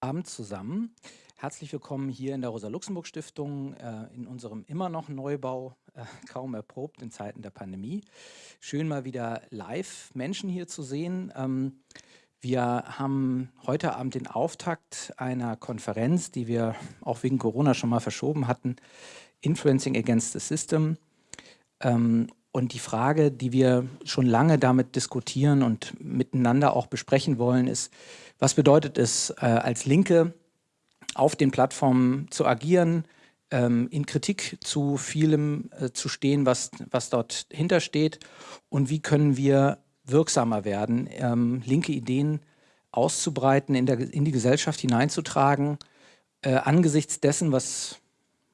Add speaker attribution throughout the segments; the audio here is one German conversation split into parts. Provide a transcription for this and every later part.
Speaker 1: Abend zusammen. Herzlich willkommen hier in der Rosa-Luxemburg-Stiftung äh, in unserem immer noch Neubau, äh, kaum erprobt in Zeiten der Pandemie. Schön mal wieder live Menschen hier zu sehen. Ähm, wir haben heute Abend den Auftakt einer Konferenz, die wir auch wegen Corona schon mal verschoben hatten, Influencing Against the System. Ähm, und die Frage, die wir schon lange damit diskutieren und miteinander auch besprechen wollen, ist, was bedeutet es, äh, als Linke auf den Plattformen zu agieren, ähm, in Kritik zu vielem äh, zu stehen, was, was dort hintersteht? Und wie können wir wirksamer werden, ähm, linke Ideen auszubreiten, in, der, in die Gesellschaft hineinzutragen, äh, angesichts dessen, was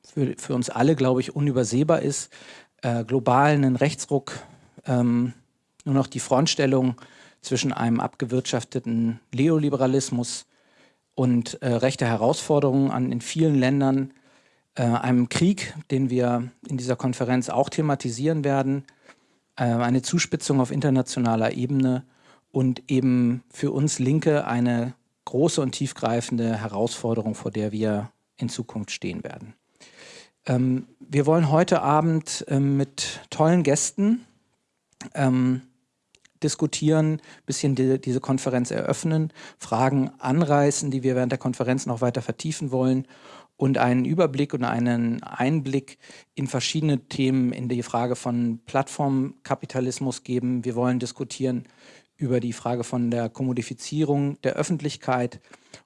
Speaker 1: für, für uns alle, glaube ich, unübersehbar ist, äh, global einen Rechtsruck, ähm, nur noch die Frontstellung zwischen einem abgewirtschafteten Neoliberalismus und äh, rechter Herausforderungen an in vielen Ländern, äh, einem Krieg, den wir in dieser Konferenz auch thematisieren werden, äh, eine Zuspitzung auf internationaler Ebene und eben für uns Linke eine große und tiefgreifende Herausforderung, vor der wir in Zukunft stehen werden. Ähm, wir wollen heute Abend ähm, mit tollen Gästen ähm, diskutieren, bisschen die, diese Konferenz eröffnen, Fragen anreißen, die wir während der Konferenz noch weiter vertiefen wollen und einen Überblick und einen Einblick in verschiedene Themen in die Frage von Plattformkapitalismus geben. Wir wollen diskutieren über die Frage von der Kommodifizierung der Öffentlichkeit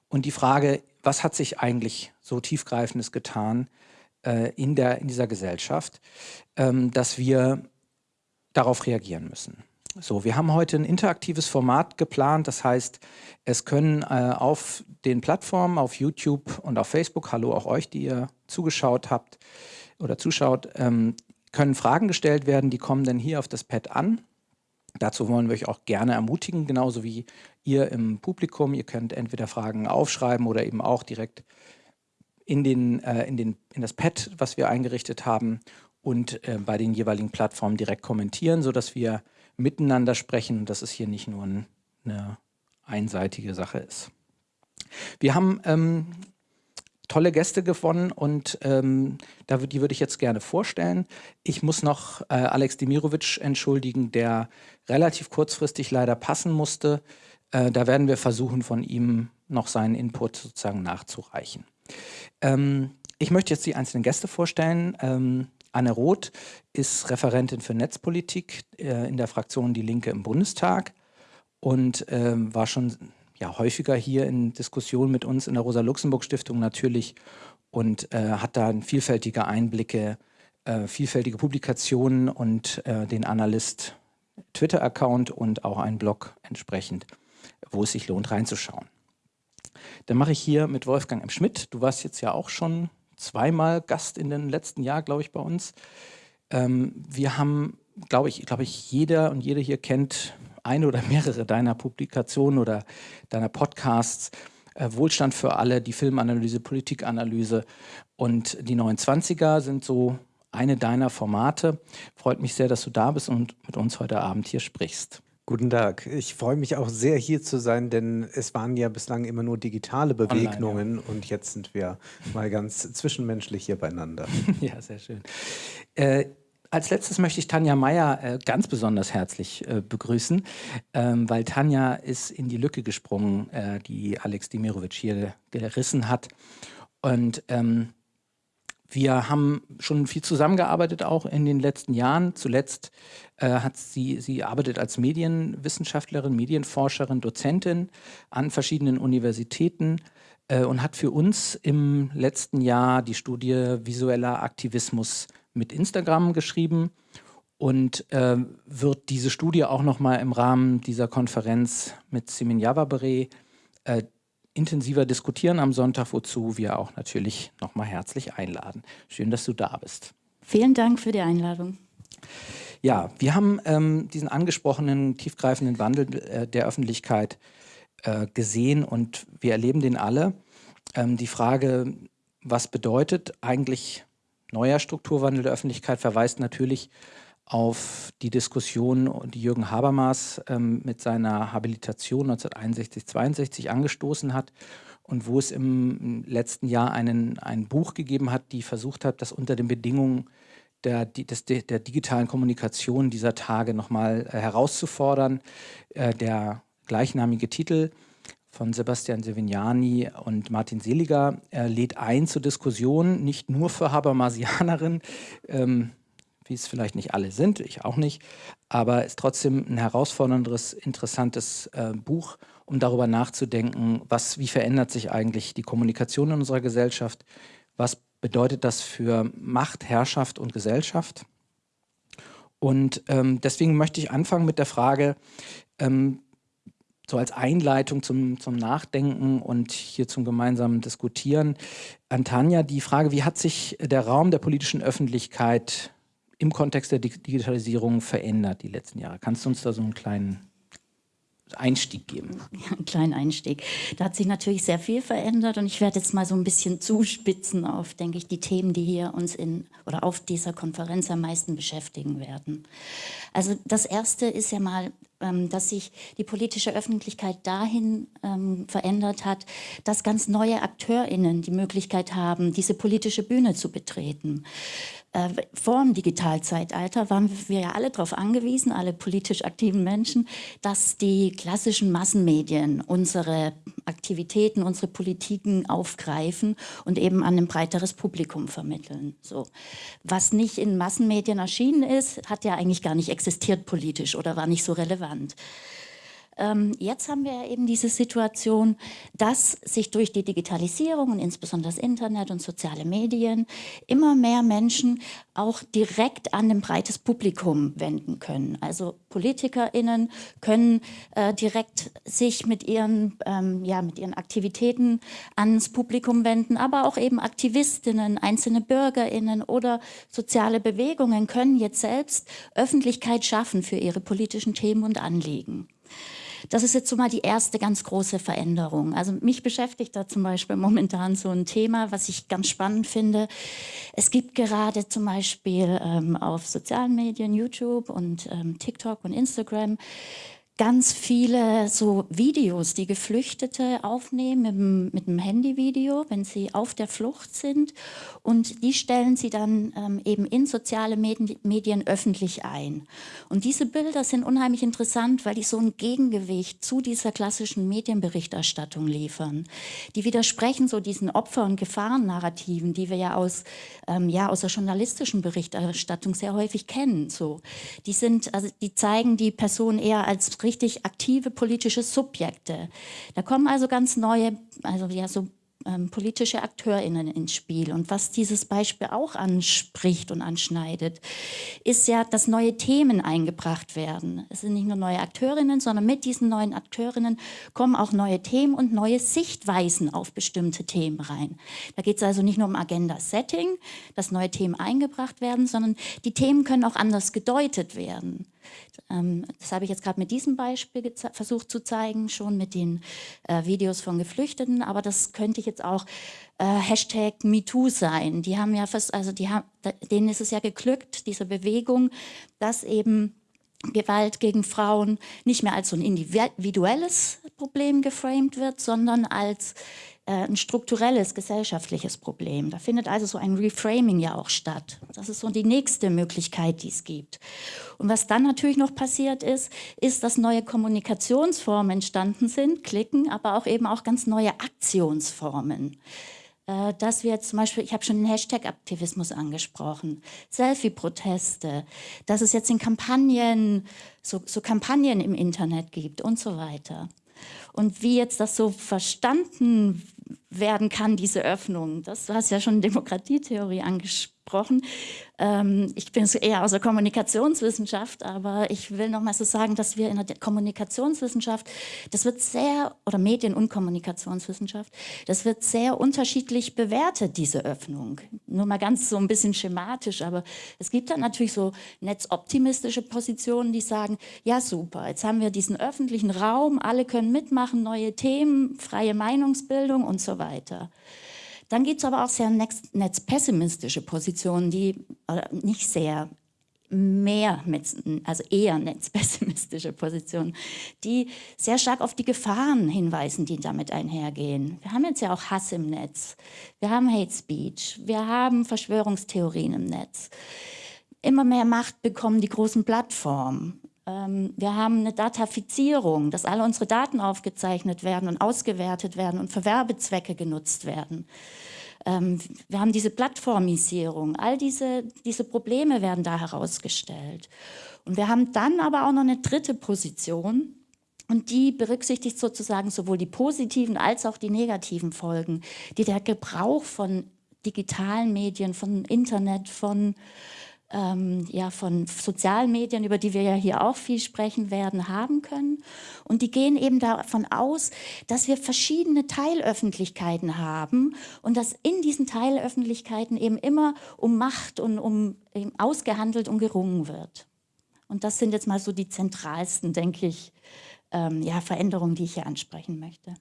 Speaker 1: und die Frage, was hat sich eigentlich so tiefgreifendes getan äh, in, der, in dieser Gesellschaft, ähm, dass wir darauf reagieren müssen. So, wir haben heute ein interaktives Format geplant, das heißt, es können äh, auf den Plattformen, auf YouTube und auf Facebook, hallo auch euch, die ihr zugeschaut habt oder zuschaut, ähm, können Fragen gestellt werden, die kommen dann hier auf das Pad an. Dazu wollen wir euch auch gerne ermutigen, genauso wie ihr im Publikum. Ihr könnt entweder Fragen aufschreiben oder eben auch direkt in, den, äh, in, den, in das Pad, was wir eingerichtet haben und äh, bei den jeweiligen Plattformen direkt kommentieren, sodass wir miteinander sprechen und dass es hier nicht nur ein, eine einseitige Sache ist. Wir haben ähm, tolle Gäste gewonnen und ähm, da, die würde ich jetzt gerne vorstellen. Ich muss noch äh, Alex Demirovic entschuldigen, der relativ kurzfristig leider passen musste. Äh, da werden wir versuchen, von ihm noch seinen Input sozusagen nachzureichen. Ähm, ich möchte jetzt die einzelnen Gäste vorstellen. Ähm, Anne Roth ist Referentin für Netzpolitik äh, in der Fraktion Die Linke im Bundestag und ähm, war schon ja, häufiger hier in Diskussionen mit uns in der Rosa-Luxemburg-Stiftung natürlich und äh, hat da vielfältige Einblicke, äh, vielfältige Publikationen und äh, den Analyst Twitter-Account und auch einen Blog entsprechend, wo es sich lohnt reinzuschauen. Dann mache ich hier mit Wolfgang M. Schmidt. Du warst jetzt ja auch schon zweimal Gast in den letzten Jahr, glaube ich, bei uns. Ähm, wir haben, glaube ich, glaube ich, jeder und jede hier kennt eine oder mehrere deiner Publikationen oder deiner Podcasts. Äh, Wohlstand für alle, die Filmanalyse, Politikanalyse und die 29er sind so eine deiner Formate. Freut mich sehr, dass du da bist und mit uns heute Abend hier sprichst.
Speaker 2: Guten Tag. Ich freue mich auch sehr, hier zu sein, denn es waren ja bislang immer nur digitale Begegnungen Online, ja. und jetzt sind wir mal ganz zwischenmenschlich hier beieinander.
Speaker 1: ja, sehr schön. Äh, als letztes möchte ich Tanja Meyer äh, ganz besonders herzlich äh, begrüßen, ähm, weil Tanja ist in die Lücke gesprungen, äh, die Alex Dimirovic hier gerissen hat. Und ähm, wir haben schon viel zusammengearbeitet auch in den letzten Jahren. Zuletzt äh, hat sie, sie arbeitet als Medienwissenschaftlerin, Medienforscherin, Dozentin an verschiedenen Universitäten äh, und hat für uns im letzten Jahr die Studie Visueller Aktivismus mit Instagram geschrieben und äh, wird diese Studie auch nochmal im Rahmen dieser Konferenz mit Simin Javabere äh, intensiver diskutieren am Sonntag, wozu wir auch natürlich nochmal herzlich einladen. Schön, dass du da bist.
Speaker 3: Vielen Dank für die Einladung.
Speaker 1: Ja, wir haben ähm, diesen angesprochenen tiefgreifenden Wandel äh, der Öffentlichkeit äh, gesehen und wir erleben den alle. Ähm, die Frage, was bedeutet eigentlich neuer Strukturwandel der Öffentlichkeit, verweist natürlich auf die Diskussion, die Jürgen Habermas ähm, mit seiner Habilitation 1961-62 angestoßen hat und wo es im letzten Jahr einen, ein Buch gegeben hat, die versucht hat, das unter den Bedingungen der, des, der digitalen Kommunikation dieser Tage nochmal äh, herauszufordern. Äh, der gleichnamige Titel von Sebastian Sevignani und Martin Seliger äh, lädt ein zur Diskussion, nicht nur für Habermasianerinnen, ähm, wie es vielleicht nicht alle sind, ich auch nicht, aber ist trotzdem ein herausforderndes, interessantes äh, Buch, um darüber nachzudenken, was, wie verändert sich eigentlich die Kommunikation in unserer Gesellschaft, was bedeutet das für Macht, Herrschaft und Gesellschaft. Und ähm, deswegen möchte ich anfangen mit der Frage, ähm, so als Einleitung zum, zum Nachdenken und hier zum gemeinsamen Diskutieren. An Tanja die Frage, wie hat sich der Raum der politischen Öffentlichkeit im Kontext der Digitalisierung verändert die letzten Jahre? Kannst du uns da so einen kleinen Einstieg geben?
Speaker 3: Ja, einen kleinen Einstieg. Da hat sich natürlich sehr viel verändert und ich werde jetzt mal so ein bisschen zuspitzen auf, denke ich, die Themen, die hier uns in oder auf dieser Konferenz am meisten beschäftigen werden. Also das erste ist ja mal, ähm, dass sich die politische Öffentlichkeit dahin ähm, verändert hat, dass ganz neue AkteurInnen die Möglichkeit haben, diese politische Bühne zu betreten. Äh, vor dem Digitalzeitalter waren wir ja alle darauf angewiesen, alle politisch aktiven Menschen, dass die klassischen Massenmedien unsere Aktivitäten, unsere Politiken aufgreifen und eben an ein breiteres Publikum vermitteln. So. Was nicht in Massenmedien erschienen ist, hat ja eigentlich gar nicht existiert politisch oder war nicht so relevant. Ähm, jetzt haben wir ja eben diese Situation, dass sich durch die Digitalisierung und insbesondere das Internet und soziale Medien immer mehr Menschen auch direkt an ein breites Publikum wenden können. Also PolitikerInnen können äh, direkt sich mit ihren, ähm, ja, mit ihren Aktivitäten ans Publikum wenden, aber auch eben Aktivistinnen, einzelne BürgerInnen oder soziale Bewegungen können jetzt selbst Öffentlichkeit schaffen für ihre politischen Themen und Anliegen. Das ist jetzt so mal die erste ganz große Veränderung. Also mich beschäftigt da zum Beispiel momentan so ein Thema, was ich ganz spannend finde. Es gibt gerade zum Beispiel ähm, auf sozialen Medien, YouTube und ähm, TikTok und Instagram, ganz viele so Videos, die Geflüchtete aufnehmen mit, dem, mit einem Handyvideo, wenn sie auf der Flucht sind. Und die stellen sie dann ähm, eben in soziale Medien, Medien öffentlich ein. Und diese Bilder sind unheimlich interessant, weil die so ein Gegengewicht zu dieser klassischen Medienberichterstattung liefern. Die widersprechen so diesen Opfer- und Gefahrennarrativen, die wir ja aus, ähm, ja aus der journalistischen Berichterstattung sehr häufig kennen. So. Die, sind, also die zeigen die Person eher als richtig aktive politische Subjekte. Da kommen also ganz neue, also ja so ähm, politische AkteurInnen ins Spiel. Und was dieses Beispiel auch anspricht und anschneidet, ist ja, dass neue Themen eingebracht werden. Es sind nicht nur neue AkteurInnen, sondern mit diesen neuen AkteurInnen kommen auch neue Themen und neue Sichtweisen auf bestimmte Themen rein. Da geht es also nicht nur um Agenda-Setting, dass neue Themen eingebracht werden, sondern die Themen können auch anders gedeutet werden. Ähm, das habe ich jetzt gerade mit diesem Beispiel versucht zu zeigen, schon mit den äh, Videos von Geflüchteten, aber das könnte jetzt auch äh, Hashtag MeToo sein. Die haben ja fast, also die haben, denen ist es ja geglückt, diese Bewegung, dass eben Gewalt gegen Frauen nicht mehr als so ein individuelles Problem geframed wird, sondern als ein strukturelles gesellschaftliches Problem. Da findet also so ein Reframing ja auch statt. Das ist so die nächste Möglichkeit, die es gibt. Und was dann natürlich noch passiert ist, ist, dass neue Kommunikationsformen entstanden sind, Klicken, aber auch eben auch ganz neue Aktionsformen äh, dass wir jetzt zum Beispiel, ich habe schon den Hashtag-Aktivismus angesprochen, Selfie-Proteste, dass es jetzt in Kampagnen, so, so Kampagnen im Internet gibt und so weiter. Und wie jetzt das so verstanden werden kann, diese Öffnung, das, du hast ja schon Demokratietheorie angesprochen, ähm, ich bin eher aus der Kommunikationswissenschaft, aber ich will noch mal so sagen, dass wir in der Kommunikationswissenschaft, das wird sehr, oder Medien- und Kommunikationswissenschaft, das wird sehr unterschiedlich bewertet, diese Öffnung. Nur mal ganz so ein bisschen schematisch, aber es gibt dann natürlich so netzoptimistische Positionen, die sagen, ja super, jetzt haben wir diesen öffentlichen Raum, alle können mitmachen, neue Themen, freie Meinungsbildung und so weiter. Dann gibt es aber auch sehr netzpessimistische Positionen, die nicht sehr mehr, also eher netzpessimistische Positionen, die sehr stark auf die Gefahren hinweisen, die damit einhergehen. Wir haben jetzt ja auch Hass im Netz, wir haben Hate Speech, wir haben Verschwörungstheorien im Netz. Immer mehr Macht bekommen die großen Plattformen. Ähm, wir haben eine Datafizierung, dass alle unsere Daten aufgezeichnet werden und ausgewertet werden und für Werbezwecke genutzt werden. Ähm, wir haben diese Plattformisierung, all diese, diese Probleme werden da herausgestellt. Und wir haben dann aber auch noch eine dritte Position, und die berücksichtigt sozusagen sowohl die positiven als auch die negativen Folgen, die der Gebrauch von digitalen Medien, von Internet, von ähm, ja, von sozialen Medien, über die wir ja hier auch viel sprechen werden, haben können. Und die gehen eben davon aus, dass wir verschiedene Teilöffentlichkeiten haben und dass in diesen Teilöffentlichkeiten eben immer um Macht und um ausgehandelt und gerungen wird. Und das sind jetzt mal so die zentralsten, denke ich, ähm, ja, Veränderungen, die ich hier ansprechen möchte.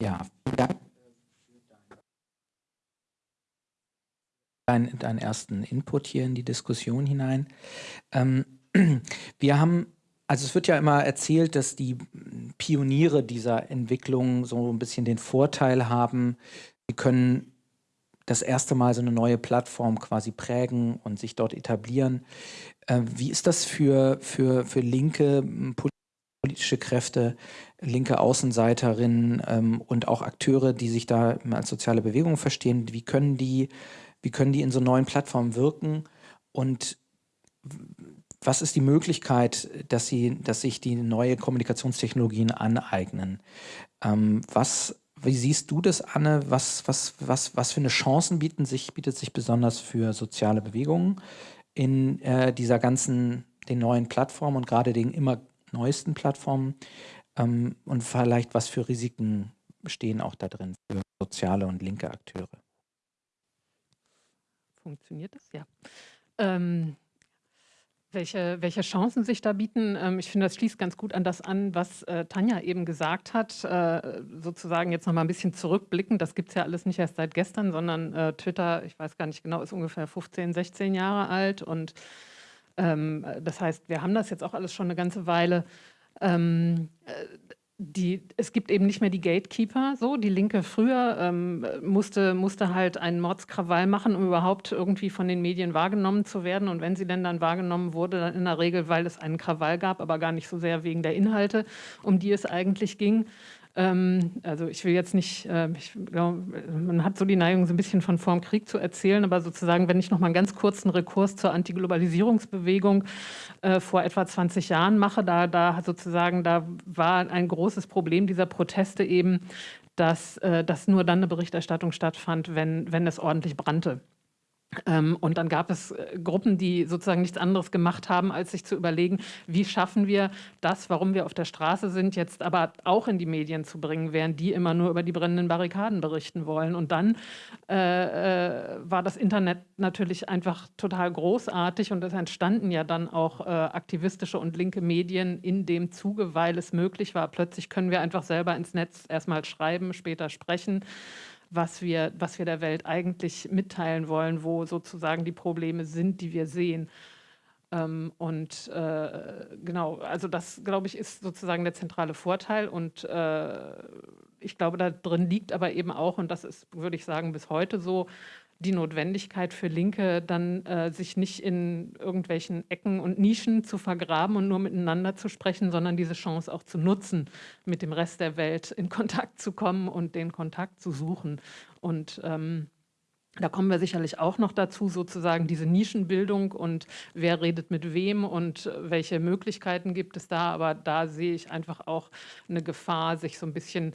Speaker 1: Ja, vielen Dank deinen, deinen ersten Input hier in die Diskussion hinein. Ähm, wir haben, also es wird ja immer erzählt, dass die Pioniere dieser Entwicklung so ein bisschen den Vorteil haben, sie können das erste Mal so eine neue Plattform quasi prägen und sich dort etablieren. Äh, wie ist das für, für, für linke politische Kräfte, linke Außenseiterinnen ähm, und auch Akteure, die sich da als soziale Bewegung verstehen, wie können die, wie können die in so neuen Plattformen wirken und was ist die Möglichkeit, dass sie, dass sich die neue Kommunikationstechnologien aneignen? Ähm, was, wie siehst du das, Anne? Was, was, was, was für eine Chancen bieten sich, bietet sich besonders für soziale Bewegungen in äh, dieser ganzen, den neuen Plattformen und gerade den immer neuesten Plattformen ähm, und vielleicht was für Risiken stehen auch da drin für soziale und linke Akteure.
Speaker 4: Funktioniert das? Ja. Ähm, welche, welche Chancen sich da bieten? Ähm, ich finde, das schließt ganz gut an das an, was äh, Tanja eben gesagt hat. Äh, sozusagen jetzt noch mal ein bisschen zurückblicken. Das gibt es ja alles nicht erst seit gestern, sondern äh, Twitter, ich weiß gar nicht genau, ist ungefähr 15, 16 Jahre alt und ähm, das heißt, wir haben das jetzt auch alles schon eine ganze Weile. Ähm, äh, die, es gibt eben nicht mehr die Gatekeeper, so die Linke früher ähm, musste, musste halt einen Mordskrawall machen, um überhaupt irgendwie von den Medien wahrgenommen zu werden. Und wenn sie denn dann wahrgenommen wurde, dann in der Regel, weil es einen Krawall gab, aber gar nicht so sehr wegen der Inhalte, um die es eigentlich ging. Ähm, also ich will jetzt nicht, äh, ich glaube, man hat so die Neigung, so ein bisschen von vorm Krieg zu erzählen, aber sozusagen, wenn ich noch mal einen ganz kurzen Rekurs zur Antiglobalisierungsbewegung äh, vor etwa 20 Jahren mache, da, da sozusagen, da war ein großes Problem dieser Proteste eben, dass, äh, dass nur dann eine Berichterstattung stattfand, wenn, wenn es ordentlich brannte. Ähm, und dann gab es äh, Gruppen, die sozusagen nichts anderes gemacht haben, als sich zu überlegen, wie schaffen wir das, warum wir auf der Straße sind, jetzt aber auch in die Medien zu bringen, während die immer nur über die brennenden Barrikaden berichten wollen. Und dann äh, äh, war das Internet natürlich einfach total großartig und es entstanden ja dann auch äh, aktivistische und linke Medien in dem Zuge, weil es möglich war. Plötzlich können wir einfach selber ins Netz erstmal schreiben, später sprechen was wir, was wir der Welt eigentlich mitteilen wollen, wo sozusagen die Probleme sind, die wir sehen. Ähm, und äh, genau, also das, glaube ich, ist sozusagen der zentrale Vorteil. Und äh, ich glaube, da drin liegt aber eben auch, und das ist, würde ich sagen, bis heute so, die Notwendigkeit für Linke, dann äh, sich nicht in irgendwelchen Ecken und Nischen zu vergraben und nur miteinander zu sprechen, sondern diese Chance auch zu nutzen, mit dem Rest der Welt in Kontakt zu kommen und den Kontakt zu suchen. Und ähm, da kommen wir sicherlich auch noch dazu, sozusagen diese Nischenbildung und wer redet mit wem und welche Möglichkeiten gibt es da. Aber da sehe ich einfach auch eine Gefahr, sich so ein bisschen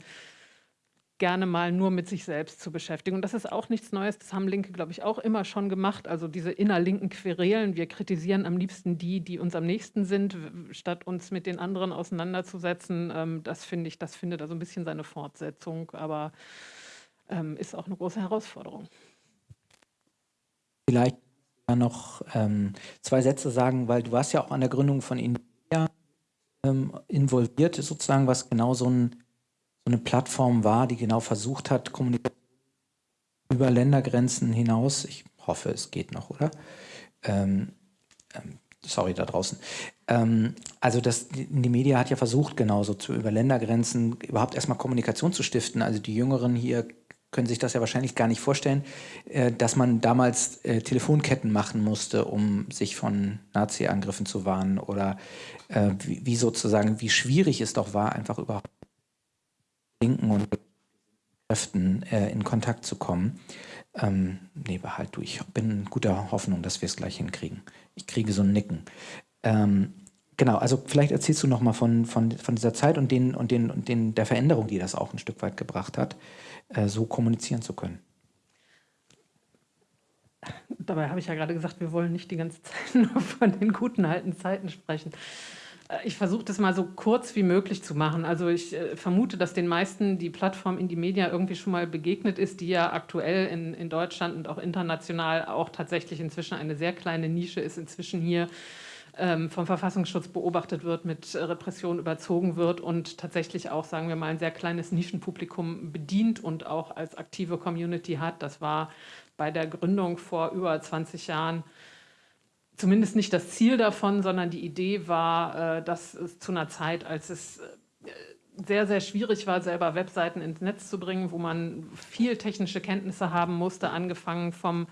Speaker 4: gerne mal nur mit sich selbst zu beschäftigen. Und das ist auch nichts Neues, das haben Linke, glaube ich, auch immer schon gemacht. Also diese innerlinken Querelen, wir kritisieren am liebsten die, die uns am nächsten sind, statt uns mit den anderen auseinanderzusetzen. Ähm, das finde ich, das findet also ein bisschen seine Fortsetzung, aber ähm, ist auch eine große Herausforderung.
Speaker 1: Vielleicht noch ähm, zwei Sätze sagen, weil du warst ja auch an der Gründung von India ähm, involviert, sozusagen, was genau so ein eine Plattform war, die genau versucht hat, Kommunikation über Ländergrenzen hinaus, ich hoffe, es geht noch, oder? Ähm, ähm, sorry, da draußen. Ähm, also das, die Media hat ja versucht, genauso zu über Ländergrenzen überhaupt erstmal Kommunikation zu stiften. Also die Jüngeren hier können sich das ja wahrscheinlich gar nicht vorstellen, äh, dass man damals äh, Telefonketten machen musste, um sich von Nazi-Angriffen zu warnen oder äh, wie, sozusagen, wie schwierig es doch war, einfach überhaupt Linken und Kräften in Kontakt zu kommen. Ähm, nee, behalt du. Ich bin in guter Hoffnung, dass wir es gleich hinkriegen. Ich kriege so ein Nicken. Ähm, genau, also vielleicht erzählst du nochmal von, von, von dieser Zeit und, den, und, den, und den, der Veränderung, die das auch ein Stück weit gebracht hat, so kommunizieren zu können.
Speaker 4: Dabei habe ich ja gerade gesagt, wir wollen nicht die ganze Zeit nur von den guten alten Zeiten sprechen. Äh, ich versuche das mal so kurz wie möglich zu machen. Also ich äh, vermute, dass den meisten die Plattform Indie Media irgendwie schon mal begegnet ist, die ja aktuell in, in Deutschland und auch international auch tatsächlich inzwischen eine sehr kleine Nische ist, inzwischen hier vom Verfassungsschutz beobachtet wird, mit Repression überzogen wird und tatsächlich auch, sagen wir mal, ein sehr kleines Nischenpublikum bedient und auch als aktive Community hat. Das war bei der Gründung vor über 20 Jahren zumindest nicht das Ziel davon, sondern die Idee war, äh, dass es zu einer Zeit, als es äh, sehr, sehr schwierig war, selber Webseiten ins Netz zu bringen, wo man viel technische Kenntnisse haben musste, angefangen vom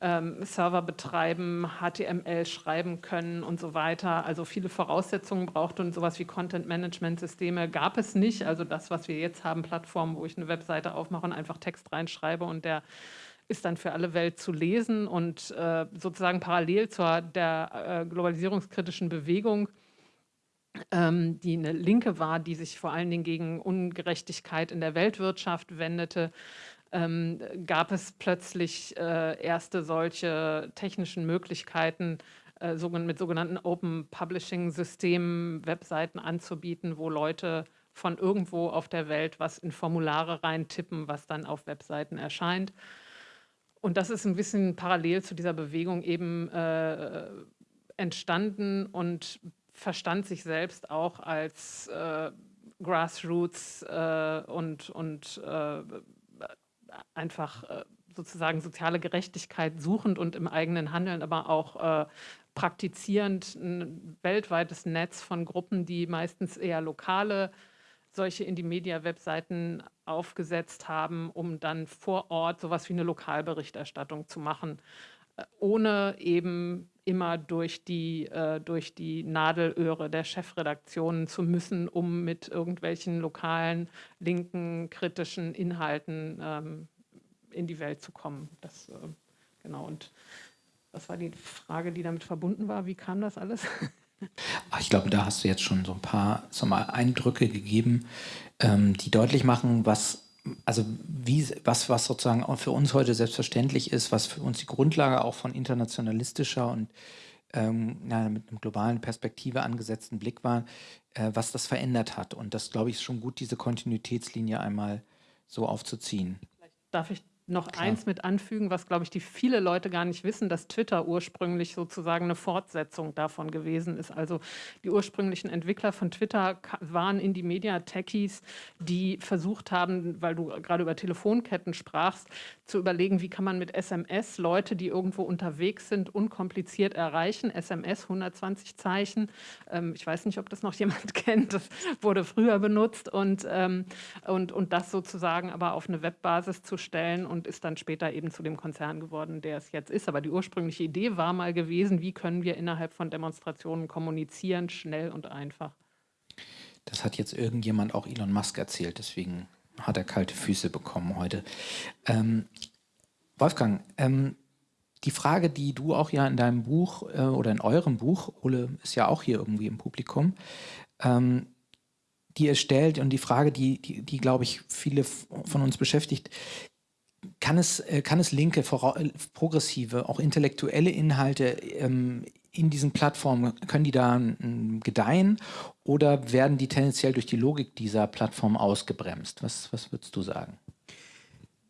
Speaker 4: ähm, Server betreiben, HTML schreiben können und so weiter. Also viele Voraussetzungen brauchte und sowas wie Content-Management-Systeme gab es nicht. Also das, was wir jetzt haben, Plattformen, wo ich eine Webseite aufmache und einfach Text reinschreibe und der ist dann für alle Welt zu lesen und äh, sozusagen parallel zur der äh, globalisierungskritischen Bewegung, ähm, die eine Linke war, die sich vor allen Dingen gegen Ungerechtigkeit in der Weltwirtschaft wendete, ähm, gab es plötzlich äh, erste solche technischen Möglichkeiten, äh, mit sogenannten Open Publishing Systemen Webseiten anzubieten, wo Leute von irgendwo auf der Welt was in Formulare reintippen, was dann auf Webseiten erscheint. Und das ist ein bisschen parallel zu dieser Bewegung eben äh, entstanden und verstand sich selbst auch als äh, Grassroots äh, und, und äh, einfach äh, sozusagen soziale Gerechtigkeit suchend und im eigenen Handeln, aber auch äh, praktizierend ein weltweites Netz von Gruppen, die meistens eher lokale solche Indie-Media-Webseiten aufgesetzt haben, um dann vor Ort sowas wie eine Lokalberichterstattung zu machen, äh, ohne eben immer durch die, äh, durch die Nadelöhre der Chefredaktionen zu müssen, um mit irgendwelchen lokalen, linken, kritischen Inhalten ähm, in die Welt zu kommen. Das, äh, genau, und was war die Frage, die damit verbunden war? Wie kam das alles?
Speaker 1: Ich glaube, da hast du jetzt schon so ein paar mal Eindrücke gegeben, ähm, die deutlich machen, was also wie, was, was sozusagen auch für uns heute selbstverständlich ist, was für uns die Grundlage auch von internationalistischer und ähm, na, mit einer globalen Perspektive angesetzten Blick war, äh, was das verändert hat. Und das, glaube ich, ist schon gut, diese Kontinuitätslinie einmal so aufzuziehen.
Speaker 4: Vielleicht darf ich noch Klar. eins mit anfügen, was, glaube ich, die viele Leute gar nicht wissen, dass Twitter ursprünglich sozusagen eine Fortsetzung davon gewesen ist. Also die ursprünglichen Entwickler von Twitter waren in die Media-Techies, die versucht haben, weil du gerade über Telefonketten sprachst, zu überlegen, wie kann man mit SMS Leute, die irgendwo unterwegs sind, unkompliziert erreichen. SMS 120 Zeichen. Ähm, ich weiß nicht, ob das noch jemand kennt. Das wurde früher benutzt und, ähm, und, und das sozusagen aber auf eine Webbasis zu stellen und ist dann später eben zu dem Konzern geworden, der es jetzt ist. Aber die ursprüngliche Idee war mal gewesen, wie können wir innerhalb von Demonstrationen kommunizieren, schnell und einfach.
Speaker 1: Das hat jetzt irgendjemand auch Elon Musk erzählt, deswegen hat er kalte Füße bekommen heute. Ähm, Wolfgang, ähm, die Frage, die du auch ja in deinem Buch äh, oder in eurem Buch, Ole ist ja auch hier irgendwie im Publikum, ähm, die ihr stellt und die Frage, die, die, die glaube ich, viele von uns beschäftigt, kann es, äh, kann es linke, äh, progressive, auch intellektuelle Inhalte ähm, in diesen Plattformen, können die da ähm, gedeihen oder werden die tendenziell durch die Logik dieser Plattform ausgebremst? Was, was würdest du sagen?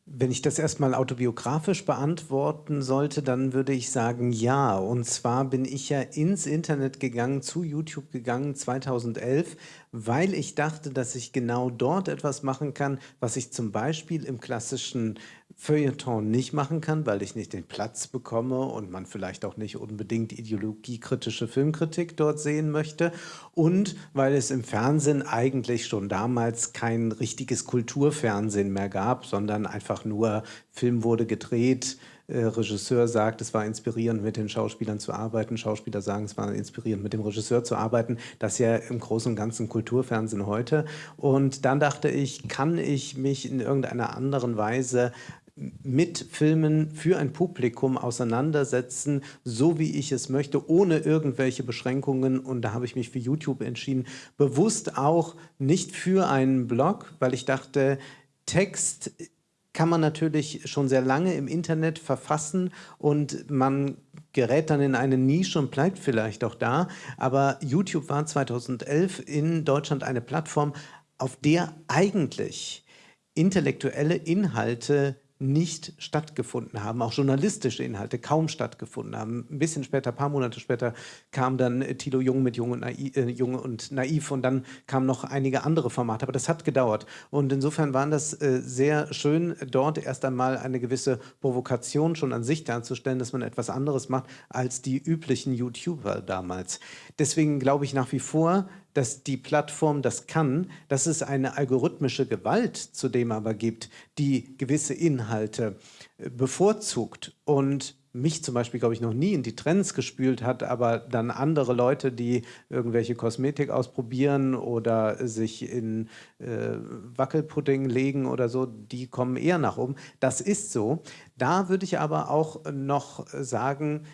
Speaker 2: Wenn ich das erstmal autobiografisch beantworten sollte, dann würde ich sagen ja. Und zwar bin ich ja ins Internet gegangen, zu YouTube gegangen 2011, weil ich dachte, dass ich genau dort etwas machen kann, was ich zum Beispiel im klassischen Feuilleton nicht machen kann, weil ich nicht den Platz bekomme und man vielleicht auch nicht unbedingt ideologiekritische Filmkritik dort sehen möchte und weil es im Fernsehen eigentlich schon damals kein richtiges Kulturfernsehen mehr gab, sondern einfach nur Film wurde gedreht, äh, Regisseur sagt, es war inspirierend, mit den Schauspielern zu arbeiten. Schauspieler sagen, es war inspirierend, mit dem Regisseur zu arbeiten. Das ist ja im Großen und Ganzen Kulturfernsehen heute. Und dann dachte ich, kann ich mich in irgendeiner anderen Weise mit Filmen für ein Publikum auseinandersetzen, so wie ich es möchte, ohne irgendwelche Beschränkungen. Und da habe ich mich für YouTube entschieden. Bewusst auch nicht für einen Blog, weil ich dachte, Text kann man natürlich schon sehr lange im Internet verfassen und man gerät dann in eine Nische und bleibt vielleicht auch da. Aber YouTube war 2011 in Deutschland eine Plattform, auf der eigentlich intellektuelle Inhalte nicht stattgefunden haben, auch journalistische Inhalte kaum stattgefunden haben. Ein bisschen später, ein paar Monate später, kam dann Tilo Jung mit Jung und, Naiv, äh, Jung und Naiv und dann kamen noch einige andere Formate, aber das hat gedauert. Und insofern waren das äh, sehr schön, dort erst einmal eine gewisse Provokation schon an sich darzustellen, dass man etwas anderes macht als die üblichen YouTuber damals. Deswegen glaube ich nach wie vor, dass die Plattform das kann, dass es eine algorithmische Gewalt zudem aber gibt, die gewisse Inhalte äh, bevorzugt und mich zum Beispiel, glaube ich, noch nie in die Trends gespült hat, aber dann andere Leute, die irgendwelche Kosmetik ausprobieren oder sich in äh, Wackelpudding legen oder so, die kommen eher nach oben. Das ist so. Da würde ich aber auch noch sagen,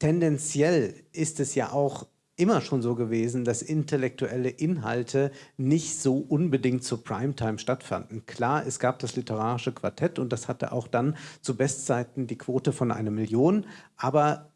Speaker 2: tendenziell ist es ja auch immer schon so gewesen, dass intellektuelle Inhalte nicht so unbedingt zur Primetime stattfanden. Klar, es gab das literarische Quartett und das hatte auch dann zu Bestzeiten die Quote von einer Million, aber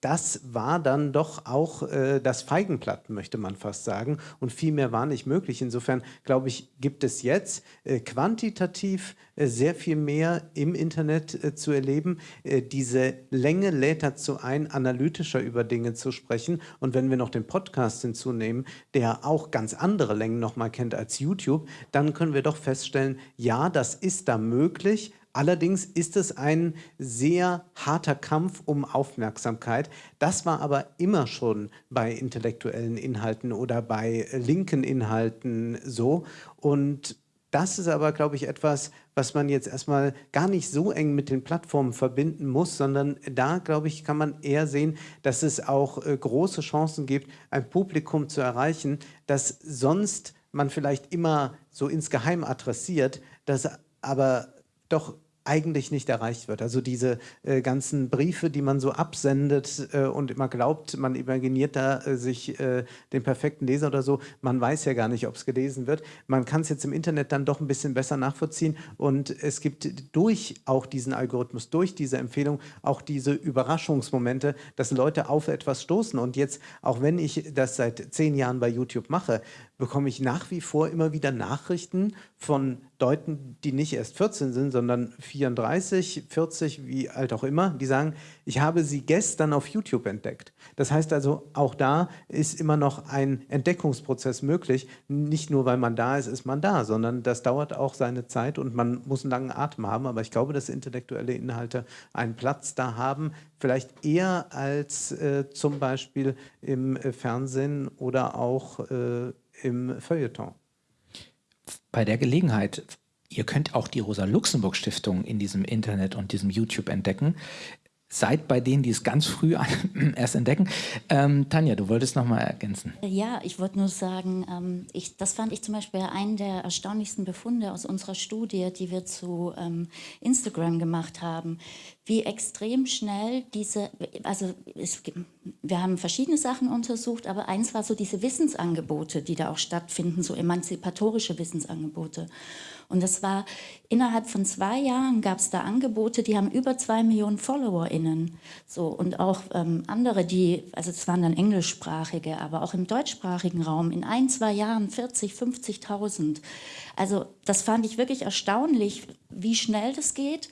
Speaker 2: das war dann doch auch äh, das Feigenblatt, möchte man fast sagen. Und viel mehr war nicht möglich. Insofern, glaube ich, gibt es jetzt äh, quantitativ äh, sehr viel mehr im Internet äh, zu erleben. Äh, diese Länge lädt dazu ein, analytischer über Dinge zu sprechen. Und wenn wir noch den Podcast hinzunehmen, der auch ganz andere Längen nochmal kennt als YouTube, dann können wir doch feststellen, ja, das ist da möglich, Allerdings ist es ein sehr harter Kampf um Aufmerksamkeit. Das war aber immer schon bei intellektuellen Inhalten oder bei linken Inhalten so. Und das ist aber, glaube ich, etwas, was man jetzt erstmal gar nicht so eng mit den Plattformen verbinden muss, sondern da, glaube ich, kann man eher sehen, dass es auch äh, große Chancen gibt, ein Publikum zu erreichen, das sonst man vielleicht immer so insgeheim adressiert, das aber doch eigentlich nicht erreicht wird. Also diese äh, ganzen Briefe, die man so absendet äh, und immer glaubt, man imaginiert da äh, sich äh, den perfekten Leser oder so, man weiß ja gar nicht, ob es gelesen wird. Man kann es jetzt im Internet dann doch ein bisschen besser nachvollziehen und es gibt durch auch diesen Algorithmus, durch diese Empfehlung auch diese Überraschungsmomente, dass Leute auf etwas stoßen und jetzt, auch wenn ich das seit zehn Jahren bei YouTube mache, bekomme ich nach wie vor immer wieder Nachrichten von Leuten, die nicht erst 14 sind, sondern 34, 40, wie alt auch immer, die sagen, ich habe sie gestern auf YouTube entdeckt. Das heißt also, auch da ist immer noch ein Entdeckungsprozess möglich. Nicht nur, weil man da ist, ist man da, sondern das dauert auch seine Zeit und man muss einen langen Atem haben. Aber ich glaube, dass intellektuelle Inhalte einen Platz da haben, vielleicht eher als äh, zum Beispiel im äh, Fernsehen oder auch äh, im Feuilleton.
Speaker 1: Bei der Gelegenheit, ihr könnt auch die Rosa-Luxemburg-Stiftung in diesem Internet und diesem YouTube entdecken. Seid bei denen, die es ganz früh erst entdecken. Ähm, Tanja, du wolltest noch mal ergänzen.
Speaker 3: Ja, ich wollte nur sagen, ähm, ich, das fand ich zum Beispiel einen der erstaunlichsten Befunde aus unserer Studie, die wir zu ähm, Instagram gemacht haben wie extrem schnell diese, also es, wir haben verschiedene Sachen untersucht, aber eins war so diese Wissensangebote, die da auch stattfinden, so emanzipatorische Wissensangebote. Und das war innerhalb von zwei Jahren gab es da Angebote, die haben über zwei Millionen FollowerInnen. So, und auch ähm, andere, die, also es waren dann englischsprachige, aber auch im deutschsprachigen Raum in ein, zwei Jahren 40, 50.000. Also das fand ich wirklich erstaunlich, wie schnell das geht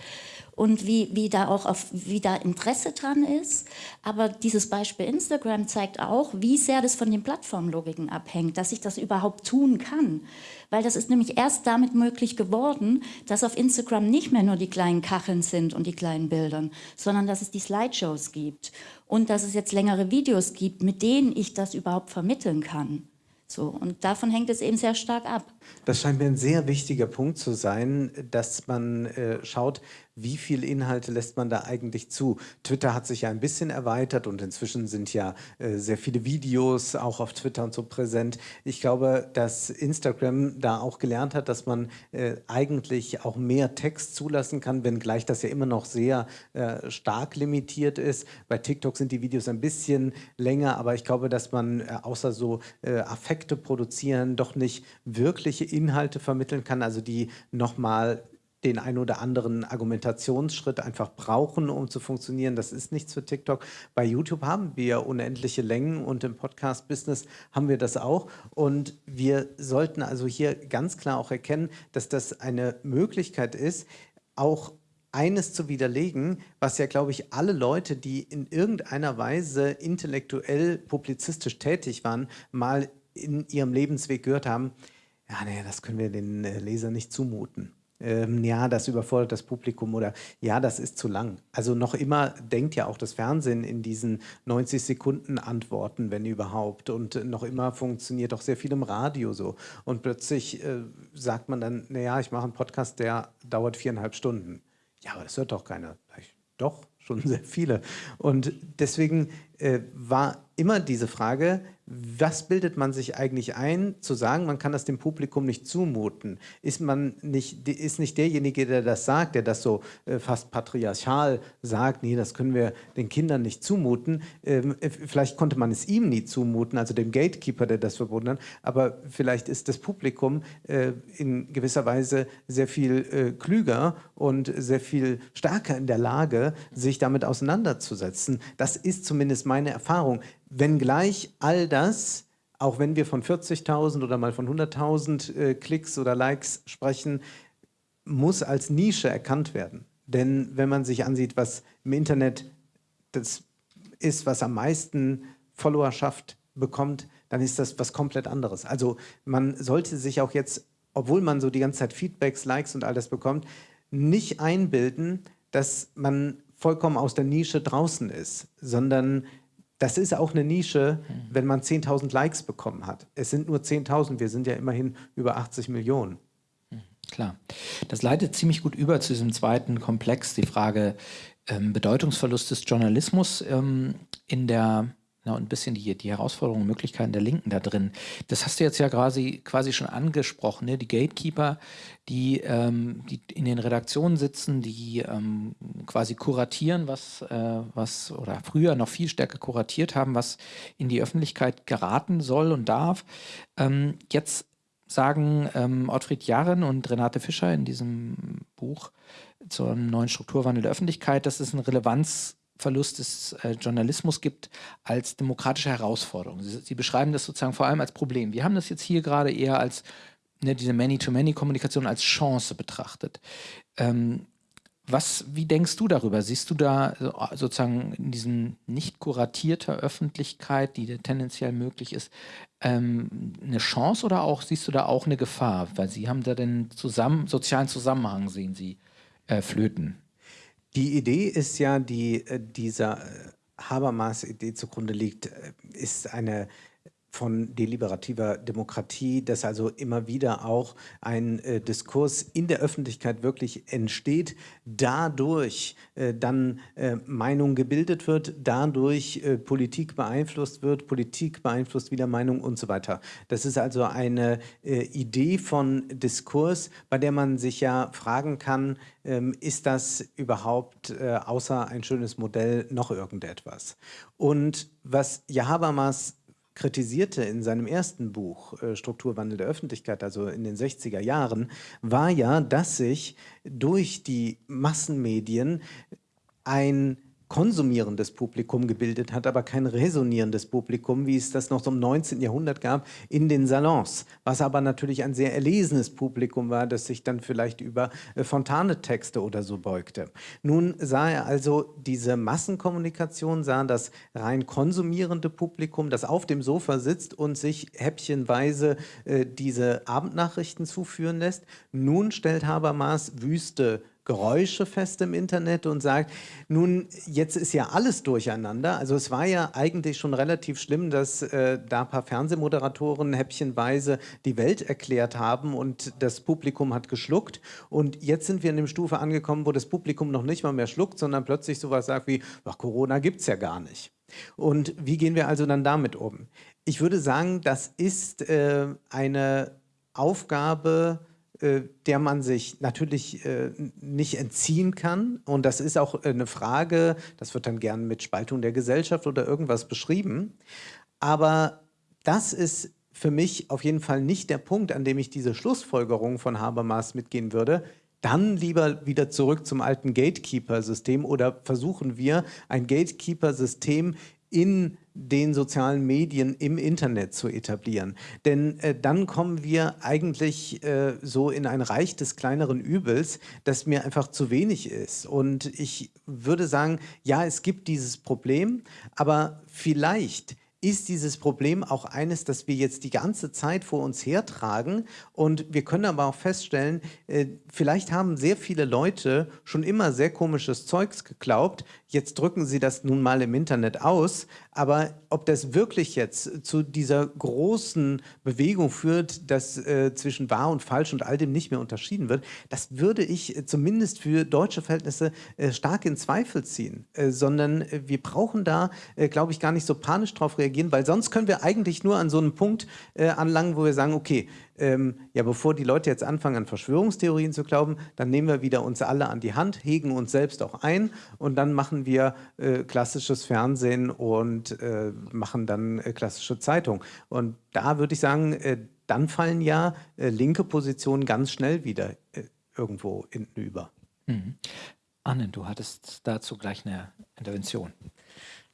Speaker 3: und wie, wie, da auch auf, wie da Interesse dran ist. Aber dieses Beispiel Instagram zeigt auch, wie sehr das von den Plattformlogiken abhängt, dass ich das überhaupt tun kann. Weil das ist nämlich erst damit möglich geworden, dass auf Instagram nicht mehr nur die kleinen Kacheln sind und die kleinen Bildern, sondern dass es die Slideshows gibt und dass es jetzt längere Videos gibt, mit denen ich das überhaupt vermitteln kann. So, und davon hängt es eben sehr stark ab.
Speaker 2: Das scheint mir ein sehr wichtiger Punkt zu sein, dass man äh, schaut, wie viele Inhalte lässt man da eigentlich zu? Twitter hat sich ja ein bisschen erweitert und inzwischen sind ja äh, sehr viele Videos auch auf Twitter und so präsent. Ich glaube, dass Instagram da auch gelernt hat, dass man äh, eigentlich auch mehr Text zulassen kann, wenngleich das ja immer noch sehr äh, stark limitiert ist. Bei TikTok sind die Videos ein bisschen länger, aber ich glaube, dass man äh, außer so äh, Affekte produzieren doch nicht wirkliche Inhalte vermitteln kann, also die nochmal den ein oder anderen Argumentationsschritt einfach brauchen, um zu funktionieren. Das ist nichts für TikTok. Bei YouTube haben wir unendliche Längen und im Podcast-Business haben wir das auch. Und wir sollten also hier ganz klar auch erkennen, dass das eine Möglichkeit ist, auch eines zu widerlegen, was ja, glaube ich, alle Leute, die in irgendeiner Weise intellektuell, publizistisch tätig waren, mal in ihrem Lebensweg gehört haben, ja, nee, das können wir den äh, Leser nicht zumuten ähm, ja, das überfordert das Publikum oder ja, das ist zu lang. Also noch immer denkt ja auch das Fernsehen in diesen 90 Sekunden Antworten, wenn überhaupt. Und noch immer funktioniert auch sehr viel im Radio so. Und plötzlich äh, sagt man dann, naja, ich mache einen Podcast, der dauert viereinhalb Stunden. Ja, aber das hört doch keiner. Doch, schon sehr viele. Und deswegen äh, war immer diese Frage, was bildet man sich eigentlich ein, zu sagen, man kann das dem Publikum nicht zumuten? Ist man nicht, ist nicht derjenige, der das sagt, der das so äh, fast patriarchal sagt, nee, das können wir den Kindern nicht zumuten. Ähm, äh, vielleicht konnte man es ihm nie zumuten, also dem Gatekeeper, der das verboten hat, aber vielleicht ist das Publikum äh, in gewisser Weise sehr viel äh, klüger und sehr viel stärker in der Lage, sich damit auseinanderzusetzen. Das ist zumindest meine Erfahrung. Wenngleich all das, auch wenn wir von 40.000 oder mal von 100.000 äh, Klicks oder Likes sprechen, muss als Nische erkannt werden. Denn wenn man sich ansieht, was im Internet das ist, was am meisten Followerschaft bekommt, dann ist das was komplett anderes. Also man sollte sich auch jetzt, obwohl man so die ganze Zeit Feedbacks, Likes und all das bekommt, nicht einbilden, dass man vollkommen aus der Nische draußen ist, sondern das ist auch eine Nische, mhm. wenn man 10.000 Likes bekommen hat. Es sind nur 10.000, wir sind ja immerhin über 80 Millionen.
Speaker 1: Mhm, klar. Das leitet ziemlich gut über zu diesem zweiten Komplex, die Frage ähm, Bedeutungsverlust des Journalismus ähm, in der ja, und ein bisschen die, die Herausforderungen und Möglichkeiten der Linken da drin. Das hast du jetzt ja quasi, quasi schon angesprochen, ne? die Gatekeeper, die, ähm, die in den Redaktionen sitzen, die ähm, quasi kuratieren, was, äh, was oder früher noch viel stärker kuratiert haben, was in die Öffentlichkeit geraten soll und darf. Ähm, jetzt sagen ähm, Ottfried Jarren und Renate Fischer in diesem Buch zum neuen Strukturwandel der Öffentlichkeit, dass es eine Relevanz Verlust des äh, Journalismus gibt als demokratische Herausforderung. Sie, Sie, beschreiben das sozusagen vor allem als Problem. Wir haben das jetzt hier gerade eher als ne, diese Many-to-Many-Kommunikation als Chance betrachtet. Ähm, was, wie denkst du darüber? Siehst du da sozusagen in diesem nicht kuratierter Öffentlichkeit, die tendenziell möglich ist, ähm, eine Chance oder auch siehst du da auch eine Gefahr? Weil Sie haben da den zusammen, sozialen Zusammenhang, sehen Sie, äh, flöten.
Speaker 2: Die Idee ist ja, die äh, dieser äh, Habermas-Idee zugrunde liegt, äh, ist eine von deliberativer Demokratie, dass also immer wieder auch ein äh, Diskurs in der Öffentlichkeit wirklich entsteht, dadurch äh, dann äh, Meinung gebildet wird, dadurch äh, Politik beeinflusst wird, Politik beeinflusst wieder Meinung und so weiter. Das ist also eine äh, Idee von Diskurs, bei der man sich ja fragen kann, ähm, ist das überhaupt äh, außer ein schönes Modell noch irgendetwas? Und was Habermas kritisierte in seinem ersten Buch äh, Strukturwandel der Öffentlichkeit, also in den 60er Jahren, war ja, dass sich durch die Massenmedien ein konsumierendes Publikum gebildet hat, aber kein resonierendes Publikum, wie es das noch so im 19. Jahrhundert gab, in den Salons, was aber natürlich ein sehr erlesenes Publikum war, das sich dann vielleicht über äh, Fontane-Texte oder so beugte. Nun sah er also diese Massenkommunikation, sah das rein konsumierende Publikum, das auf dem Sofa sitzt und sich häppchenweise äh, diese Abendnachrichten zuführen lässt. Nun stellt Habermas wüste Geräusche fest im Internet und sagt, nun, jetzt ist ja alles durcheinander. Also es war ja eigentlich schon relativ schlimm, dass äh, da ein paar Fernsehmoderatoren häppchenweise die Welt erklärt haben und das Publikum hat geschluckt. Und jetzt sind wir in dem Stufe angekommen, wo das Publikum noch nicht mal mehr schluckt, sondern plötzlich sowas sagt wie, ach, Corona es ja gar nicht. Und wie gehen wir also dann damit um? Ich würde sagen, das ist äh, eine Aufgabe, der man sich natürlich äh, nicht entziehen kann. Und das ist auch eine Frage, das wird dann gern mit Spaltung der Gesellschaft oder irgendwas beschrieben. Aber das ist für mich auf jeden Fall nicht der Punkt, an dem ich diese Schlussfolgerung von Habermas mitgehen würde. Dann lieber wieder zurück zum alten Gatekeeper-System oder versuchen wir ein Gatekeeper-System in den sozialen Medien im Internet zu etablieren. Denn äh, dann kommen wir eigentlich äh, so in ein Reich des kleineren Übels, das mir einfach zu wenig ist. Und ich würde sagen, ja, es gibt dieses Problem, aber vielleicht ist dieses Problem auch eines, das wir jetzt die ganze Zeit vor uns hertragen. Und wir können aber auch feststellen, äh, vielleicht haben sehr viele Leute schon immer sehr komisches Zeugs geglaubt. Jetzt drücken sie das nun mal im Internet aus. Aber ob das wirklich jetzt zu dieser großen Bewegung führt, dass äh, zwischen wahr und falsch und all dem nicht mehr unterschieden wird, das würde ich äh, zumindest für deutsche Verhältnisse äh, stark in Zweifel ziehen. Äh, sondern wir brauchen da, glaube ich, gar nicht so panisch drauf reagieren weil sonst können wir eigentlich nur an so einem Punkt äh, anlangen, wo wir sagen, okay, ähm, ja, bevor die Leute jetzt anfangen, an Verschwörungstheorien zu glauben, dann nehmen wir wieder uns alle an die Hand, hegen uns selbst auch ein und dann machen wir äh, klassisches Fernsehen und äh, machen dann äh, klassische Zeitung. Und da würde ich sagen, äh, dann fallen ja äh, linke Positionen ganz schnell wieder irgendwo hinüber.
Speaker 1: Mhm. Anne, du hattest dazu gleich eine Intervention.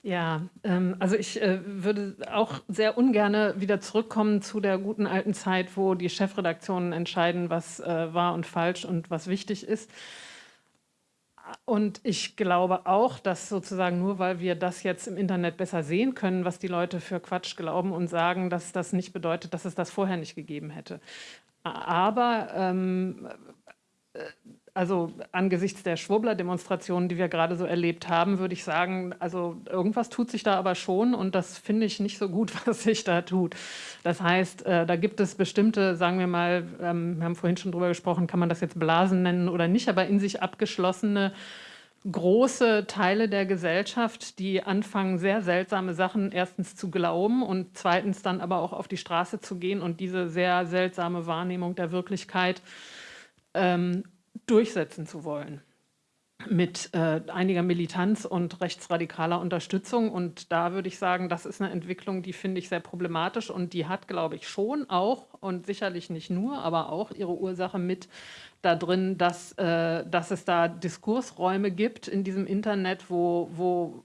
Speaker 4: Ja, ähm, also ich äh, würde auch sehr ungern wieder zurückkommen zu der guten alten Zeit, wo die Chefredaktionen entscheiden, was äh, wahr und falsch und was wichtig ist. Und ich glaube auch, dass sozusagen nur weil wir das jetzt im Internet besser sehen können, was die Leute für Quatsch glauben und sagen, dass das nicht bedeutet, dass es das vorher nicht gegeben hätte. Aber ähm, äh, also angesichts der Schwurbler-Demonstrationen, die wir gerade so erlebt haben, würde ich sagen, also irgendwas tut sich da aber schon und das finde ich nicht so gut, was sich da tut. Das heißt, äh, da gibt es bestimmte, sagen wir mal, ähm, wir haben vorhin schon drüber gesprochen, kann man das jetzt Blasen nennen oder nicht, aber in sich abgeschlossene große Teile der Gesellschaft, die anfangen, sehr seltsame Sachen erstens zu glauben und zweitens dann aber auch auf die Straße zu gehen und diese sehr seltsame Wahrnehmung der Wirklichkeit ähm, durchsetzen zu wollen mit äh, einiger Militanz und rechtsradikaler Unterstützung. Und da würde ich sagen, das ist eine Entwicklung, die finde ich sehr problematisch und die hat, glaube ich, schon auch und sicherlich nicht nur, aber auch ihre Ursache mit da drin, dass, äh, dass es da Diskursräume gibt in diesem Internet, wo, wo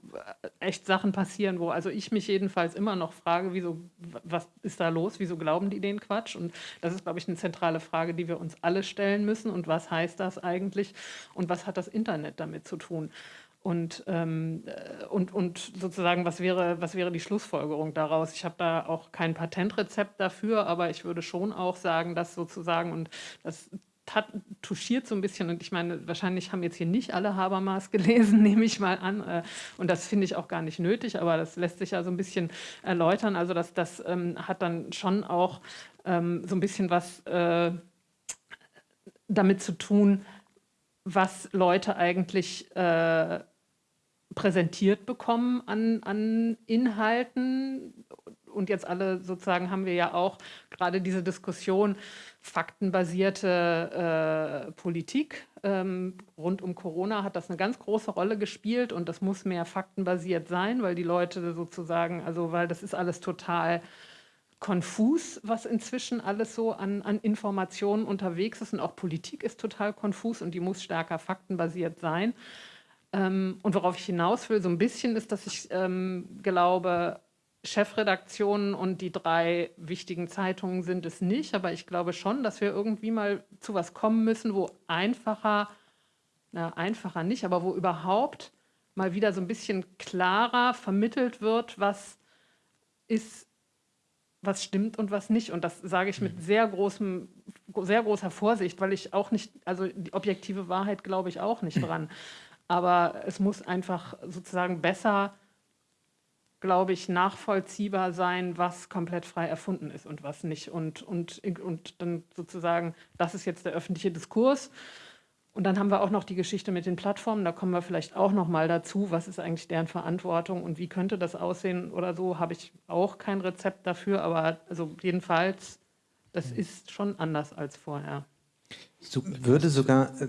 Speaker 4: echt Sachen passieren, wo also ich mich jedenfalls immer noch frage, wieso, was ist da los, wieso glauben die den Quatsch? Und das ist, glaube ich, eine zentrale Frage, die wir uns alle stellen müssen. Und was heißt das eigentlich? Und was hat das Internet damit zu tun? Und, ähm, äh, und, und sozusagen, was wäre, was wäre die Schlussfolgerung daraus? Ich habe da auch kein Patentrezept dafür, aber ich würde schon auch sagen, dass sozusagen, und das touchiert so ein bisschen und ich meine, wahrscheinlich haben jetzt hier nicht alle Habermas gelesen, nehme ich mal an äh, und das finde ich auch gar nicht nötig, aber das lässt sich ja so ein bisschen erläutern, also das, das ähm, hat dann schon auch ähm, so ein bisschen was äh, damit zu tun, was Leute eigentlich äh, präsentiert bekommen an, an Inhalten und jetzt alle sozusagen haben wir ja auch gerade diese Diskussion faktenbasierte äh, Politik. Ähm, rund um Corona hat das eine ganz große Rolle gespielt und das muss mehr faktenbasiert sein, weil die Leute sozusagen, also weil das ist alles total konfus, was inzwischen alles so an, an Informationen unterwegs ist und auch Politik ist total konfus und die muss stärker faktenbasiert sein. Ähm, und worauf ich hinaus will, so ein bisschen ist, dass ich ähm, glaube, Chefredaktionen und die drei wichtigen Zeitungen sind es nicht, aber ich glaube schon, dass wir irgendwie mal zu was kommen müssen, wo einfacher, na einfacher nicht, aber wo überhaupt mal wieder so ein bisschen klarer vermittelt wird, was ist, was stimmt und was nicht. Und das sage ich mit mhm. sehr großem, sehr großer Vorsicht, weil ich auch nicht, also die objektive Wahrheit glaube ich auch nicht dran. Aber es muss einfach sozusagen besser glaube ich, nachvollziehbar sein, was komplett frei erfunden ist und was nicht. Und, und, und dann sozusagen, das ist jetzt der öffentliche Diskurs. Und dann haben wir auch noch die Geschichte mit den Plattformen, da kommen wir vielleicht auch noch mal dazu, was ist eigentlich deren Verantwortung und wie könnte das aussehen oder so, habe ich auch kein Rezept dafür, aber also jedenfalls, das mhm. ist schon anders als vorher.
Speaker 2: So, würde sogar äh,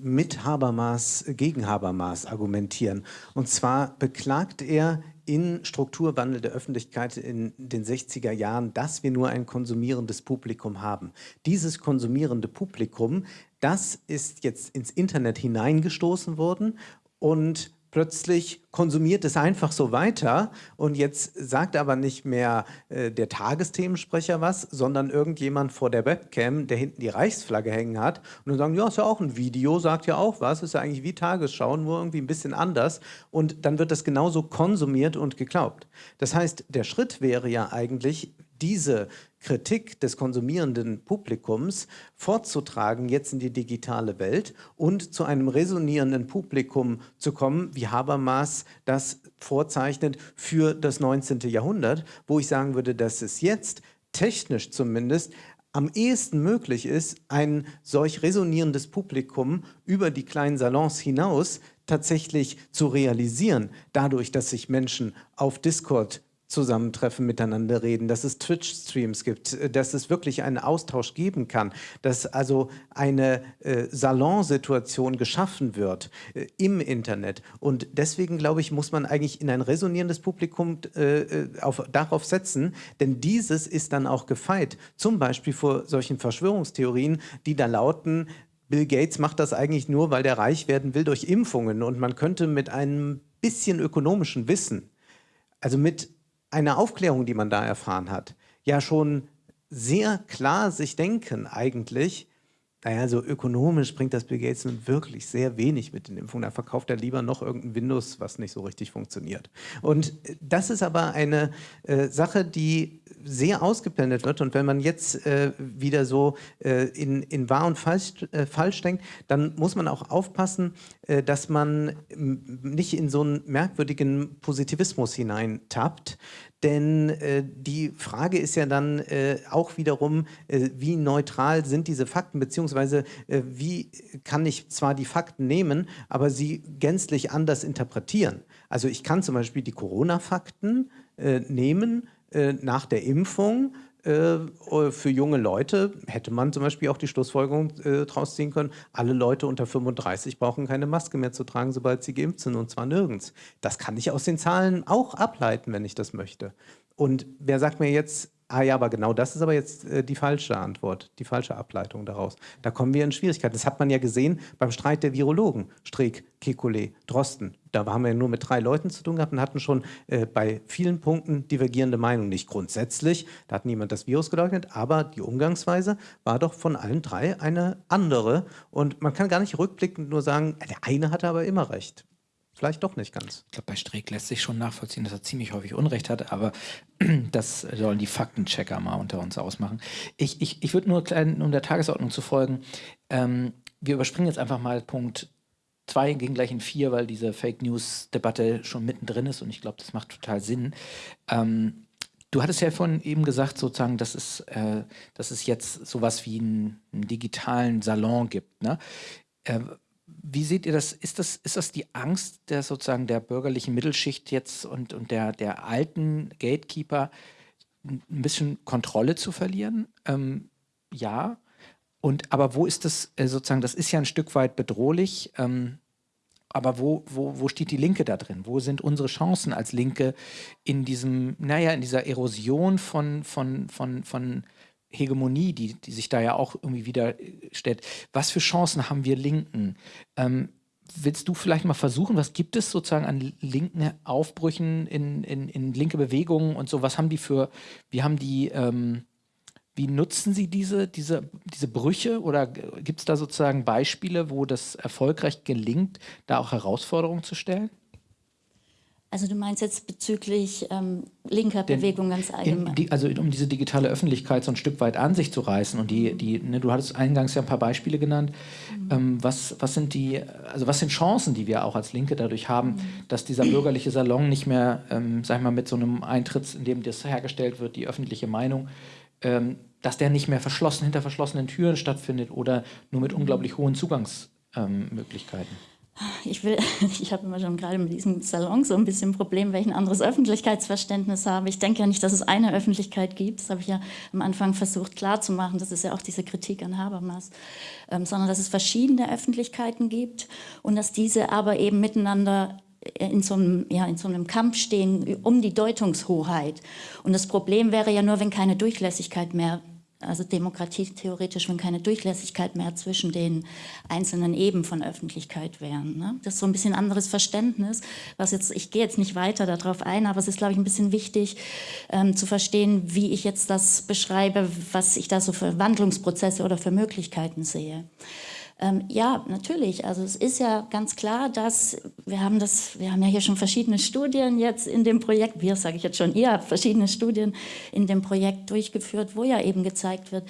Speaker 2: mit Habermas gegen Habermas argumentieren. Und zwar beklagt er in Strukturwandel der Öffentlichkeit in den 60er Jahren, dass wir nur ein konsumierendes Publikum haben. Dieses konsumierende Publikum, das ist jetzt ins Internet hineingestoßen worden und plötzlich konsumiert es einfach so weiter und jetzt sagt aber nicht mehr äh, der Tagesthemensprecher was, sondern irgendjemand vor der Webcam, der hinten die Reichsflagge hängen hat und dann sagen, ja, ist ja auch ein Video, sagt ja auch was, ist ja eigentlich wie Tagesschau, nur irgendwie ein bisschen anders und dann wird das genauso konsumiert und geglaubt. Das heißt, der Schritt wäre ja eigentlich, diese Kritik des konsumierenden Publikums fortzutragen jetzt in die digitale Welt und zu einem resonierenden Publikum zu kommen, wie Habermas das vorzeichnet für das 19. Jahrhundert, wo ich sagen würde, dass es jetzt technisch zumindest am ehesten möglich ist, ein solch resonierendes Publikum über die kleinen Salons hinaus tatsächlich zu realisieren, dadurch, dass sich Menschen auf Discord zusammentreffen, miteinander reden, dass es Twitch-Streams gibt, äh, dass es wirklich einen Austausch geben kann, dass also eine äh, Salonsituation geschaffen wird äh, im Internet. Und deswegen, glaube ich, muss man eigentlich in ein resonierendes Publikum äh, äh, auf, darauf setzen, denn dieses ist dann auch gefeit, zum Beispiel vor solchen Verschwörungstheorien, die da lauten, Bill Gates macht das eigentlich nur, weil der reich werden will durch Impfungen und man könnte mit einem bisschen ökonomischen Wissen, also mit eine Aufklärung, die man da erfahren hat, ja schon sehr klar sich denken eigentlich, naja, so ökonomisch bringt das Bill Gates nun wirklich sehr wenig mit den Impfungen. Da verkauft er lieber noch irgendein Windows, was nicht so richtig funktioniert. Und das ist aber eine äh, Sache, die sehr ausgeblendet wird. Und wenn man jetzt äh, wieder so äh, in, in wahr und falsch, äh, falsch denkt, dann muss man auch aufpassen, äh, dass man nicht in so einen merkwürdigen Positivismus hineintappt. Denn äh, die Frage ist ja dann äh, auch wiederum, äh, wie neutral sind diese Fakten, beziehungsweise äh, wie kann ich zwar die Fakten nehmen, aber sie gänzlich anders interpretieren. Also ich kann zum Beispiel die Corona-Fakten äh, nehmen äh, nach der Impfung, für junge Leute hätte man zum Beispiel auch die Schlussfolgerung äh, draus ziehen können, alle Leute unter 35 brauchen keine Maske mehr zu tragen, sobald sie geimpft sind und zwar nirgends. Das kann ich aus den Zahlen auch ableiten, wenn ich das möchte. Und wer sagt mir jetzt, Ah ja, aber genau das ist aber jetzt äh, die falsche Antwort, die falsche Ableitung daraus. Da kommen wir in Schwierigkeiten. Das hat man ja gesehen beim Streit der Virologen, Streeck, Kekulé, Drosten. Da haben wir ja nur mit drei Leuten zu tun gehabt und hatten schon äh, bei vielen Punkten divergierende Meinungen. Nicht grundsätzlich, da hat niemand das Virus geleugnet, aber die Umgangsweise war doch von allen drei eine andere. Und man kann gar nicht rückblickend nur sagen, der eine hatte aber immer recht vielleicht doch nicht ganz.
Speaker 1: Ich glaube, bei Streeck lässt sich schon nachvollziehen, dass er ziemlich häufig Unrecht hat, aber das sollen die Faktenchecker mal unter uns ausmachen. Ich, ich, ich würde nur klein, um der Tagesordnung zu folgen, ähm, wir überspringen jetzt einfach mal Punkt 2, gehen gleich in 4, weil diese Fake News-Debatte schon mittendrin ist und ich glaube, das macht total Sinn. Ähm, Du hattest ja vorhin eben gesagt, sozusagen, dass es, äh, dass es jetzt sowas wie einen, einen digitalen Salon gibt. Ne? Äh, wie seht ihr das? Ist das, ist das die Angst der sozusagen der bürgerlichen Mittelschicht jetzt und, und der, der alten Gatekeeper, ein bisschen Kontrolle zu verlieren? Ähm, ja. Und aber wo ist das äh, sozusagen, das ist ja ein Stück weit bedrohlich, ähm, aber wo, wo, wo steht die Linke da drin? Wo sind unsere Chancen als Linke in diesem, naja, in dieser Erosion von, von, von, von Hegemonie, die, die sich da ja auch irgendwie wieder äh, stellt. Was für Chancen haben wir Linken? Ähm, willst du vielleicht mal versuchen, was gibt es sozusagen an linken Aufbrüchen in, in, in linke Bewegungen und so? Was haben die für, wie haben die, ähm, wie nutzen sie diese, diese, diese Brüche oder gibt es da sozusagen Beispiele, wo das erfolgreich gelingt, da auch Herausforderungen zu stellen?
Speaker 3: Also du meinst jetzt bezüglich ähm, linker Den, Bewegung ganz allgemein?
Speaker 1: Die, also um diese digitale Öffentlichkeit so ein Stück weit an sich zu reißen und die, die ne, du hattest eingangs ja ein paar Beispiele genannt. Mhm. Ähm, was, was sind die, also was sind Chancen, die wir auch als Linke dadurch haben, mhm. dass dieser bürgerliche Salon nicht mehr, ähm, sag ich mal, mit so einem Eintritt, in dem das hergestellt wird, die öffentliche Meinung, ähm, dass der nicht mehr verschlossen, hinter verschlossenen Türen stattfindet oder nur mit mhm. unglaublich hohen Zugangsmöglichkeiten?
Speaker 3: Ich will, ich habe immer schon gerade mit diesem Salon so ein bisschen ein Problem, weil ich ein anderes Öffentlichkeitsverständnis habe. Ich denke ja nicht, dass es eine Öffentlichkeit gibt. Das habe ich ja am Anfang versucht klarzumachen. Das ist ja auch diese Kritik an Habermas. Ähm, sondern dass es verschiedene Öffentlichkeiten gibt und dass diese aber eben miteinander in so, einem, ja, in so einem Kampf stehen um die Deutungshoheit. Und das Problem wäre ja nur, wenn keine Durchlässigkeit mehr also Demokratie theoretisch, wenn keine Durchlässigkeit mehr zwischen den einzelnen Eben von Öffentlichkeit wären. Ne? Das ist so ein bisschen anderes Verständnis, was jetzt, ich gehe jetzt nicht weiter darauf ein, aber es ist, glaube ich, ein bisschen wichtig ähm, zu verstehen, wie ich jetzt das beschreibe, was ich da so für Wandlungsprozesse oder für Möglichkeiten sehe. Ähm, ja, natürlich. Also es ist ja ganz klar, dass wir haben das, wir haben ja hier schon verschiedene Studien jetzt in dem Projekt, wir sage ich jetzt schon, ihr habt verschiedene Studien in dem Projekt durchgeführt, wo ja eben gezeigt wird,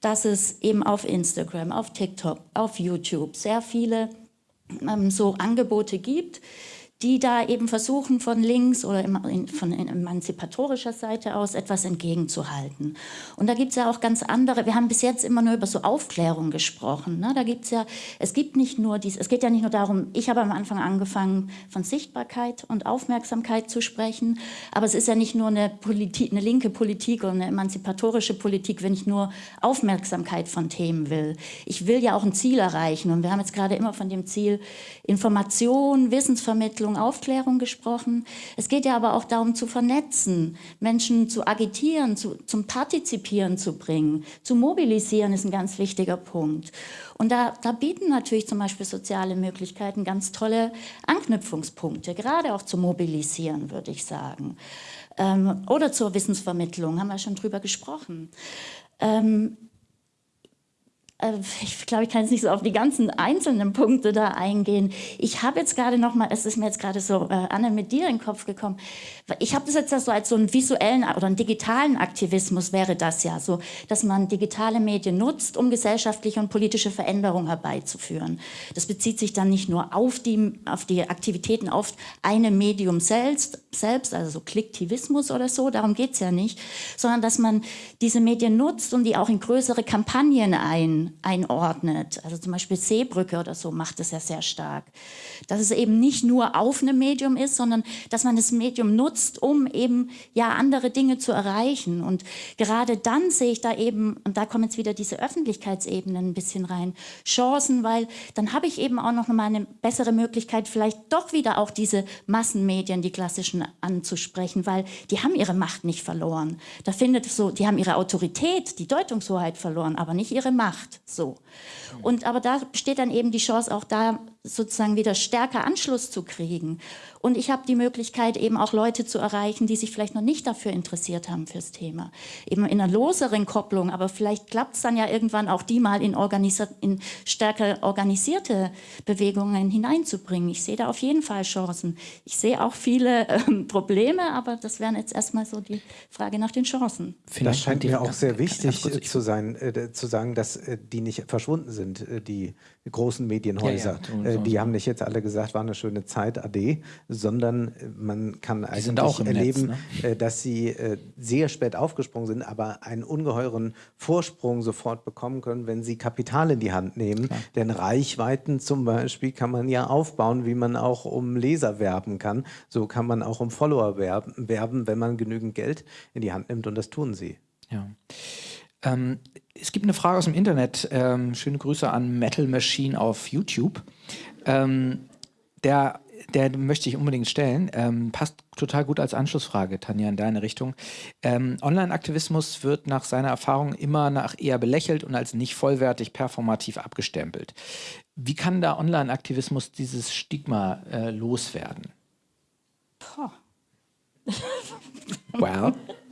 Speaker 3: dass es eben auf Instagram, auf TikTok, auf YouTube sehr viele ähm, so Angebote gibt, die da eben versuchen, von links oder von emanzipatorischer Seite aus etwas entgegenzuhalten. Und da gibt es ja auch ganz andere, wir haben bis jetzt immer nur über so Aufklärung gesprochen. Ne? Da gibt's ja, es gibt nicht nur dies, es geht ja nicht nur darum, ich habe am Anfang angefangen, von Sichtbarkeit und Aufmerksamkeit zu sprechen, aber es ist ja nicht nur eine, Politik, eine linke Politik oder eine emanzipatorische Politik, wenn ich nur Aufmerksamkeit von Themen will. Ich will ja auch ein Ziel erreichen und wir haben jetzt gerade immer von dem Ziel Information, Wissensvermittlung, Entwicklung, Aufklärung gesprochen. Es geht ja aber auch darum zu vernetzen, Menschen zu agitieren, zu, zum Partizipieren zu bringen, zu mobilisieren ist ein ganz wichtiger Punkt. Und da, da bieten natürlich zum Beispiel soziale Möglichkeiten ganz tolle Anknüpfungspunkte, gerade auch zu mobilisieren, würde ich sagen. Ähm, oder zur Wissensvermittlung, haben wir schon drüber gesprochen. Ähm, äh, ich glaube, ich kann jetzt nicht so auf die ganzen einzelnen Punkte da eingehen. Ich habe jetzt gerade noch mal, es ist mir jetzt gerade so, äh, Anne, mit dir in den Kopf gekommen. Ich habe das jetzt so als so einen visuellen oder einen digitalen Aktivismus wäre das ja so, dass man digitale Medien nutzt, um gesellschaftliche und politische Veränderungen herbeizuführen. Das bezieht sich dann nicht nur auf die, auf die Aktivitäten auf einem Medium selbst, selbst, also so Klicktivismus oder so, darum geht es ja nicht, sondern dass man diese Medien nutzt und die auch in größere Kampagnen ein einordnet. Also zum Beispiel Seebrücke oder so macht es ja sehr stark. Dass es eben nicht nur auf einem Medium ist, sondern dass man das Medium nutzt, um eben ja andere Dinge zu erreichen. Und gerade dann sehe ich da eben, und da kommen jetzt wieder diese Öffentlichkeitsebenen ein bisschen rein, Chancen, weil dann habe ich eben auch noch mal eine bessere Möglichkeit, vielleicht doch wieder auch diese Massenmedien, die klassischen, anzusprechen, weil die haben ihre Macht nicht verloren. Da findet es so, die haben ihre Autorität, die Deutungshoheit verloren, aber nicht ihre Macht. So. Und aber da besteht dann eben die Chance, auch da sozusagen wieder stärker Anschluss zu kriegen. Und ich habe die Möglichkeit, eben auch Leute zu erreichen, die sich vielleicht noch nicht dafür interessiert haben fürs Thema. Eben in einer loseren Kopplung, aber vielleicht klappt es dann ja irgendwann auch die mal in, in stärker organisierte Bewegungen hineinzubringen. Ich sehe da auf jeden Fall Chancen. Ich sehe auch viele ähm, Probleme, aber das wären jetzt erstmal so die Frage nach den Chancen.
Speaker 2: Das scheint mir auch sehr wichtig zu sein, äh, zu sagen, dass äh, die nicht verschwunden sind, äh, die großen Medienhäuser. Ja, ja, äh, die haben nicht jetzt alle gesagt, war eine schöne Zeit, ade, sondern äh, man kann eigentlich erleben, Netz, ne? Äh, dass sie sehr spät aufgesprungen sind, aber einen ungeheuren Vorsprung sofort bekommen können, wenn sie Kapital in die Hand nehmen. Klar. Denn Reichweiten zum Beispiel kann man ja aufbauen, wie man auch um Leser werben kann. So kann man auch um Follower werben, wenn man genügend Geld in die Hand nimmt und das tun sie.
Speaker 1: Ja. Ähm, es gibt eine Frage aus dem Internet. Ähm, schöne Grüße an Metal Machine auf YouTube. Ähm, der der möchte ich unbedingt stellen. Ähm, passt total gut als Anschlussfrage, Tanja, in deine Richtung. Ähm, Online-Aktivismus wird nach seiner Erfahrung immer nach eher belächelt und als nicht vollwertig performativ abgestempelt. Wie kann da Online-Aktivismus dieses Stigma äh, loswerden?
Speaker 3: Poh.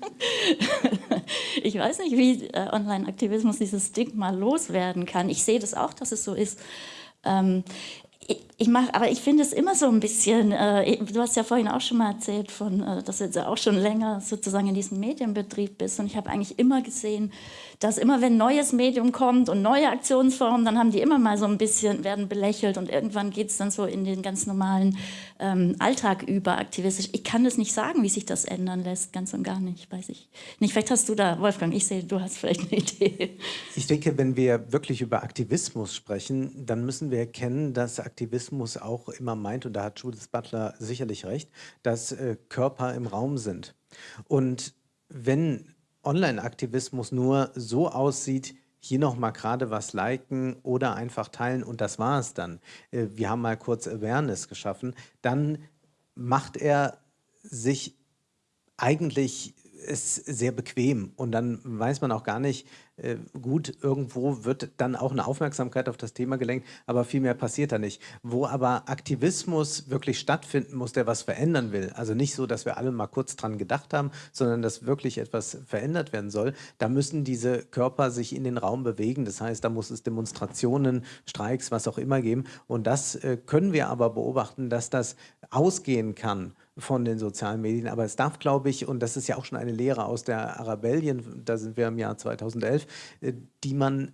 Speaker 3: Ich weiß nicht, wie äh, Online-Aktivismus dieses Stigma loswerden kann. Ich sehe das auch, dass es so ist. Ähm, ich, ich mache, aber ich finde es immer so ein bisschen, äh, du hast ja vorhin auch schon mal erzählt, von, äh, dass du jetzt auch schon länger sozusagen in diesem Medienbetrieb bist und ich habe eigentlich immer gesehen, dass immer wenn neues Medium kommt und neue Aktionsformen, dann haben die immer mal so ein bisschen, werden belächelt und irgendwann geht es dann so in den ganz normalen ähm, Alltag über aktivistisch. Ich kann das nicht sagen, wie sich das ändern lässt, ganz und gar nicht, weiß ich nicht. Vielleicht hast du da, Wolfgang, ich sehe, du hast vielleicht eine Idee.
Speaker 2: Ich denke, wenn wir wirklich über Aktivismus sprechen, dann müssen wir erkennen, dass Aktivismus auch immer meint, und da hat Judith Butler sicherlich recht, dass äh, Körper im Raum sind. Und wenn Online-Aktivismus nur so aussieht, hier noch mal gerade was liken oder einfach teilen und das war es dann. Äh, wir haben mal kurz Awareness geschaffen. Dann macht er sich eigentlich ist sehr bequem und dann weiß man auch gar nicht, äh, gut, irgendwo wird dann auch eine Aufmerksamkeit auf das Thema gelenkt, aber viel mehr passiert da nicht. Wo aber Aktivismus wirklich stattfinden muss, der was verändern will, also nicht so, dass wir alle mal kurz dran gedacht haben, sondern dass wirklich etwas verändert werden soll, da müssen diese Körper sich in den Raum bewegen. Das heißt, da muss es Demonstrationen, Streiks, was auch immer geben und das äh, können wir aber beobachten, dass das ausgehen kann von den sozialen Medien. Aber es darf, glaube ich, und das ist ja auch schon eine Lehre aus der Arabellien, da sind wir im Jahr 2011, äh, die man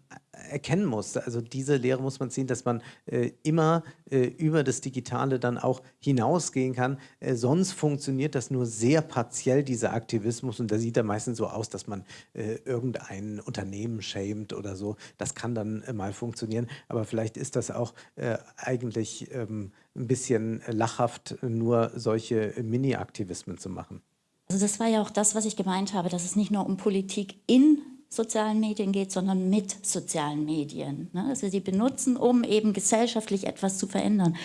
Speaker 2: erkennen muss. Also diese Lehre muss man ziehen, dass man äh, immer äh, über das Digitale dann auch hinausgehen kann. Äh, sonst funktioniert das nur sehr partiell, dieser Aktivismus. Und da sieht er meistens so aus, dass man äh, irgendein Unternehmen schämt oder so. Das kann dann äh, mal funktionieren. Aber vielleicht ist das auch äh, eigentlich ähm, ein bisschen lachhaft, nur solche Mini-Aktivismen zu machen.
Speaker 3: Also das war ja auch das, was ich gemeint habe, dass es nicht nur um Politik in sozialen Medien geht, sondern mit sozialen Medien. Ne? Also sie benutzen, um eben gesellschaftlich etwas zu verändern.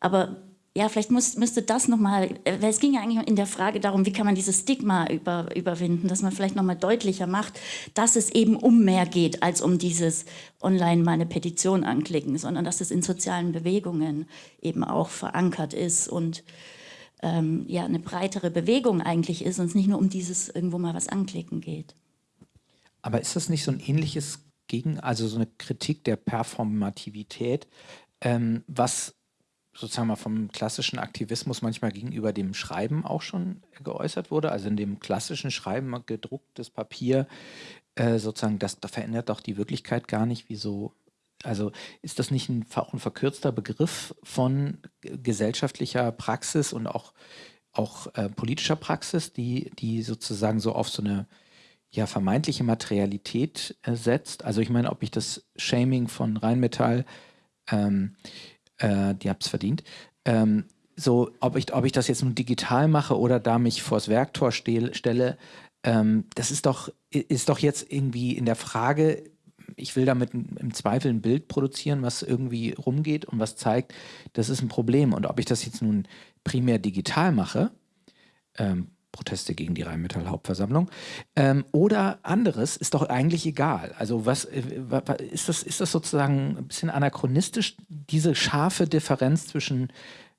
Speaker 3: Aber ja, vielleicht muss, müsste das nochmal, weil es ging ja eigentlich in der Frage darum, wie kann man dieses Stigma über, überwinden, dass man vielleicht nochmal deutlicher macht, dass es eben um mehr geht, als um dieses online mal eine Petition anklicken, sondern dass es in sozialen Bewegungen eben auch verankert ist und ähm, ja, eine breitere Bewegung eigentlich ist und es nicht nur um dieses irgendwo mal was anklicken geht.
Speaker 1: Aber ist das nicht so ein ähnliches Gegen, also so eine Kritik der Performativität, ähm, was sozusagen mal vom klassischen Aktivismus manchmal gegenüber dem Schreiben auch schon geäußert wurde? Also in dem klassischen Schreiben gedrucktes Papier, äh, sozusagen, das, verändert doch die Wirklichkeit gar nicht. Wieso? Also ist das nicht ein, auch ein verkürzter Begriff von gesellschaftlicher Praxis und auch, auch äh, politischer Praxis, die, die sozusagen so auf so eine ja, vermeintliche Materialität äh, setzt. Also ich meine, ob ich das Shaming von Rheinmetall, ähm, äh, die es verdient, ähm, so, ob ich, ob ich das jetzt nun digital mache oder da mich vors Werktor stehl, stelle, ähm, das ist doch, ist doch jetzt irgendwie in der Frage, ich will damit im Zweifel ein Bild produzieren, was irgendwie rumgeht und was zeigt, das ist ein Problem. Und ob ich das jetzt nun primär digital mache, ähm, Proteste gegen die Rheinmetall-Hauptversammlung. Ähm, oder anderes ist doch eigentlich egal. Also was äh, ist das, ist das sozusagen ein bisschen anachronistisch, diese scharfe Differenz zwischen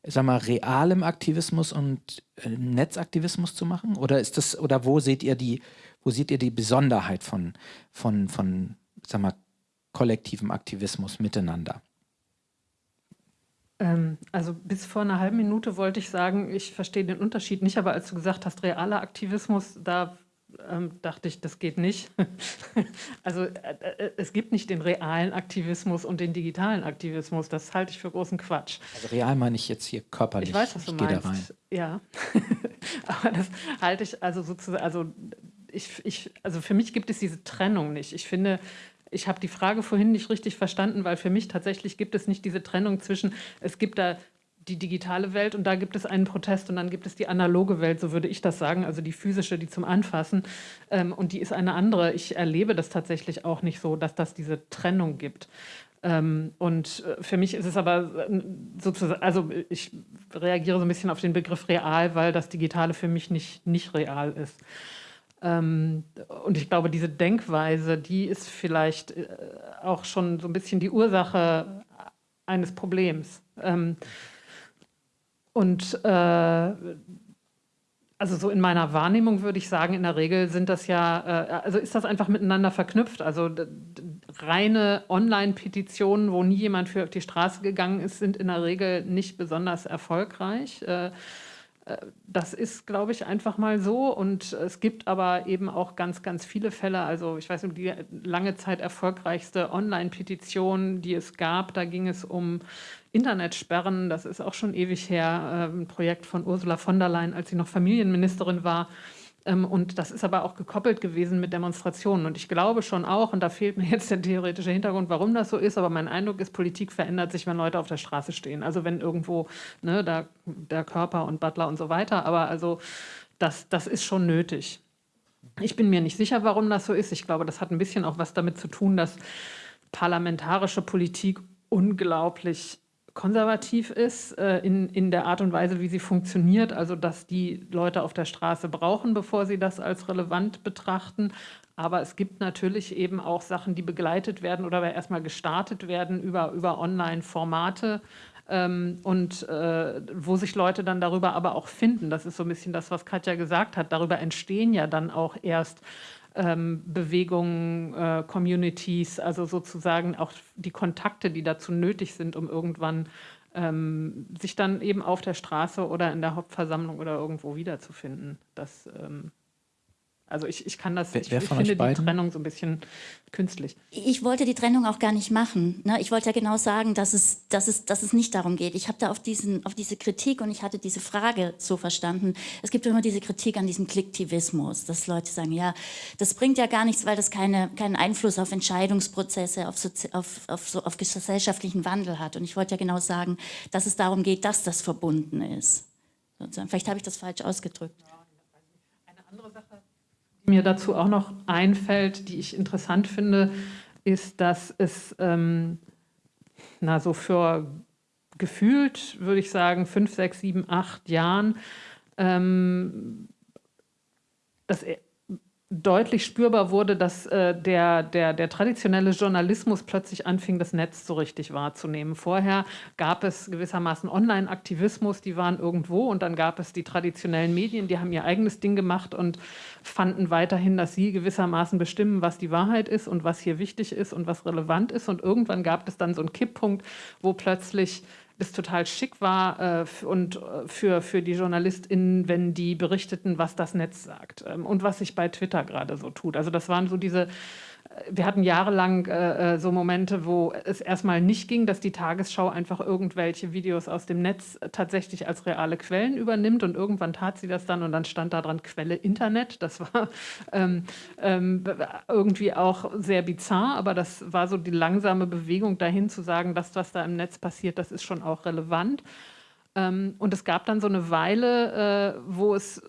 Speaker 1: sag mal, realem Aktivismus und äh, Netzaktivismus zu machen? Oder ist das, oder wo seht ihr die, wo seht ihr die Besonderheit von, von, von sag mal, kollektivem Aktivismus miteinander?
Speaker 4: Ähm, also bis vor einer halben Minute wollte ich sagen, ich verstehe den Unterschied nicht, aber als du gesagt hast, realer Aktivismus, da ähm, dachte ich, das geht nicht. also äh, äh, es gibt nicht den realen Aktivismus und den digitalen Aktivismus. Das halte ich für großen Quatsch.
Speaker 1: Also real meine ich jetzt hier körperlich.
Speaker 4: Ich weiß, was du ich meinst. Ja, aber das halte ich also sozusagen, also ich, ich, also für mich gibt es diese Trennung nicht. Ich finde, ich habe die Frage vorhin nicht richtig verstanden, weil für mich tatsächlich gibt es nicht diese Trennung zwischen, es gibt da die digitale Welt und da gibt es einen Protest und dann gibt es die analoge Welt, so würde ich das sagen, also die physische, die zum Anfassen ähm, und die ist eine andere. Ich erlebe das tatsächlich auch nicht so, dass das diese Trennung gibt. Ähm, und äh, für mich ist es aber äh, sozusagen, also ich reagiere so ein bisschen auf den Begriff real, weil das Digitale für mich nicht, nicht real ist. Ähm, und ich glaube, diese Denkweise, die ist vielleicht äh, auch schon so ein bisschen die Ursache eines Problems. Ähm, und äh, also so in meiner Wahrnehmung würde ich sagen, in der Regel sind das ja, äh, also ist das einfach miteinander verknüpft. Also reine Online-Petitionen, wo nie jemand für auf die Straße gegangen ist, sind in der Regel nicht besonders erfolgreich. Äh, das ist, glaube ich, einfach mal so. Und es gibt aber eben auch ganz, ganz viele Fälle. Also ich weiß nicht, die lange Zeit erfolgreichste Online-Petition, die es gab, da ging es um Internetsperren. Das ist auch schon ewig her. Äh, ein Projekt von Ursula von der Leyen, als sie noch Familienministerin war. Ähm, und das ist aber auch gekoppelt gewesen mit Demonstrationen. Und ich glaube schon auch, und da fehlt mir jetzt der theoretische Hintergrund, warum das so ist, aber mein Eindruck ist, Politik verändert sich, wenn Leute auf der Straße stehen. Also wenn irgendwo ne, da, der Körper und Butler und so weiter, aber also das, das ist schon nötig. Ich bin mir nicht sicher, warum das so ist. Ich glaube, das hat ein bisschen auch was damit zu tun, dass parlamentarische Politik unglaublich konservativ ist äh, in, in der Art und Weise, wie sie funktioniert, also dass die Leute auf der Straße brauchen, bevor sie das als relevant betrachten. Aber es gibt natürlich eben auch Sachen, die begleitet werden oder erstmal gestartet werden über, über Online-Formate. Ähm, und äh, wo sich Leute dann darüber aber auch finden. Das ist so ein bisschen das, was Katja gesagt hat. Darüber entstehen ja dann auch erst ähm, Bewegungen, äh, Communities, also sozusagen auch die Kontakte, die dazu nötig sind, um irgendwann ähm, sich dann eben auf der Straße oder in der Hauptversammlung oder irgendwo wiederzufinden. Das ähm, also ich, ich kann das, ich, ich finde die Trennung so ein bisschen künstlich.
Speaker 3: Ich wollte die Trennung auch gar nicht machen. Ne? Ich wollte ja genau sagen, dass es, dass es, dass es nicht darum geht. Ich habe da auf, diesen, auf diese Kritik und ich hatte diese Frage so verstanden. Es gibt immer diese Kritik an diesem Klicktivismus, dass Leute sagen, ja, das bringt ja gar nichts, weil das keine, keinen Einfluss auf Entscheidungsprozesse, auf, Sozi auf, auf, so, auf gesellschaftlichen Wandel hat. Und ich wollte ja genau sagen, dass es darum geht, dass das verbunden ist. Vielleicht habe ich das falsch ausgedrückt.
Speaker 4: Eine andere Sache mir dazu auch noch einfällt, die ich interessant finde, ist, dass es ähm, na, so für gefühlt, würde ich sagen, fünf, sechs, sieben, acht Jahren ähm, das deutlich spürbar wurde, dass äh, der, der, der traditionelle Journalismus plötzlich anfing, das Netz so richtig wahrzunehmen. Vorher gab es gewissermaßen Online-Aktivismus, die waren irgendwo und dann gab es die traditionellen Medien, die haben ihr eigenes Ding gemacht und fanden weiterhin, dass sie gewissermaßen bestimmen, was die Wahrheit ist und was hier wichtig ist und was relevant ist. Und irgendwann gab es dann so einen Kipppunkt, wo plötzlich es total schick war äh, und äh, für, für die JournalistInnen, wenn die berichteten, was das Netz sagt ähm, und was sich bei Twitter gerade so tut. Also das waren so diese wir hatten jahrelang äh, äh, so Momente, wo es erstmal nicht ging, dass die Tagesschau einfach irgendwelche Videos aus dem Netz tatsächlich als reale Quellen übernimmt und irgendwann tat sie das dann und dann stand da dran Quelle Internet. Das war ähm, ähm, irgendwie auch sehr bizarr, aber das war so die langsame Bewegung dahin zu sagen, das, was da im Netz passiert, das ist schon auch relevant. Ähm, und es gab dann so eine Weile, äh, wo es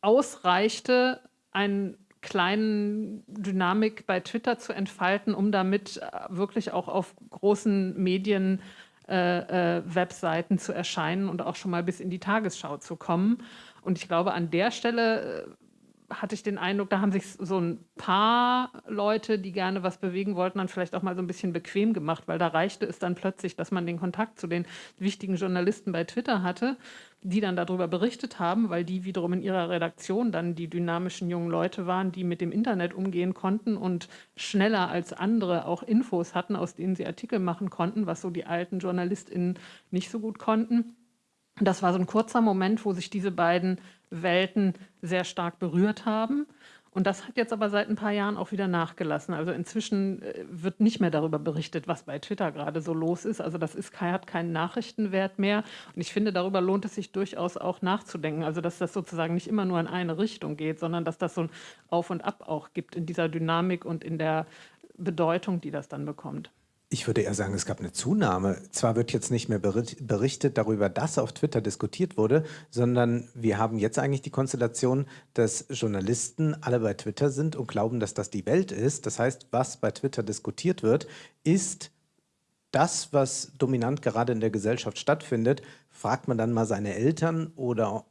Speaker 4: ausreichte, ein kleinen Dynamik bei Twitter zu entfalten, um damit äh, wirklich auch auf großen Medien äh, äh, Webseiten zu erscheinen und auch schon mal bis in die Tagesschau zu kommen. Und ich glaube, an der Stelle hatte ich den Eindruck, da haben sich so ein paar Leute, die gerne was bewegen wollten, dann vielleicht auch mal so ein bisschen bequem gemacht, weil da reichte es dann plötzlich, dass man den Kontakt zu den wichtigen Journalisten bei Twitter hatte, die dann darüber berichtet haben, weil die wiederum in ihrer Redaktion dann die dynamischen jungen Leute waren, die mit dem Internet umgehen konnten und schneller als andere auch Infos hatten, aus denen sie Artikel machen konnten, was so die alten JournalistInnen nicht so gut konnten. Das war so ein kurzer Moment, wo sich diese beiden Welten sehr stark berührt haben. Und das hat jetzt aber seit ein paar Jahren auch wieder nachgelassen. Also inzwischen äh, wird nicht mehr darüber berichtet, was bei Twitter gerade so los ist. Also das ist, hat keinen Nachrichtenwert mehr. Und ich finde, darüber lohnt es sich durchaus auch nachzudenken. Also dass das sozusagen nicht immer nur in eine Richtung geht, sondern dass das so ein Auf und Ab auch gibt in dieser Dynamik und in der Bedeutung, die das dann bekommt.
Speaker 2: Ich würde eher sagen, es gab eine Zunahme. Zwar wird jetzt nicht mehr berichtet darüber, dass auf Twitter diskutiert wurde, sondern wir haben jetzt eigentlich die Konstellation, dass Journalisten alle bei Twitter sind und glauben, dass das die Welt ist. Das heißt, was bei Twitter diskutiert wird, ist das, was dominant gerade in der Gesellschaft stattfindet, fragt man dann mal seine Eltern oder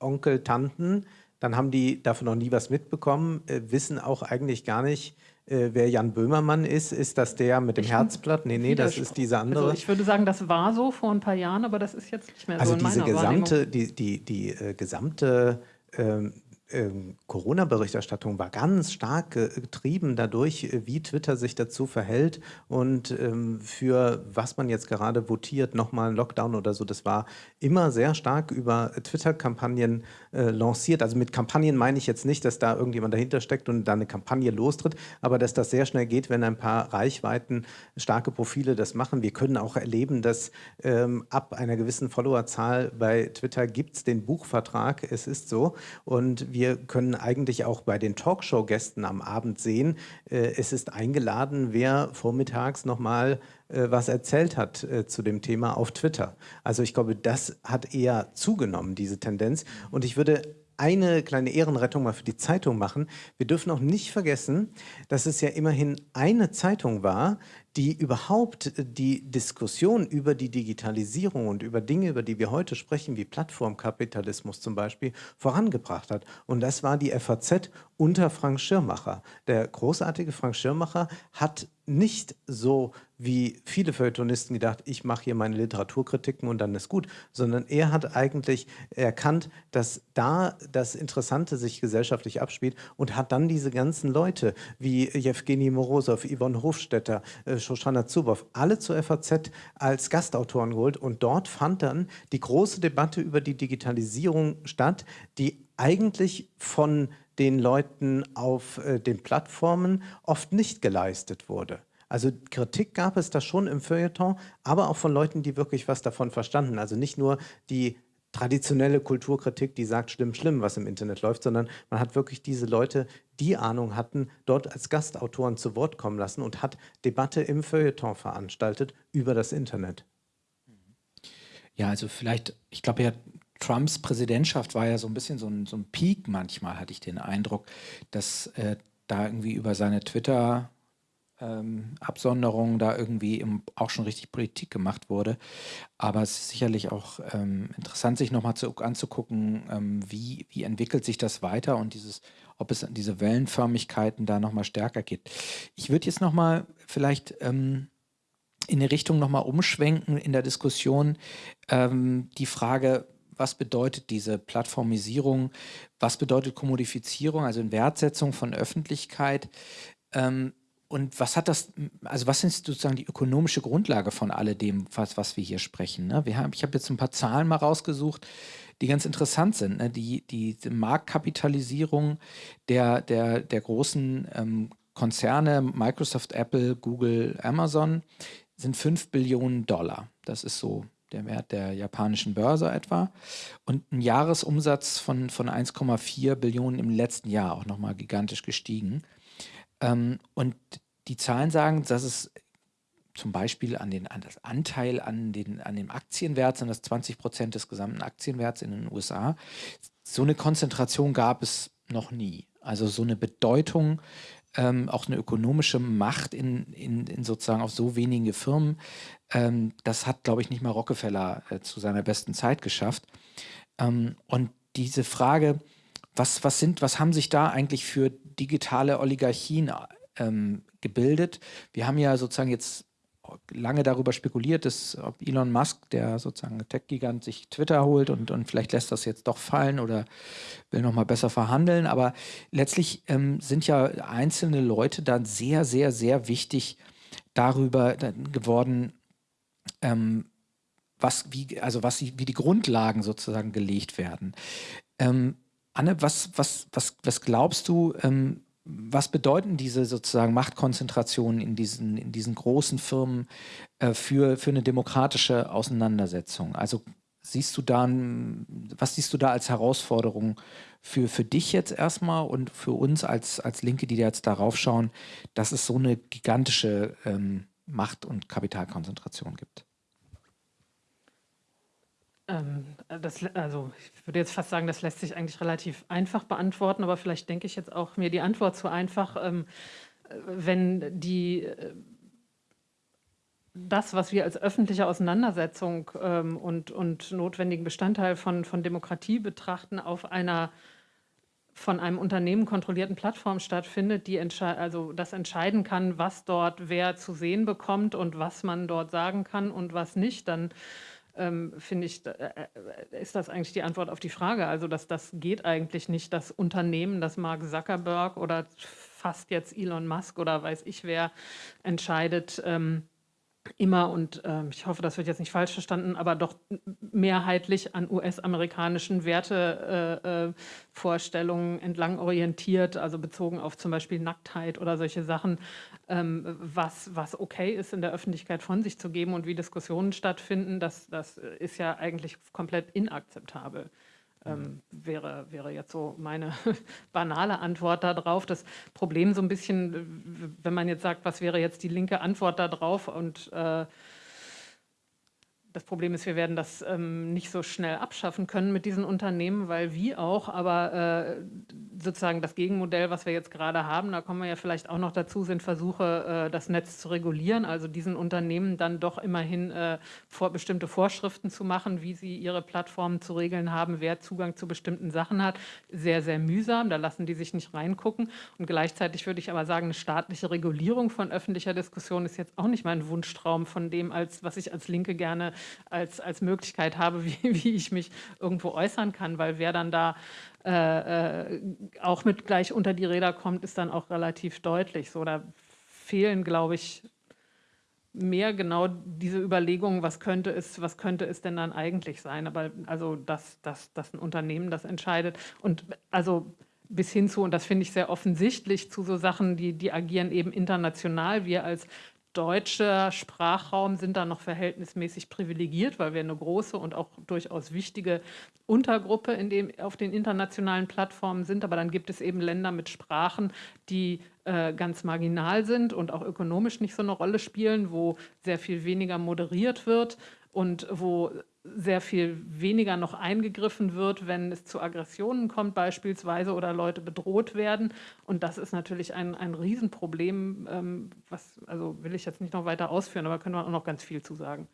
Speaker 2: Onkel, Tanten, dann haben die davon noch nie was mitbekommen, äh, wissen auch eigentlich gar nicht, äh, wer Jan Böhmermann ist. Ist das der mit dem ich Herzblatt? Nee, nee, das ist dieser andere.
Speaker 4: Also ich würde sagen, das war so vor ein paar Jahren, aber das ist jetzt nicht mehr
Speaker 2: also
Speaker 4: so
Speaker 2: in diese meiner gesamte, die, die, die äh, gesamte ähm, ähm, Corona-Berichterstattung war ganz stark getrieben dadurch, äh, wie Twitter sich dazu verhält und ähm, für was man jetzt gerade votiert, nochmal ein Lockdown oder so. Das war immer sehr stark über Twitter-Kampagnen äh, lanciert. Also mit Kampagnen meine ich jetzt nicht, dass da irgendjemand dahinter steckt und da eine Kampagne lostritt, aber dass das sehr schnell geht, wenn ein paar Reichweiten starke Profile das machen. Wir können auch erleben, dass ähm, ab einer gewissen Followerzahl bei Twitter gibt es den Buchvertrag. Es ist so und wir können eigentlich auch bei den Talkshow-Gästen am Abend sehen, äh, es ist eingeladen, wer vormittags nochmal äh, was erzählt hat äh, zu dem Thema auf Twitter. Also ich glaube, das hat eher zugenommen, diese Tendenz. Und ich würde eine kleine Ehrenrettung mal für die Zeitung machen. Wir dürfen auch nicht vergessen, dass es ja immerhin eine Zeitung war, die überhaupt die Diskussion über die Digitalisierung und über Dinge, über die wir heute sprechen, wie Plattformkapitalismus zum Beispiel, vorangebracht hat. Und das war die FAZ unter Frank Schirmacher. Der großartige Frank Schirmacher hat nicht so wie viele Feuilletonisten gedacht, ich mache hier meine Literaturkritiken und dann ist gut, sondern er hat eigentlich erkannt, dass da das Interessante sich gesellschaftlich abspielt und hat dann diese ganzen Leute wie Jewgeni Morosow, Yvonne Hofstetter, äh, Shoshana Zuboff, alle zur FAZ als Gastautoren geholt und dort fand dann die große Debatte über die Digitalisierung statt, die eigentlich von den Leuten auf äh, den Plattformen oft nicht geleistet wurde. Also Kritik gab es da schon im Feuilleton, aber auch von Leuten, die wirklich was davon verstanden. Also nicht nur die traditionelle Kulturkritik, die sagt, schlimm, schlimm, was im Internet läuft, sondern man hat wirklich diese Leute, die Ahnung hatten, dort als Gastautoren zu Wort kommen lassen und hat Debatte im Feuilleton veranstaltet über das Internet.
Speaker 1: Ja, also vielleicht, ich glaube ja, Trumps Präsidentschaft war ja so ein bisschen so ein, so ein Peak manchmal, hatte ich den Eindruck, dass äh, da irgendwie über seine Twitter- ähm, Absonderung da irgendwie im, auch schon richtig Politik gemacht wurde. Aber es ist sicherlich auch ähm, interessant, sich nochmal anzugucken, ähm, wie, wie entwickelt sich das weiter und dieses, ob es diese Wellenförmigkeiten da nochmal stärker geht. Ich würde jetzt nochmal vielleicht ähm, in die Richtung nochmal umschwenken in der Diskussion ähm, die Frage, was bedeutet diese Plattformisierung, was bedeutet Kommodifizierung, also in Wertsetzung von Öffentlichkeit. Ähm, und was hat das, also was ist sozusagen die ökonomische Grundlage von alledem, was, was wir hier sprechen? Ne? Wir haben, ich habe jetzt ein paar Zahlen mal rausgesucht, die ganz interessant sind. Ne? Die, die, die, Marktkapitalisierung der, der, der großen ähm, Konzerne, Microsoft, Apple, Google, Amazon, sind 5 Billionen Dollar. Das ist so der Wert der japanischen Börse etwa. Und ein Jahresumsatz von, von 1,4 Billionen im letzten Jahr auch nochmal gigantisch gestiegen. Ähm, und die Zahlen sagen, dass es zum Beispiel an, den, an das Anteil an, den, an dem Aktienwert, sind das 20 Prozent des gesamten Aktienwerts in den USA. So eine Konzentration gab es noch nie. Also so eine Bedeutung, ähm, auch eine ökonomische Macht in, in, in, sozusagen auf so wenige Firmen, ähm, das hat, glaube ich, nicht mal Rockefeller äh, zu seiner besten Zeit geschafft. Ähm, und diese Frage, was, was, sind, was haben sich da eigentlich für digitale Oligarchien ähm, gebildet? Wir haben ja sozusagen jetzt lange darüber spekuliert, dass ob Elon Musk, der sozusagen Tech-Gigant, sich Twitter holt und, und vielleicht lässt das jetzt doch fallen oder will nochmal besser verhandeln. Aber letztlich ähm, sind ja einzelne Leute dann sehr, sehr, sehr wichtig darüber geworden, ähm, was, wie, also was, wie die Grundlagen sozusagen gelegt werden. Ähm, Anne, was, was, was, was glaubst du, ähm, was bedeuten diese sozusagen Machtkonzentrationen in diesen, in diesen großen Firmen äh, für, für eine demokratische Auseinandersetzung? Also siehst du da, was siehst du da als Herausforderung für, für dich jetzt erstmal und für uns als, als Linke, die jetzt darauf schauen, dass es so eine gigantische ähm, Macht- und Kapitalkonzentration gibt?
Speaker 4: Ähm, das, also ich würde jetzt fast sagen, das lässt sich eigentlich relativ einfach beantworten, aber vielleicht denke ich jetzt auch mir die Antwort zu einfach, ähm, wenn die, äh, das, was wir als öffentliche Auseinandersetzung ähm, und, und notwendigen Bestandteil von, von Demokratie betrachten, auf einer von einem Unternehmen kontrollierten Plattform stattfindet, die also das entscheiden kann, was dort wer zu sehen bekommt und was man dort sagen kann und was nicht, dann ähm, finde ich, äh, äh, ist das eigentlich die Antwort auf die Frage. Also dass das geht eigentlich nicht, das Unternehmen, das Mark Zuckerberg oder fast jetzt Elon Musk oder weiß ich wer entscheidet, ähm, immer und äh, ich hoffe, das wird jetzt nicht falsch verstanden, aber doch mehrheitlich an US-amerikanischen Wertevorstellungen äh, äh, entlang orientiert, also bezogen auf zum Beispiel Nacktheit oder solche Sachen, ähm, was, was okay ist, in der Öffentlichkeit von sich zu geben und wie Diskussionen stattfinden, das, das ist ja eigentlich komplett inakzeptabel ähm, wäre, wäre jetzt so meine banale Antwort darauf. Das Problem so ein bisschen, wenn man jetzt sagt, was wäre jetzt die linke Antwort darauf und äh, das Problem ist, wir werden das ähm, nicht so schnell abschaffen können mit diesen Unternehmen, weil wie auch, aber äh, sozusagen das Gegenmodell, was wir jetzt gerade haben, da kommen wir ja vielleicht auch noch dazu, sind Versuche, äh, das Netz zu regulieren, also diesen Unternehmen dann doch immerhin äh, vor, bestimmte Vorschriften zu machen, wie sie ihre Plattformen zu regeln haben, wer Zugang zu bestimmten Sachen hat. Sehr, sehr mühsam, da lassen die sich nicht reingucken. Und gleichzeitig würde ich aber sagen, eine staatliche Regulierung von öffentlicher Diskussion ist jetzt auch nicht mein Wunschtraum von dem, als was ich als Linke gerne als, als Möglichkeit habe, wie, wie ich mich irgendwo äußern kann, weil wer dann da äh, äh, auch mit gleich unter die Räder kommt, ist dann auch relativ deutlich. So, da fehlen, glaube ich, mehr genau diese Überlegungen, was könnte es, was könnte es denn dann eigentlich sein? Aber also, dass, dass, dass ein Unternehmen das entscheidet und also bis hin zu, und das finde ich sehr offensichtlich, zu so Sachen, die, die agieren eben international. Wir als deutscher Sprachraum sind da noch verhältnismäßig privilegiert, weil wir eine große und auch durchaus wichtige Untergruppe in dem, auf den internationalen Plattformen sind. Aber dann gibt es eben Länder mit Sprachen, die äh, ganz marginal sind und auch ökonomisch nicht so eine Rolle spielen, wo sehr viel weniger moderiert wird und wo sehr viel weniger noch eingegriffen wird, wenn es zu Aggressionen kommt beispielsweise oder Leute bedroht werden. Und das ist natürlich ein, ein Riesenproblem, ähm, was, also will ich jetzt nicht noch weiter ausführen, aber können wir auch noch ganz viel zu sagen.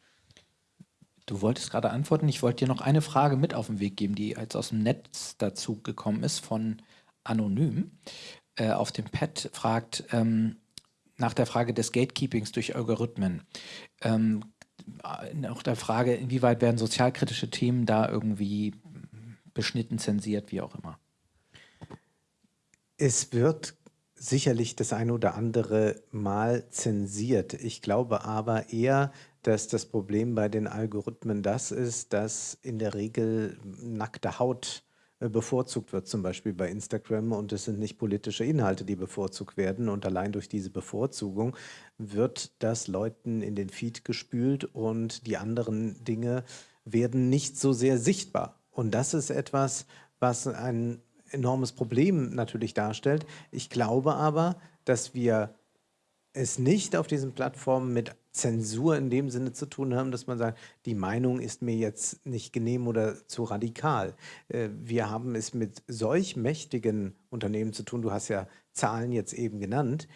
Speaker 1: Du wolltest gerade antworten. Ich wollte dir noch eine Frage mit auf den Weg geben, die jetzt aus dem Netz dazu gekommen ist von Anonym. Äh, auf dem Pad fragt ähm, nach der Frage des Gatekeepings durch Algorithmen. Ähm, auch der Frage, inwieweit werden sozialkritische Themen da irgendwie beschnitten, zensiert, wie auch immer?
Speaker 2: Es wird sicherlich das eine oder andere Mal zensiert. Ich glaube aber eher, dass das Problem bei den Algorithmen das ist, dass in der Regel nackte Haut äh, bevorzugt wird, zum Beispiel bei Instagram und es sind nicht politische Inhalte, die bevorzugt werden und allein durch diese Bevorzugung wird das Leuten in den Feed gespült und die anderen Dinge werden nicht so sehr sichtbar. Und das ist etwas, was ein enormes Problem natürlich darstellt. Ich glaube aber, dass wir es nicht auf diesen Plattformen mit Zensur in dem Sinne zu tun haben, dass man sagt, die Meinung ist mir jetzt nicht genehm oder zu radikal. Äh, wir haben es mit solch mächtigen Unternehmen zu tun, du hast ja Zahlen jetzt eben genannt,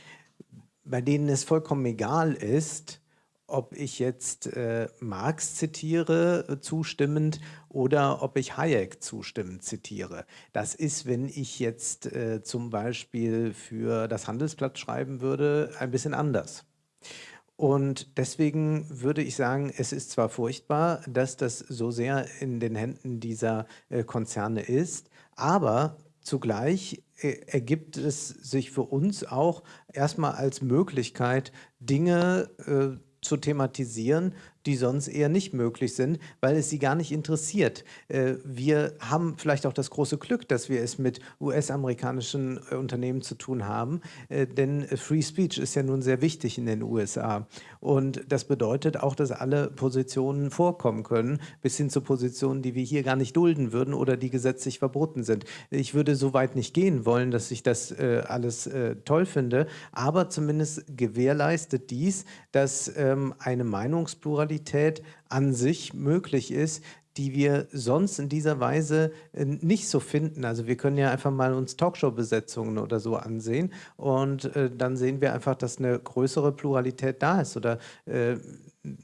Speaker 2: bei denen es vollkommen egal ist, ob ich jetzt äh, Marx zitiere, äh, zustimmend, oder ob ich Hayek zustimmend zitiere. Das ist, wenn ich jetzt äh, zum Beispiel für das Handelsblatt schreiben würde, ein bisschen anders. Und deswegen würde ich sagen, es ist zwar furchtbar, dass das so sehr in den Händen dieser äh, Konzerne ist, aber zugleich äh, ergibt es sich für uns auch erstmal als Möglichkeit, Dinge äh, zu thematisieren, die sonst eher nicht möglich sind, weil es sie gar nicht interessiert. Äh, wir haben vielleicht auch das große Glück, dass wir es mit US-amerikanischen äh, Unternehmen zu tun haben, äh, denn Free Speech ist ja nun sehr wichtig in den USA. Und das bedeutet auch, dass alle Positionen vorkommen können, bis hin zu Positionen, die wir hier gar nicht dulden würden oder die gesetzlich verboten sind. Ich würde so weit nicht gehen wollen, dass ich das alles toll finde, aber zumindest gewährleistet dies, dass ähm, eine Meinungspluralität Qualität an sich möglich ist, die wir sonst in dieser Weise äh, nicht so finden. Also wir können ja einfach mal uns Talkshow-Besetzungen oder so ansehen und äh, dann sehen wir einfach, dass eine größere Pluralität da ist oder äh,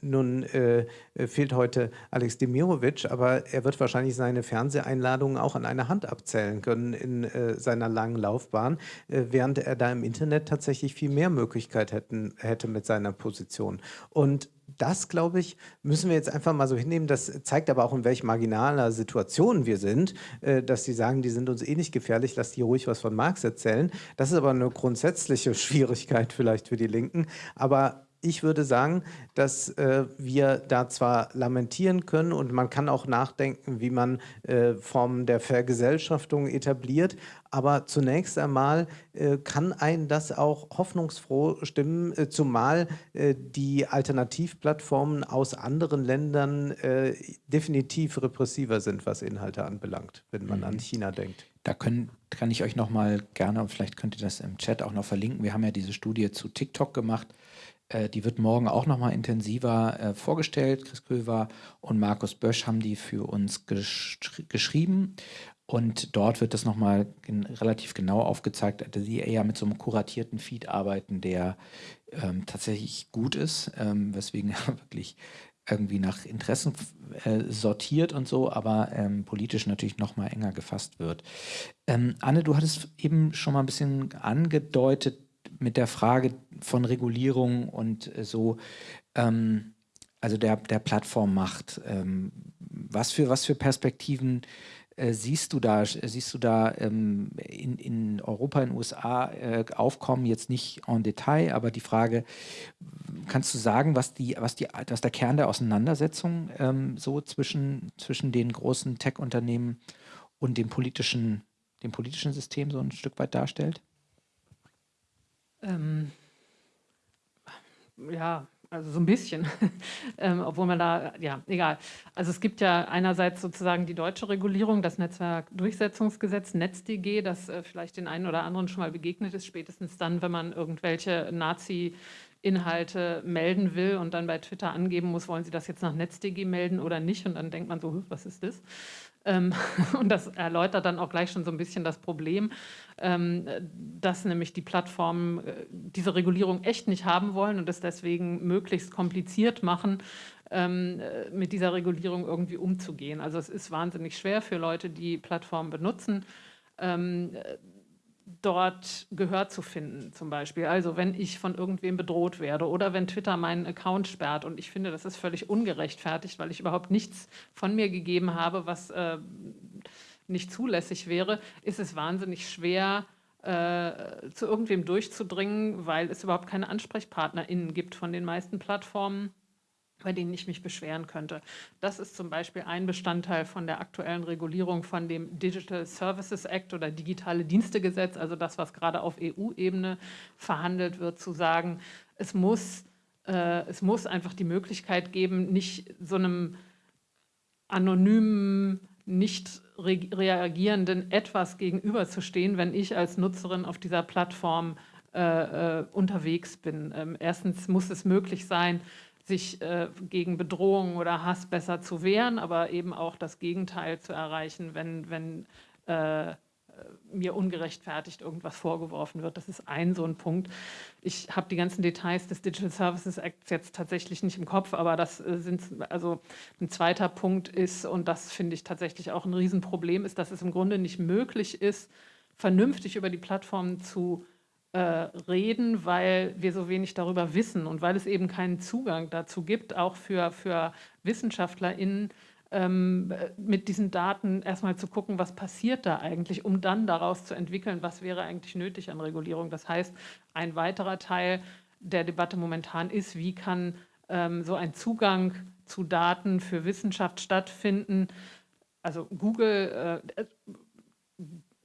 Speaker 2: nun äh, fehlt heute Alex Demirovic, aber er wird wahrscheinlich seine Fernseheinladungen auch an einer Hand abzählen können in äh, seiner langen Laufbahn, äh, während er da im Internet tatsächlich viel mehr Möglichkeit hätten, hätte mit seiner Position. Und das, glaube ich, müssen wir jetzt einfach mal so hinnehmen. Das zeigt aber auch, in welch marginaler Situation wir sind, äh, dass die sagen, die sind uns eh nicht gefährlich, lass die ruhig was von Marx erzählen. Das ist aber eine grundsätzliche Schwierigkeit vielleicht für die Linken. Aber ich würde sagen, dass äh, wir da zwar lamentieren können und man kann auch nachdenken, wie man äh, Formen der Vergesellschaftung etabliert, aber zunächst einmal äh, kann einen das auch hoffnungsfroh stimmen, äh, zumal äh, die Alternativplattformen aus anderen Ländern äh, definitiv repressiver sind, was Inhalte anbelangt, wenn man mhm. an China denkt.
Speaker 1: Da können, kann ich euch noch mal gerne, vielleicht könnt ihr das im Chat auch noch verlinken. Wir haben ja diese Studie zu TikTok gemacht die wird morgen auch noch mal intensiver äh, vorgestellt. Chris Köver und Markus Bösch haben die für uns gesch geschrieben. Und dort wird das nochmal relativ genau aufgezeigt, dass sie eher mit so einem kuratierten Feed arbeiten, der ähm, tatsächlich gut ist, ähm, weswegen er wirklich irgendwie nach Interessen äh, sortiert und so, aber ähm, politisch natürlich nochmal enger gefasst wird. Ähm, Anne, du hattest eben schon mal ein bisschen angedeutet, mit der Frage von Regulierung und äh, so, ähm, also der, der Plattformmacht. Ähm, was, für, was für Perspektiven äh, siehst du da, siehst du da ähm, in, in Europa, in den USA äh, aufkommen, jetzt nicht en Detail, aber die Frage, kannst du sagen, was, die, was, die, was der Kern der Auseinandersetzung ähm, so zwischen, zwischen den großen Tech-Unternehmen und dem politischen, dem politischen System so ein Stück weit darstellt?
Speaker 4: Ähm, ja, also so ein bisschen, ähm, obwohl man da, ja, egal. Also es gibt ja einerseits sozusagen die deutsche Regulierung, das Netzwerkdurchsetzungsgesetz, NetzDG, das äh, vielleicht den einen oder anderen schon mal begegnet ist, spätestens dann, wenn man irgendwelche Nazi- Inhalte melden will und dann bei Twitter angeben muss, wollen Sie das jetzt nach NetzDG melden oder nicht? Und dann denkt man so, was ist das? Ähm, und das erläutert dann auch gleich schon so ein bisschen das Problem, ähm, dass nämlich die Plattformen äh, diese Regulierung echt nicht haben wollen und es deswegen möglichst kompliziert machen, ähm, äh, mit dieser Regulierung irgendwie umzugehen. Also es ist wahnsinnig schwer für Leute, die Plattformen benutzen, dort Gehör zu finden zum Beispiel. Also wenn ich von irgendwem bedroht werde oder wenn Twitter meinen Account sperrt. Und ich finde, das ist völlig ungerechtfertigt, weil ich überhaupt nichts von mir gegeben habe, was äh, nicht zulässig wäre, ist es wahnsinnig schwer, äh, zu irgendwem durchzudringen, weil es überhaupt keine AnsprechpartnerInnen gibt von den meisten Plattformen bei denen ich mich beschweren könnte. Das ist zum Beispiel ein Bestandteil von der aktuellen Regulierung von dem Digital Services Act oder Digitale Dienstegesetz, also das, was gerade auf EU-Ebene verhandelt wird, zu sagen, es muss, äh, es muss einfach die Möglichkeit geben, nicht so einem anonymen, nicht re reagierenden etwas gegenüberzustehen, wenn ich als Nutzerin auf dieser Plattform äh, äh, unterwegs bin. Ähm, erstens muss es möglich sein, sich äh, gegen Bedrohung oder Hass besser zu wehren, aber eben auch das Gegenteil zu erreichen, wenn, wenn äh, mir ungerechtfertigt irgendwas vorgeworfen wird. Das ist ein so ein Punkt. Ich habe die ganzen Details des Digital Services Acts jetzt tatsächlich nicht im Kopf, aber das äh, sind, also ein zweiter Punkt ist, und das finde ich tatsächlich auch ein Riesenproblem, ist, dass es im Grunde nicht möglich ist, vernünftig über die Plattformen zu äh, reden, weil wir so wenig darüber wissen und weil es eben keinen Zugang dazu gibt, auch für, für WissenschaftlerInnen, ähm, mit diesen Daten erstmal zu gucken, was passiert da eigentlich, um dann daraus zu entwickeln, was wäre eigentlich nötig an Regulierung. Das heißt, ein weiterer Teil der Debatte momentan ist, wie kann ähm, so ein Zugang zu Daten für Wissenschaft stattfinden. Also Google äh,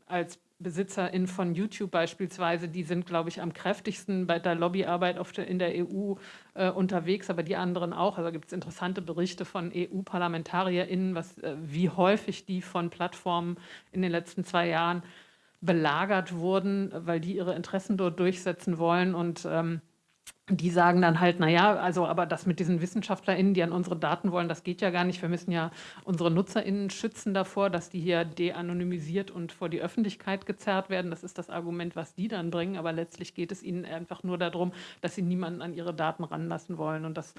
Speaker 4: als BesitzerInnen von YouTube beispielsweise, die sind, glaube ich, am kräftigsten bei der Lobbyarbeit der, in der EU äh, unterwegs, aber die anderen auch. Also gibt es interessante Berichte von EU-ParlamentarierInnen, äh, wie häufig die von Plattformen in den letzten zwei Jahren belagert wurden, weil die ihre Interessen dort durchsetzen wollen und ähm, die sagen dann halt, naja, also aber das mit diesen WissenschaftlerInnen, die an unsere Daten wollen, das geht ja gar nicht. Wir müssen ja unsere NutzerInnen schützen davor, dass die hier de-anonymisiert und vor die Öffentlichkeit gezerrt werden. Das ist das Argument, was die dann bringen. Aber letztlich geht es ihnen einfach nur darum, dass sie niemanden an ihre Daten ranlassen wollen. Und das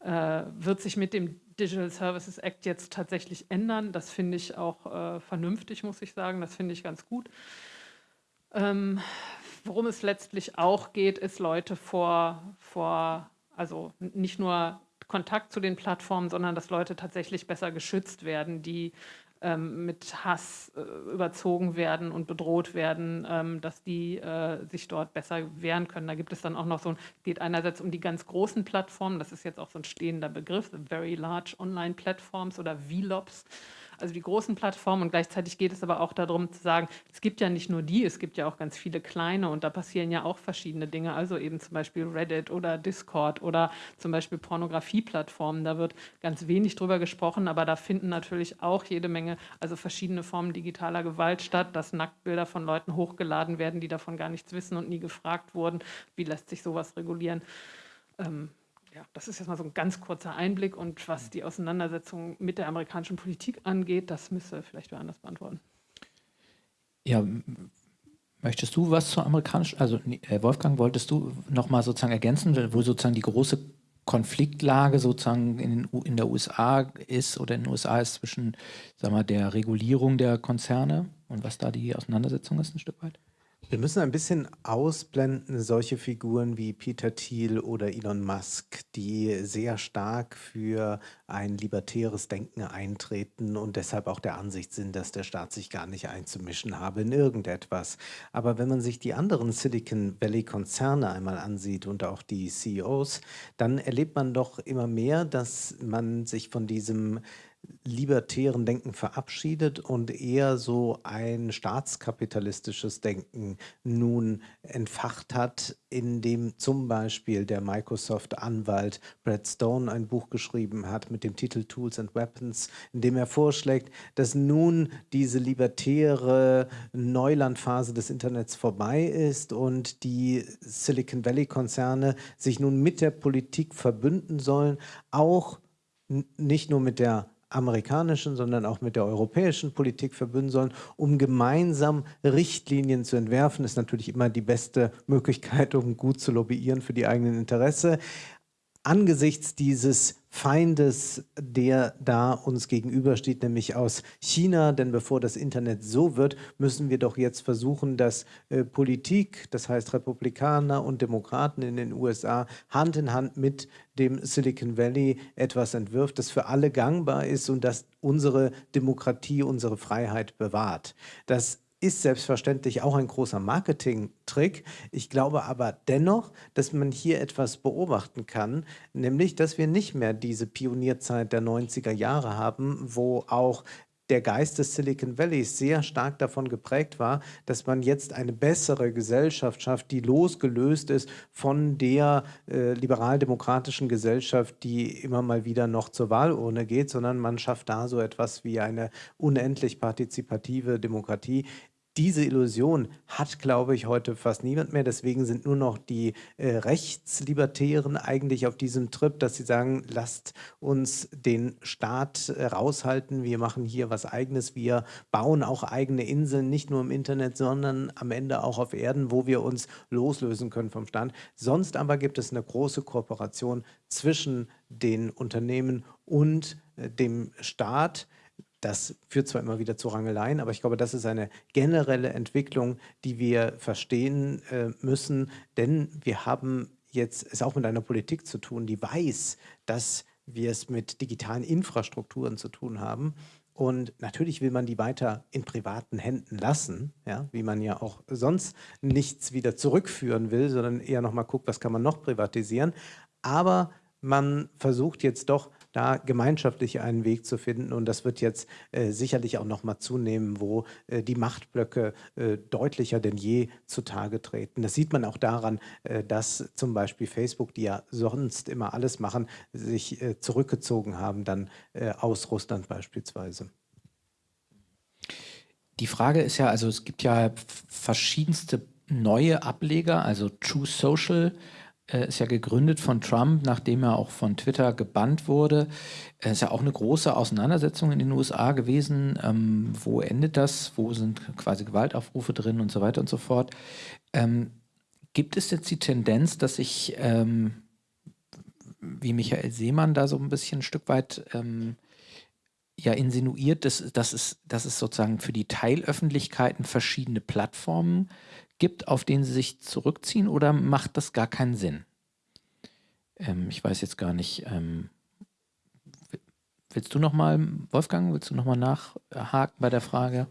Speaker 4: äh, wird sich mit dem Digital Services Act jetzt tatsächlich ändern. Das finde ich auch äh, vernünftig, muss ich sagen. Das finde ich ganz gut. Ähm, worum es letztlich auch geht, ist Leute vor, vor, also nicht nur Kontakt zu den Plattformen, sondern dass Leute tatsächlich besser geschützt werden, die ähm, mit Hass äh, überzogen werden und bedroht werden, ähm, dass die äh, sich dort besser wehren können. Da gibt es dann auch noch so, es geht einerseits um die ganz großen Plattformen, das ist jetzt auch so ein stehender Begriff, Very Large Online Platforms oder VLOPs also die großen Plattformen. Und gleichzeitig geht es aber auch darum zu sagen, es gibt ja nicht nur die, es gibt ja auch ganz viele kleine. Und da passieren ja auch verschiedene Dinge, also eben zum Beispiel Reddit oder Discord oder zum Beispiel Pornografieplattformen, da wird ganz wenig drüber gesprochen, aber da finden natürlich auch jede Menge, also verschiedene Formen digitaler Gewalt statt, dass Nacktbilder von Leuten hochgeladen werden, die davon gar nichts wissen und nie gefragt wurden, wie lässt sich sowas regulieren. Ähm, ja, das ist jetzt mal so ein ganz kurzer Einblick und was die Auseinandersetzung mit der amerikanischen Politik angeht, das müsste vielleicht wer anders beantworten.
Speaker 1: Ja, möchtest du was zur amerikanischen, also äh, Wolfgang, wolltest du nochmal sozusagen ergänzen, wo sozusagen die große Konfliktlage sozusagen in, in, der USA ist oder in den USA ist zwischen, sag mal, der Regulierung der Konzerne und was da die Auseinandersetzung ist ein Stück weit?
Speaker 2: Wir müssen ein bisschen ausblenden solche Figuren wie Peter Thiel oder Elon Musk, die sehr stark für ein libertäres Denken eintreten und deshalb auch der Ansicht sind, dass der Staat sich gar nicht einzumischen habe in irgendetwas. Aber wenn man sich die anderen Silicon Valley-Konzerne einmal ansieht und auch die CEOs, dann erlebt man doch immer mehr, dass man sich von diesem libertären Denken verabschiedet und eher so ein staatskapitalistisches Denken nun entfacht hat, in dem zum Beispiel der Microsoft-Anwalt Brad Stone ein Buch geschrieben hat mit dem Titel Tools and Weapons, in dem er vorschlägt, dass nun diese libertäre Neulandphase des Internets vorbei ist und die Silicon Valley-Konzerne sich nun mit der Politik verbünden sollen, auch nicht nur mit der amerikanischen, sondern auch mit der europäischen Politik verbünden sollen, um gemeinsam Richtlinien zu entwerfen. Das ist natürlich immer die beste Möglichkeit, um gut zu lobbyieren für die eigenen Interesse angesichts dieses Feindes, der da uns gegenübersteht, nämlich aus China. Denn bevor das Internet so wird, müssen wir doch jetzt versuchen, dass äh, Politik, das heißt Republikaner und Demokraten in den USA, Hand in Hand mit dem Silicon Valley etwas entwirft, das für alle gangbar ist und das unsere Demokratie, unsere Freiheit bewahrt. Das ist selbstverständlich auch ein großer Marketing-Trick. Ich glaube aber dennoch, dass man hier etwas beobachten kann, nämlich, dass wir nicht mehr diese Pionierzeit der 90er Jahre haben, wo auch der Geist des Silicon Valleys sehr stark davon geprägt war, dass man jetzt eine bessere Gesellschaft schafft, die losgelöst ist von der äh, liberal-demokratischen Gesellschaft, die immer mal wieder noch zur Wahlurne geht, sondern man schafft da so etwas wie eine unendlich partizipative Demokratie, diese Illusion hat, glaube ich, heute fast niemand mehr. Deswegen sind nur noch die äh, Rechtslibertären eigentlich auf diesem Trip, dass sie sagen, lasst uns den Staat äh, raushalten. Wir machen hier was Eigenes. Wir bauen auch eigene Inseln, nicht nur im Internet, sondern am Ende auch auf Erden, wo wir uns loslösen können vom Staat. Sonst aber gibt es eine große Kooperation zwischen den Unternehmen und äh, dem Staat. Das führt zwar immer wieder zu Rangeleien, aber ich glaube, das ist eine generelle Entwicklung, die wir verstehen äh, müssen, denn wir haben jetzt es auch mit einer Politik zu tun, die weiß, dass wir es mit digitalen Infrastrukturen zu tun haben. Und natürlich will man die weiter in privaten Händen lassen, ja, wie man ja auch sonst nichts wieder zurückführen will, sondern eher nochmal guckt, was kann man noch privatisieren. Aber man versucht jetzt doch da gemeinschaftlich einen Weg zu finden. Und das wird jetzt äh, sicherlich auch noch mal zunehmen, wo äh, die Machtblöcke äh, deutlicher denn je zutage treten. Das sieht man auch daran, äh, dass zum Beispiel Facebook, die ja sonst immer alles machen, sich äh, zurückgezogen haben, dann äh, aus Russland beispielsweise.
Speaker 1: Die Frage ist ja, also es gibt ja verschiedenste neue Ableger, also True Social, ist ja gegründet von Trump, nachdem er auch von Twitter gebannt wurde. Es ist ja auch eine große Auseinandersetzung in den USA gewesen. Ähm, wo endet das? Wo sind quasi Gewaltaufrufe drin und so weiter und so fort? Ähm, gibt es jetzt die Tendenz, dass sich ähm, wie Michael Seemann da so ein bisschen ein Stück weit ähm, ja insinuiert, dass, dass, es, dass es sozusagen für die Teilöffentlichkeiten verschiedene Plattformen gibt, auf denen sie sich zurückziehen oder macht das gar keinen Sinn? Ähm, ich weiß jetzt gar nicht. Ähm, willst du noch mal, Wolfgang, willst du noch mal nachhaken bei der Frage?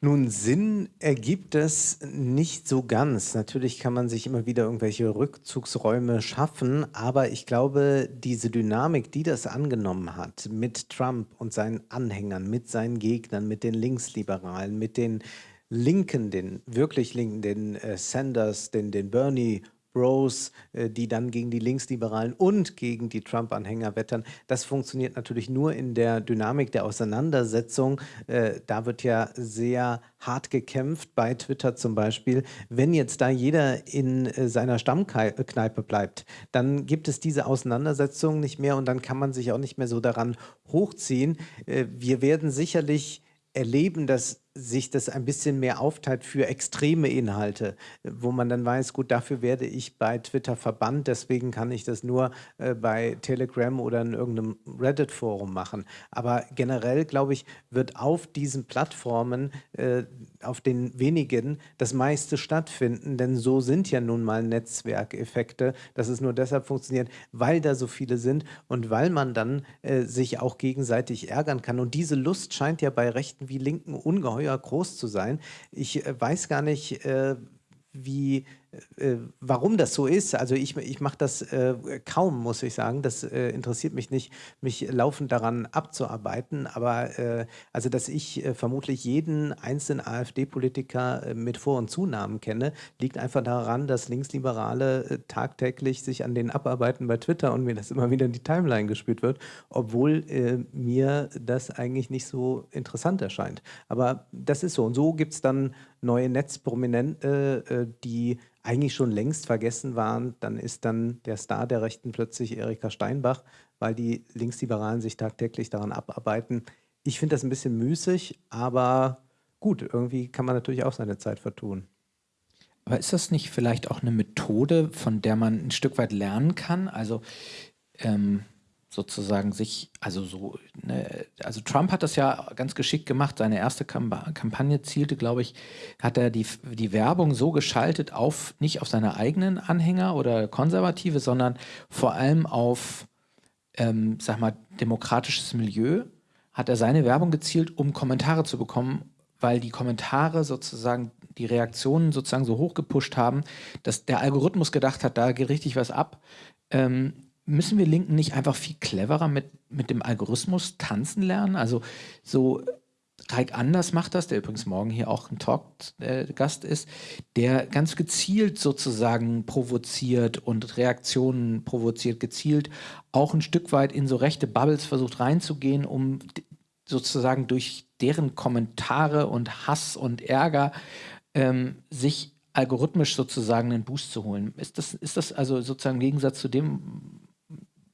Speaker 2: Nun, Sinn ergibt es nicht so ganz. Natürlich kann man sich immer wieder irgendwelche Rückzugsräume schaffen, aber ich glaube, diese Dynamik, die das angenommen hat mit Trump und seinen Anhängern, mit seinen Gegnern, mit den Linksliberalen, mit den Linken, den wirklich Linken, den äh, Sanders, den, den Bernie Bros, äh, die dann gegen die Linksliberalen und gegen die Trump-Anhänger wettern. Das funktioniert natürlich nur in der Dynamik der Auseinandersetzung. Äh, da wird ja sehr hart gekämpft, bei Twitter zum Beispiel. Wenn jetzt da jeder in äh, seiner Stammkneipe bleibt, dann gibt es diese Auseinandersetzung nicht mehr und dann kann man sich auch nicht mehr so daran hochziehen. Wir werden sicherlich erleben, dass sich das ein bisschen mehr aufteilt für extreme Inhalte, wo man dann weiß, gut, dafür werde ich bei Twitter verbannt, deswegen kann ich das nur äh, bei Telegram oder in irgendeinem Reddit-Forum machen. Aber generell, glaube ich, wird auf diesen Plattformen, äh, auf den wenigen, das meiste stattfinden, denn so sind ja nun mal Netzwerkeffekte, dass es nur deshalb funktioniert, weil da so viele sind und weil man dann äh, sich auch gegenseitig ärgern kann. Und diese Lust scheint ja bei Rechten wie Linken ungeheuer ungeheuer groß zu sein. Ich äh, weiß gar nicht, äh, wie warum das so ist, also ich, ich mache das äh, kaum, muss ich sagen. Das äh, interessiert mich nicht, mich laufend daran abzuarbeiten. Aber äh, also, dass ich äh, vermutlich jeden einzelnen AfD-Politiker äh, mit Vor- und Zunahmen kenne, liegt einfach daran, dass Linksliberale tagtäglich sich an den abarbeiten bei Twitter und mir das immer wieder in die Timeline gespielt wird, obwohl mir das eigentlich nicht so interessant erscheint. Aber das ist so. Und so gibt es dann neue Netzprominente, die eigentlich schon längst vergessen waren, dann ist dann der Star der Rechten plötzlich Erika Steinbach, weil die Linksliberalen sich tagtäglich daran abarbeiten. Ich finde das ein bisschen müßig, aber gut, irgendwie kann man natürlich auch seine Zeit vertun.
Speaker 1: Aber ist das nicht vielleicht auch eine Methode, von der man ein Stück weit lernen kann? Also ähm, sozusagen sich, also so, ne, also Trump hat das ja ganz geschickt gemacht. Seine erste Kampagne zielte, glaube ich, hat er die, die Werbung so geschaltet auf, nicht auf seine eigenen Anhänger oder Konservative, sondern vor allem auf, ähm, sag mal, demokratisches Milieu, hat er seine Werbung gezielt, um Kommentare zu bekommen, weil die Kommentare sozusagen die Reaktionen sozusagen so hoch gepusht haben, dass der Algorithmus gedacht hat, da geht richtig was ab. Ähm, müssen wir Linken nicht einfach viel cleverer mit, mit dem Algorithmus tanzen lernen? Also so Reik Anders macht das, der übrigens morgen hier auch ein Talk-Gast äh, ist, der ganz gezielt sozusagen provoziert und Reaktionen provoziert, gezielt auch ein Stück weit in so rechte Bubbles versucht reinzugehen, um sozusagen durch deren Kommentare und Hass und Ärger ähm, sich algorithmisch sozusagen einen Boost zu holen. Ist das, ist das also sozusagen im Gegensatz zu dem,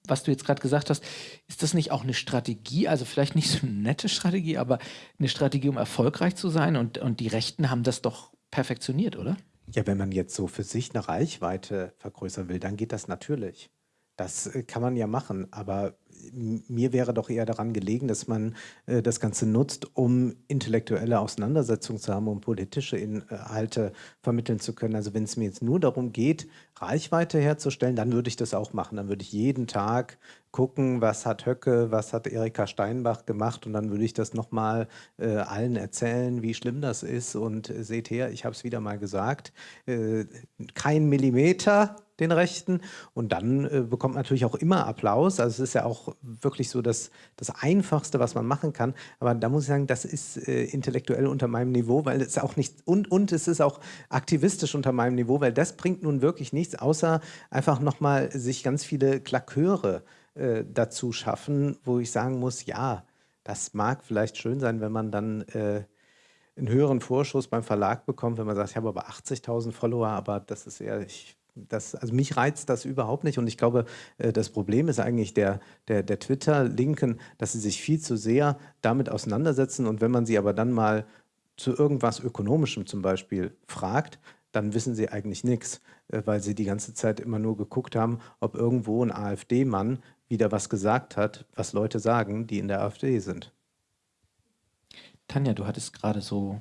Speaker 1: was du jetzt gerade gesagt hast, ist das nicht auch eine Strategie, also vielleicht nicht so eine nette Strategie, aber eine Strategie, um erfolgreich zu sein? Und, und die Rechten haben das doch perfektioniert, oder?
Speaker 2: Ja, wenn man jetzt so für sich eine Reichweite vergrößern will, dann geht das natürlich. Das äh, kann man ja machen, aber mir wäre doch eher daran gelegen, dass man äh, das Ganze nutzt, um intellektuelle Auseinandersetzungen zu haben, um politische Inhalte vermitteln zu können. Also wenn es mir jetzt nur darum geht, Reichweite herzustellen, dann würde ich das auch machen. Dann würde ich jeden Tag gucken, was hat Höcke, was hat Erika Steinbach gemacht und dann würde ich das nochmal äh, allen erzählen, wie schlimm das ist und äh, seht her, ich habe es wieder mal gesagt, äh, kein Millimeter den Rechten und dann äh, bekommt man natürlich auch immer Applaus, also es ist ja auch wirklich so das, das Einfachste, was man machen kann, aber da muss ich sagen, das ist äh, intellektuell unter meinem Niveau, weil es auch nicht, und, und es ist auch aktivistisch unter meinem Niveau, weil das bringt nun wirklich nichts, außer einfach nochmal sich ganz viele Klaköre äh, dazu schaffen, wo ich sagen muss, ja, das mag vielleicht schön sein, wenn man dann äh, einen höheren Vorschuss beim Verlag bekommt, wenn man sagt, ich habe aber 80.000 Follower, aber das ist eher, das, also mich reizt das überhaupt nicht. Und ich glaube, äh, das Problem ist eigentlich der, der, der Twitter-Linken, dass sie sich viel zu sehr damit auseinandersetzen. Und wenn man sie aber dann mal zu irgendwas Ökonomischem zum Beispiel fragt, dann wissen sie eigentlich nichts, äh, weil sie die ganze Zeit immer nur geguckt haben, ob irgendwo ein AfD-Mann wieder was gesagt hat, was Leute sagen, die in der AfD sind.
Speaker 1: Tanja, du hattest gerade so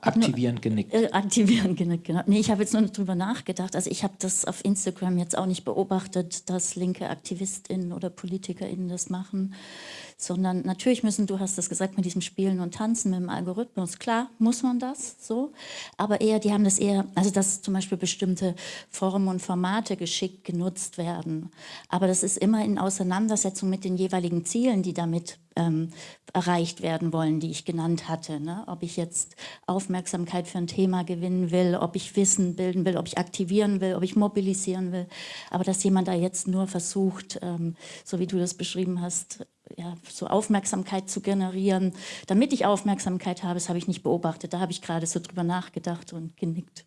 Speaker 1: aktivierend genickt.
Speaker 3: Äh, aktivierend genickt, genau. Nee, ich habe jetzt nur drüber nachgedacht. Also ich habe das auf Instagram jetzt auch nicht beobachtet, dass linke AktivistInnen oder PolitikerInnen das machen sondern natürlich müssen, du hast das gesagt, mit diesem Spielen und Tanzen, mit dem Algorithmus, klar, muss man das so, aber eher, die haben das eher, also dass zum Beispiel bestimmte Formen und Formate geschickt genutzt werden, aber das ist immer in Auseinandersetzung mit den jeweiligen Zielen, die damit ähm, erreicht werden wollen, die ich genannt hatte. Ne? Ob ich jetzt Aufmerksamkeit für ein Thema gewinnen will, ob ich Wissen bilden will, ob ich aktivieren will, ob ich mobilisieren will. Aber dass jemand da jetzt nur versucht, ähm, so wie du das beschrieben hast, ja, so Aufmerksamkeit zu generieren. Damit ich Aufmerksamkeit habe, das habe ich nicht beobachtet. Da habe ich gerade so drüber nachgedacht und genickt.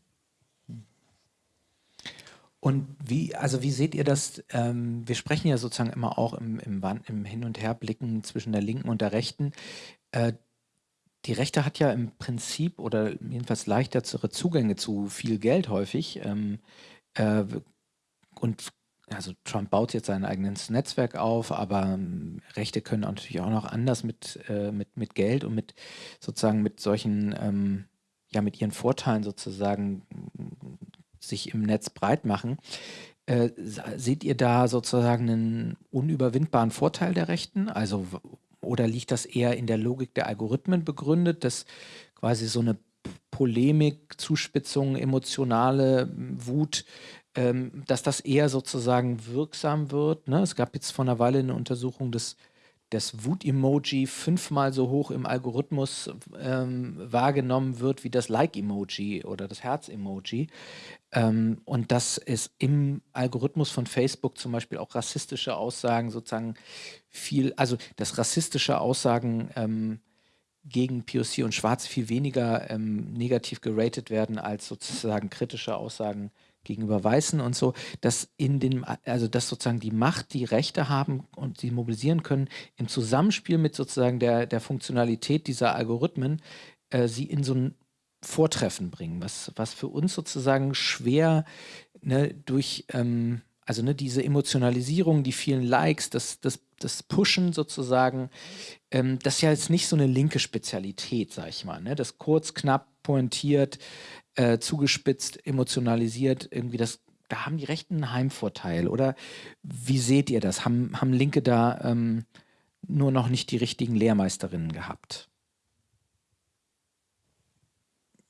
Speaker 1: Und wie, also wie seht ihr das? Ähm, wir sprechen ja sozusagen immer auch im, im, im Hin- und Herblicken zwischen der Linken und der Rechten. Äh, die Rechte hat ja im Prinzip oder jedenfalls leichtere Zugänge zu viel Geld häufig ähm, äh, und also Trump baut jetzt sein eigenes Netzwerk auf, aber ähm, Rechte können natürlich auch noch anders mit, äh, mit, mit Geld und mit sozusagen mit solchen, ähm, ja, mit ihren Vorteilen sozusagen sich im Netz breit machen. Äh, seht ihr da sozusagen einen unüberwindbaren Vorteil der Rechten? Also, oder liegt das eher in der Logik der Algorithmen begründet, dass quasi so eine Polemik, Zuspitzung, emotionale Wut ähm, dass das eher sozusagen wirksam wird. Ne? Es gab jetzt vor einer Weile eine Untersuchung, dass das Wut-Emoji fünfmal so hoch im Algorithmus ähm, wahrgenommen wird wie das Like-Emoji oder das Herz-Emoji. Ähm, und dass es im Algorithmus von Facebook zum Beispiel auch rassistische Aussagen sozusagen viel, also dass rassistische Aussagen ähm, gegen POC und Schwarz viel weniger ähm, negativ geratet werden als sozusagen kritische Aussagen gegenüber Weißen und so, dass in den, also dass sozusagen die Macht, die Rechte haben und sie mobilisieren können, im Zusammenspiel mit sozusagen der, der Funktionalität dieser Algorithmen, äh, sie in so ein Vortreffen bringen, was, was für uns sozusagen schwer ne, durch, ähm, also ne, diese Emotionalisierung, die vielen Likes, das, das, das Pushen sozusagen, ähm, das ist ja jetzt nicht so eine linke Spezialität, sag ich mal, ne? das kurz, knapp, pointiert, äh, zugespitzt, emotionalisiert, irgendwie das, da haben die Rechten einen Heimvorteil. Oder wie seht ihr das? Haben, haben Linke da ähm, nur noch nicht die richtigen Lehrmeisterinnen gehabt?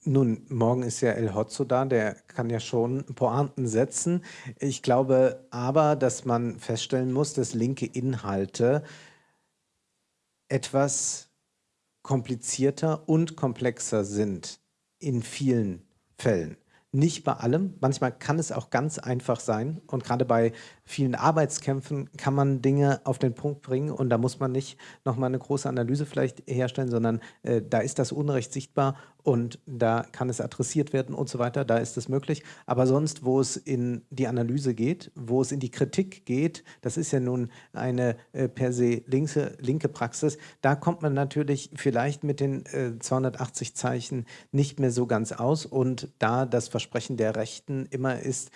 Speaker 2: Nun, morgen ist ja El Hotzo da, der kann ja schon Pointen setzen. Ich glaube aber, dass man feststellen muss, dass linke Inhalte etwas komplizierter und komplexer sind in vielen Fällen. Nicht bei allem, manchmal kann es auch ganz einfach sein. Und gerade bei vielen Arbeitskämpfen kann man Dinge auf den Punkt bringen. Und da muss man nicht nochmal eine große Analyse vielleicht herstellen, sondern äh, da ist das Unrecht sichtbar und da kann es adressiert werden und so weiter, da ist es möglich. Aber sonst, wo es in die Analyse geht, wo es in die Kritik geht, das ist ja nun eine äh, per se linke, linke Praxis, da kommt man natürlich vielleicht mit den äh, 280 Zeichen nicht mehr so ganz aus und da das Versprechen der Rechten immer ist,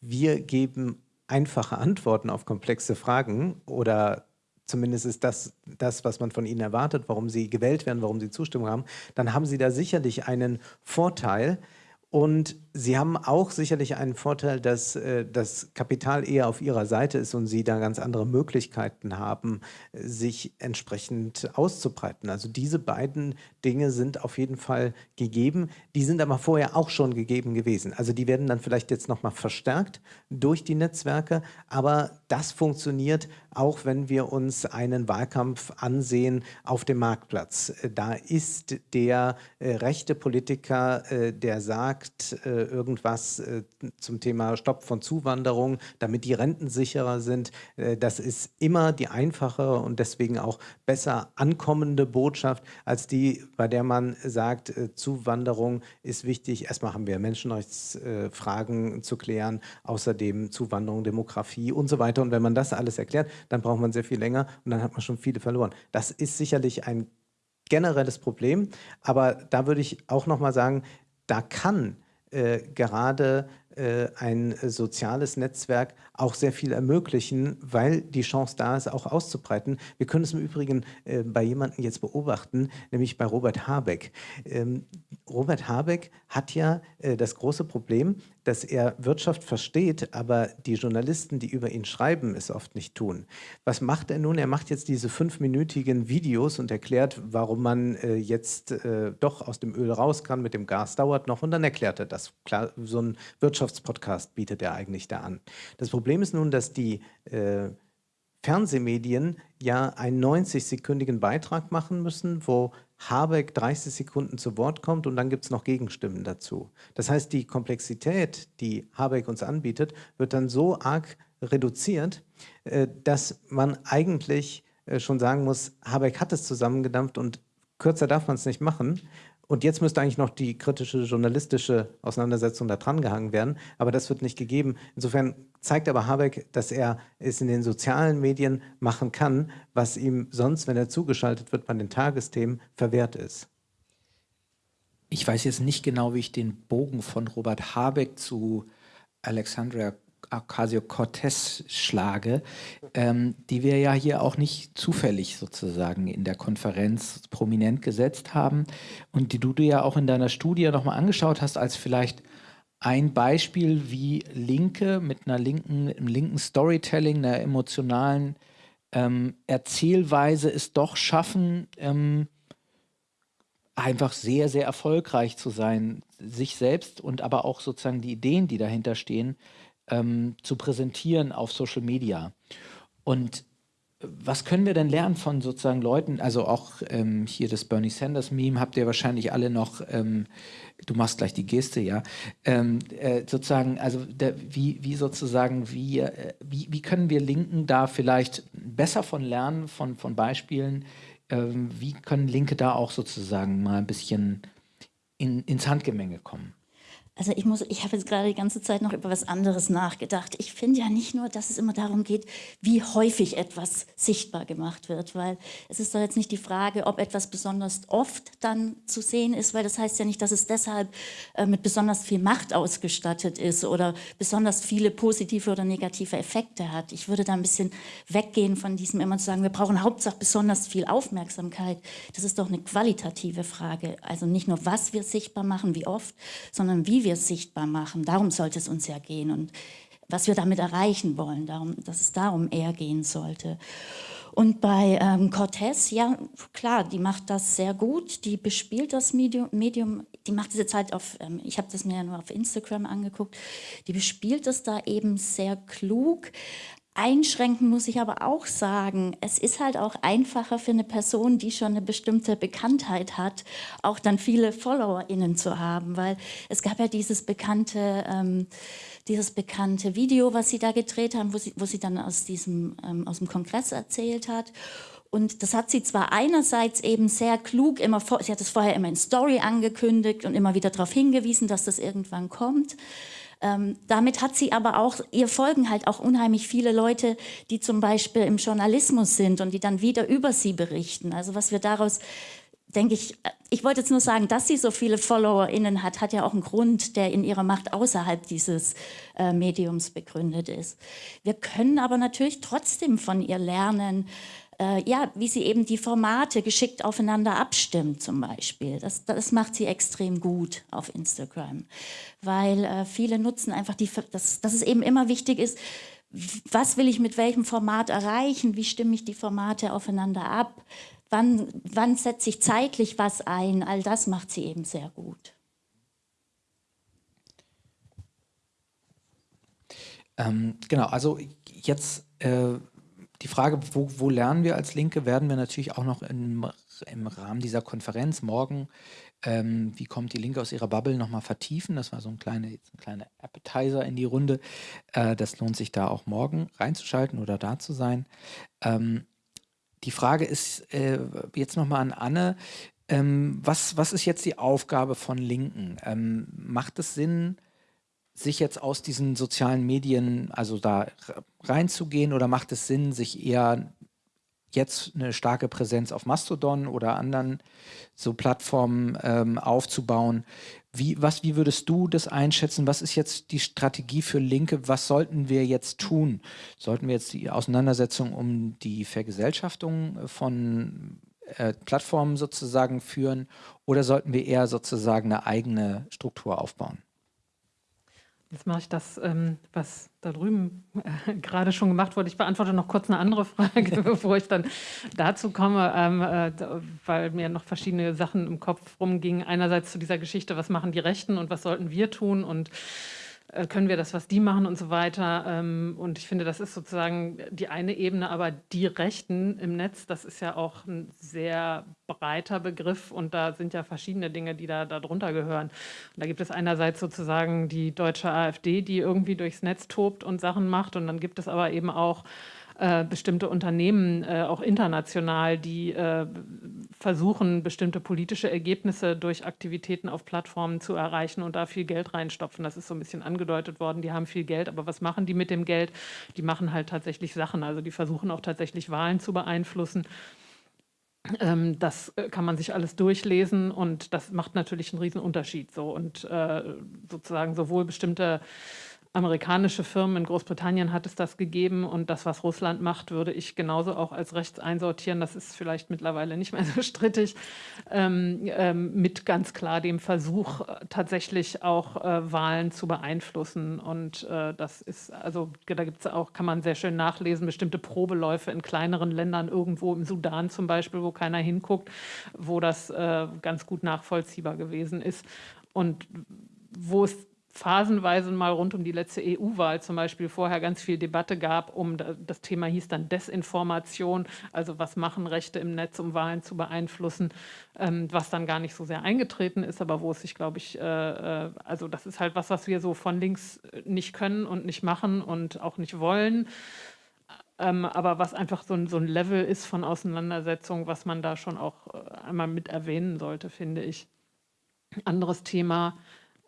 Speaker 2: wir geben einfache Antworten auf komplexe Fragen oder zumindest ist das das, was man von ihnen erwartet, warum sie gewählt werden, warum sie Zustimmung haben, dann haben sie da sicherlich einen Vorteil, und Sie haben auch sicherlich einen Vorteil, dass äh, das Kapital eher auf Ihrer Seite ist und Sie da ganz andere Möglichkeiten haben, sich entsprechend auszubreiten. Also diese beiden Dinge sind auf jeden Fall gegeben. Die sind aber vorher auch schon gegeben gewesen. Also die werden dann vielleicht jetzt nochmal verstärkt durch die Netzwerke, aber das funktioniert auch, wenn wir uns einen Wahlkampf ansehen auf dem Marktplatz. Da ist der äh, rechte Politiker, äh, der sagt, sagt äh, irgendwas äh, zum Thema Stopp von Zuwanderung, damit die Renten sicherer sind. Äh, das ist immer die einfachere und deswegen auch besser ankommende Botschaft als die, bei der man sagt, äh, Zuwanderung ist wichtig. Erstmal haben wir Menschenrechtsfragen zu klären, außerdem Zuwanderung, Demografie und so weiter. Und wenn man das alles erklärt, dann braucht man sehr viel länger und dann hat man schon viele verloren. Das ist sicherlich ein generelles Problem, aber da würde ich auch noch mal sagen, da kann äh, gerade äh, ein soziales Netzwerk auch sehr viel ermöglichen, weil die Chance da ist, auch auszubreiten. Wir können es im Übrigen äh, bei jemandem jetzt beobachten, nämlich bei Robert Habeck. Ähm, Robert Habeck hat ja äh, das große Problem, dass er Wirtschaft versteht, aber die Journalisten, die über ihn schreiben, es oft nicht tun. Was macht er nun? Er macht jetzt diese fünfminütigen Videos und erklärt, warum man äh, jetzt äh, doch aus dem Öl raus kann, mit dem Gas dauert noch und dann erklärt er das. Klar, so ein Wirtschaftspodcast bietet er eigentlich da an. Das Problem ist nun, dass die äh, Fernsehmedien ja einen 90-sekündigen Beitrag machen müssen, wo Habeck 30 Sekunden zu Wort kommt und dann gibt es noch Gegenstimmen dazu. Das heißt, die Komplexität, die Habeck uns anbietet, wird dann so arg reduziert, äh, dass man eigentlich äh, schon sagen muss, Habeck hat es zusammengedampft und kürzer darf man es nicht machen. Und jetzt müsste eigentlich noch die kritische journalistische Auseinandersetzung da dran gehangen werden, aber das wird nicht gegeben. Insofern zeigt aber Habeck, dass er es in den sozialen Medien machen kann, was ihm sonst, wenn er zugeschaltet wird bei den Tagesthemen, verwehrt ist.
Speaker 1: Ich weiß jetzt nicht genau, wie ich den Bogen von Robert Habeck zu Alexandria Ocasio-Cortez schlage, ähm, die wir ja hier auch nicht zufällig sozusagen in der Konferenz prominent gesetzt haben und die du dir ja auch in deiner Studie nochmal angeschaut hast als vielleicht ein Beispiel, wie Linke mit einer linken, einem linken Storytelling, einer emotionalen ähm, Erzählweise es doch schaffen, ähm, einfach sehr, sehr erfolgreich zu sein, sich selbst und aber auch sozusagen die Ideen, die dahinter stehen, ähm, zu präsentieren auf Social Media. Und was können wir denn lernen von sozusagen Leuten, also auch ähm, hier das Bernie Sanders Meme habt ihr wahrscheinlich alle noch, ähm, du machst gleich die Geste, ja, ähm, äh, sozusagen, also der, wie, wie sozusagen, wie, äh, wie, wie können wir Linken da vielleicht besser von lernen, von, von Beispielen, ähm, wie können Linke da auch sozusagen mal ein bisschen in, ins Handgemenge kommen?
Speaker 3: Also ich muss, ich habe jetzt gerade die ganze Zeit noch über was anderes nachgedacht. Ich finde ja nicht nur, dass es immer darum geht, wie häufig etwas sichtbar gemacht wird, weil es ist doch jetzt nicht die Frage, ob etwas besonders oft dann zu sehen ist, weil das heißt ja nicht, dass es deshalb äh, mit besonders viel Macht ausgestattet ist oder besonders viele positive oder negative Effekte hat. Ich würde da ein bisschen weggehen von diesem immer zu sagen, wir brauchen Hauptsache besonders viel Aufmerksamkeit. Das ist doch eine qualitative Frage. Also nicht nur, was wir sichtbar machen, wie oft, sondern wie wir wir sichtbar machen. Darum sollte es uns ja gehen und was wir damit erreichen wollen, darum, dass es darum eher gehen sollte. Und bei ähm, Cortez, ja klar, die macht das sehr gut, die bespielt das Medium, Medium die macht diese Zeit auf, ähm, ich habe das mir ja nur auf Instagram angeguckt, die bespielt es da eben sehr klug, Einschränken muss ich aber auch sagen, es ist halt auch einfacher für eine Person, die schon eine bestimmte Bekanntheit hat, auch dann viele FollowerInnen zu haben, weil es gab ja dieses bekannte, ähm, dieses bekannte Video, was sie da gedreht haben, wo sie, wo sie dann aus, diesem, ähm, aus dem Kongress erzählt hat. Und das hat sie zwar einerseits eben sehr klug, immer sie hat es vorher immer in Story angekündigt und immer wieder darauf hingewiesen, dass das irgendwann kommt. Ähm, damit hat sie aber auch, ihr folgen halt auch unheimlich viele Leute, die zum Beispiel im Journalismus sind und die dann wieder über sie berichten. Also was wir daraus denke ich, äh, ich wollte jetzt nur sagen, dass sie so viele FollowerInnen hat, hat ja auch einen Grund, der in ihrer Macht außerhalb dieses äh, Mediums begründet ist. Wir können aber natürlich trotzdem von ihr lernen, äh, ja, wie sie eben die Formate geschickt aufeinander abstimmt zum Beispiel. Das, das macht sie extrem gut auf Instagram, weil äh, viele nutzen einfach, die, dass, dass es eben immer wichtig ist, was will ich mit welchem Format erreichen, wie stimme ich die Formate aufeinander ab, wann, wann setze ich zeitlich was ein, all das macht sie eben sehr gut.
Speaker 1: Ähm, genau, also jetzt äh, die Frage, wo, wo, lernen wir als Linke, werden wir natürlich auch noch im, im Rahmen dieser Konferenz morgen, ähm, wie kommt die Linke aus ihrer Bubble, nochmal vertiefen. Das war so ein kleiner ein kleine Appetizer in die Runde. Äh, das lohnt sich da auch morgen reinzuschalten oder da zu sein. Ähm, die Frage ist äh, jetzt nochmal an Anne. Ähm, was, was ist jetzt die Aufgabe von Linken? Ähm, macht es Sinn, sich jetzt aus diesen sozialen Medien, also da reinzugehen oder macht es Sinn, sich eher jetzt eine starke Präsenz auf Mastodon oder anderen so Plattformen ähm, aufzubauen. Wie, was, wie würdest du das einschätzen? Was ist jetzt die Strategie für Linke? Was sollten wir jetzt tun? Sollten wir jetzt die Auseinandersetzung um die Vergesellschaftung von äh, Plattformen sozusagen führen oder sollten wir eher sozusagen eine eigene Struktur aufbauen?
Speaker 4: Jetzt mache ich das, ähm, was da drüben äh, gerade schon gemacht wurde. Ich beantworte noch kurz eine andere Frage, bevor ich dann dazu komme, ähm, äh, weil mir noch verschiedene Sachen im Kopf rumgingen. Einerseits zu dieser Geschichte, was machen die Rechten und was sollten wir tun und können wir das, was die machen und so weiter. Ähm, und ich finde, das ist sozusagen die eine Ebene, aber die Rechten im Netz, das ist ja auch ein sehr breiter Begriff und da sind ja verschiedene Dinge, die da darunter gehören. Und da gibt es einerseits sozusagen die deutsche AfD, die irgendwie durchs Netz tobt und Sachen macht und dann gibt es aber eben auch äh, bestimmte Unternehmen, äh, auch international, die äh, versuchen, bestimmte politische Ergebnisse durch Aktivitäten auf Plattformen zu erreichen und da viel Geld reinstopfen. Das ist so ein bisschen angedeutet worden. Die haben viel Geld, aber was machen die mit dem Geld? Die machen halt tatsächlich Sachen. Also die versuchen auch tatsächlich Wahlen zu beeinflussen. Ähm, das äh, kann man sich alles durchlesen und das macht natürlich einen riesen Unterschied. So. Und äh, sozusagen sowohl bestimmte amerikanische Firmen in Großbritannien hat es das gegeben und das, was Russland macht, würde ich genauso auch als rechts einsortieren. Das ist vielleicht mittlerweile nicht mehr so strittig, ähm, ähm, mit ganz klar dem Versuch, äh, tatsächlich auch äh, Wahlen zu beeinflussen. Und äh, das ist, also da gibt es auch, kann man sehr schön nachlesen, bestimmte Probeläufe in kleineren Ländern, irgendwo im Sudan zum Beispiel, wo keiner hinguckt, wo das äh, ganz gut nachvollziehbar gewesen ist. Und wo es phasenweise mal rund um die letzte EU-Wahl zum Beispiel vorher ganz viel Debatte gab, um das Thema hieß dann Desinformation, also was machen Rechte im Netz, um Wahlen zu beeinflussen, ähm, was dann gar nicht so sehr eingetreten ist, aber wo es sich, glaube ich, äh, äh, also das ist halt was, was wir so von links nicht können und nicht machen und auch nicht wollen. Ähm, aber was einfach so ein, so ein Level ist von Auseinandersetzung, was man da schon auch äh, einmal mit erwähnen sollte, finde ich. Anderes Thema,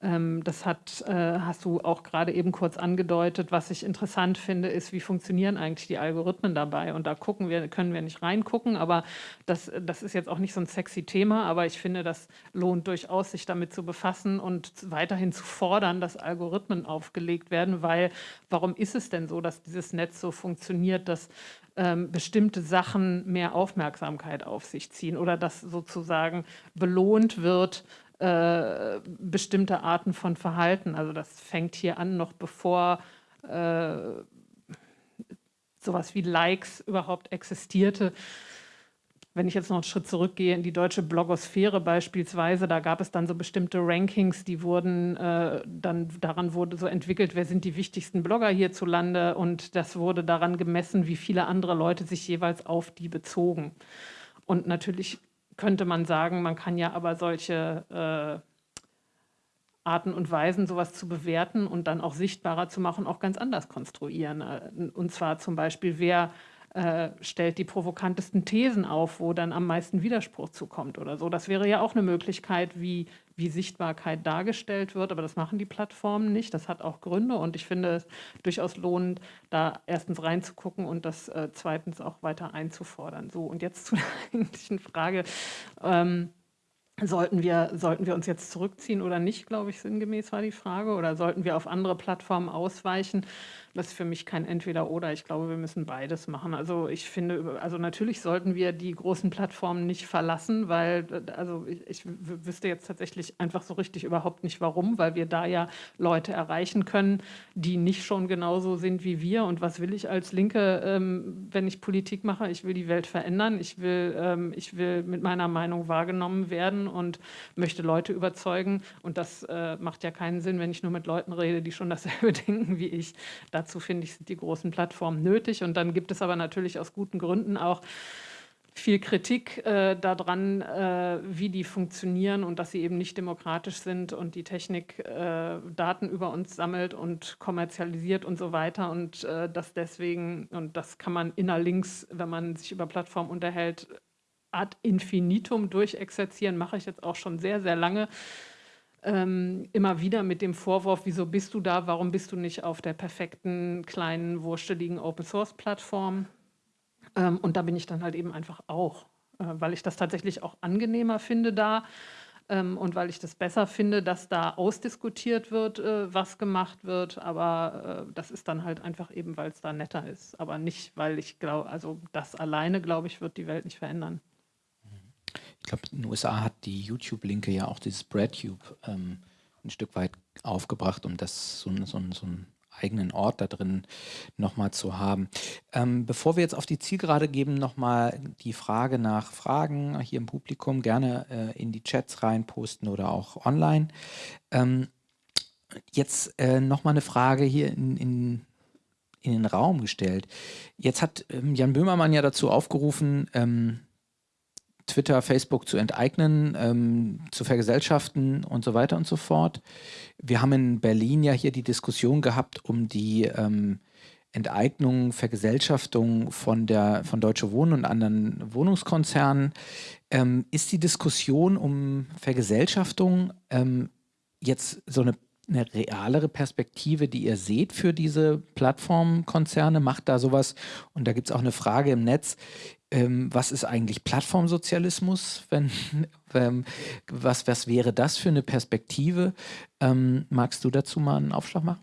Speaker 4: das hat, äh, hast du auch gerade eben kurz angedeutet. Was ich interessant finde, ist, wie funktionieren eigentlich die Algorithmen dabei? Und da gucken wir, können wir nicht reingucken, aber das, das ist jetzt auch nicht so ein sexy Thema, aber ich finde, das lohnt durchaus, sich damit zu befassen und weiterhin zu fordern, dass Algorithmen aufgelegt werden, weil warum ist es denn so, dass dieses Netz so funktioniert, dass ähm, bestimmte Sachen mehr Aufmerksamkeit auf sich ziehen oder dass sozusagen belohnt wird, äh, bestimmte Arten von Verhalten. Also das fängt hier an, noch bevor äh, sowas wie Likes überhaupt existierte. Wenn ich jetzt noch einen Schritt zurückgehe in die deutsche Blogosphäre beispielsweise, da gab es dann so bestimmte Rankings, die wurden äh, dann daran wurde so entwickelt, wer sind die wichtigsten Blogger hierzulande und das wurde daran gemessen, wie viele andere Leute sich jeweils auf die bezogen. Und natürlich könnte man sagen, man kann ja aber solche äh, Arten und Weisen, sowas zu bewerten und dann auch sichtbarer zu machen, auch ganz anders konstruieren. Äh, und zwar zum Beispiel, wer äh, stellt die provokantesten Thesen auf, wo dann am meisten Widerspruch zukommt oder so. Das wäre ja auch eine Möglichkeit, wie, wie Sichtbarkeit dargestellt wird, aber das machen die Plattformen nicht. Das hat auch Gründe und ich finde es durchaus lohnend, da erstens reinzugucken und das äh, zweitens auch weiter einzufordern. So, und jetzt zu der eigentlichen Frage. Ähm, Sollten wir, sollten wir uns jetzt zurückziehen oder nicht, glaube ich, sinngemäß war die Frage. Oder sollten wir auf andere Plattformen ausweichen? Das ist für mich kein Entweder-Oder. Ich glaube, wir müssen beides machen. Also ich finde, also natürlich sollten wir die großen Plattformen nicht verlassen, weil, also ich, ich wüsste jetzt tatsächlich einfach so richtig überhaupt nicht warum, weil wir da ja Leute erreichen können, die nicht schon genauso sind wie wir. Und was will ich als Linke, ähm, wenn ich Politik mache? Ich will die Welt verändern. Ich will, ähm, ich will mit meiner Meinung wahrgenommen werden und möchte Leute überzeugen. Und das äh, macht ja keinen Sinn, wenn ich nur mit Leuten rede, die schon dasselbe denken wie ich. Da Dazu finde ich, sind die großen Plattformen nötig. Und dann gibt es aber natürlich aus guten Gründen auch viel Kritik äh, daran, äh, wie die funktionieren und dass sie eben nicht demokratisch sind und die Technik äh, Daten über uns sammelt und kommerzialisiert und so weiter und äh, dass deswegen, und das kann man innerlinks, wenn man sich über Plattformen unterhält, ad infinitum durchexerzieren, mache ich jetzt auch schon sehr, sehr lange, ähm, immer wieder mit dem Vorwurf, wieso bist du da, warum bist du nicht auf der perfekten, kleinen, wursteligen Open-Source-Plattform? Ähm, und da bin ich dann halt eben einfach auch, äh, weil ich das tatsächlich auch angenehmer finde da ähm, und weil ich das besser finde, dass da ausdiskutiert wird, äh, was gemacht wird. Aber äh, das ist dann halt einfach eben, weil es da netter ist. Aber nicht, weil ich glaube, also das alleine, glaube ich, wird die Welt nicht verändern.
Speaker 1: Ich glaube, in den USA hat die YouTube-Linke ja auch dieses BreadTube ähm, ein Stück weit aufgebracht, um das so, so, so ein eigenen Ort da drin nochmal zu haben. Ähm, bevor wir jetzt auf die Zielgerade geben, nochmal die Frage nach Fragen hier im Publikum gerne äh, in die Chats reinposten oder auch online. Ähm, jetzt äh, nochmal eine Frage hier in, in, in, den Raum gestellt. Jetzt hat ähm, Jan Böhmermann ja dazu aufgerufen, ähm, Twitter, Facebook zu enteignen, ähm, zu vergesellschaften und so weiter und so fort. Wir haben in Berlin ja hier die Diskussion gehabt um die ähm, Enteignung, Vergesellschaftung von der von Deutsche Wohnen und anderen Wohnungskonzernen. Ähm, ist die Diskussion um Vergesellschaftung ähm, jetzt so eine, eine realere Perspektive, die ihr seht für diese Plattformkonzerne? Macht da sowas? Und da gibt es auch eine Frage im Netz ähm, was ist eigentlich Plattformsozialismus? Wenn, ähm, was, was wäre das für eine Perspektive? Ähm, magst du dazu mal einen Aufschlag machen?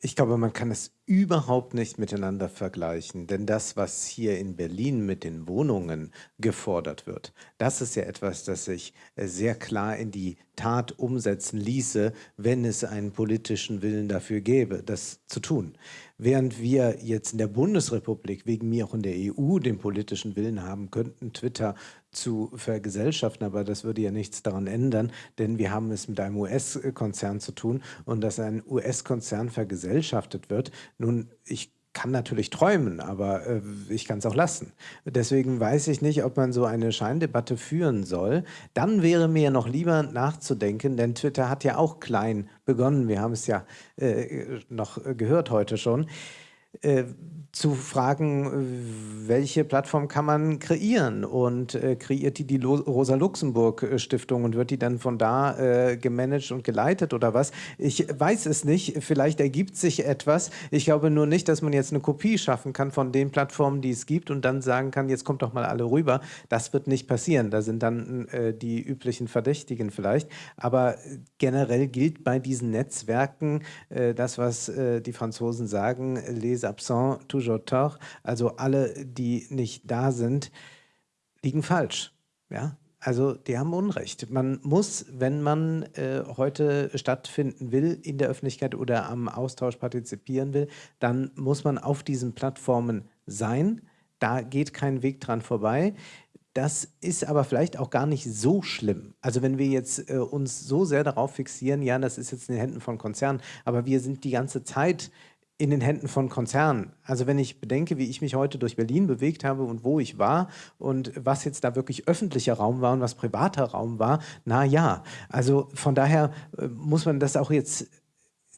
Speaker 2: Ich glaube, man kann es überhaupt nicht miteinander vergleichen, denn das, was hier in Berlin mit den Wohnungen gefordert wird, das ist ja etwas, das sich äh, sehr klar in die Tat umsetzen ließe, wenn es einen politischen Willen dafür gäbe, das zu tun. Während wir jetzt in der Bundesrepublik, wegen mir auch in der EU, den politischen Willen haben könnten, Twitter zu vergesellschaften, aber das würde ja nichts daran ändern, denn wir haben es mit einem US-Konzern zu tun und dass ein US-Konzern vergesellschaftet wird. Nun, ich kann natürlich träumen, aber äh, ich kann es auch lassen. Deswegen weiß ich nicht, ob man so eine Scheindebatte führen soll. Dann wäre mir noch lieber nachzudenken, denn Twitter hat ja auch klein begonnen. Wir haben es ja äh, noch gehört heute schon. Äh, zu fragen, welche Plattform kann man kreieren und äh, kreiert die die Rosa-Luxemburg-Stiftung und wird die dann von da äh, gemanagt und geleitet oder was? Ich weiß es nicht, vielleicht ergibt sich etwas. Ich glaube nur nicht, dass man jetzt eine Kopie schaffen kann von den Plattformen, die es gibt und dann sagen kann, jetzt kommt doch mal alle rüber. Das wird nicht passieren, da sind dann äh, die üblichen Verdächtigen vielleicht, aber generell gilt bei diesen Netzwerken äh, das, was äh, die Franzosen sagen, les absents, toujours tort, also alle, die nicht da sind, liegen falsch. Ja? Also die haben Unrecht. Man muss, wenn man äh, heute stattfinden will in der Öffentlichkeit oder am Austausch partizipieren will, dann muss man auf diesen Plattformen sein. Da geht kein Weg dran vorbei. Das ist aber vielleicht auch gar nicht so schlimm. Also wenn wir jetzt äh, uns so sehr darauf fixieren, ja, das ist jetzt in den Händen von Konzernen, aber wir sind die ganze Zeit in den Händen von Konzernen. Also wenn ich bedenke, wie ich mich heute durch Berlin bewegt habe und wo ich war und was jetzt da wirklich öffentlicher Raum war und was privater Raum war, na ja. Also von daher äh, muss man das auch jetzt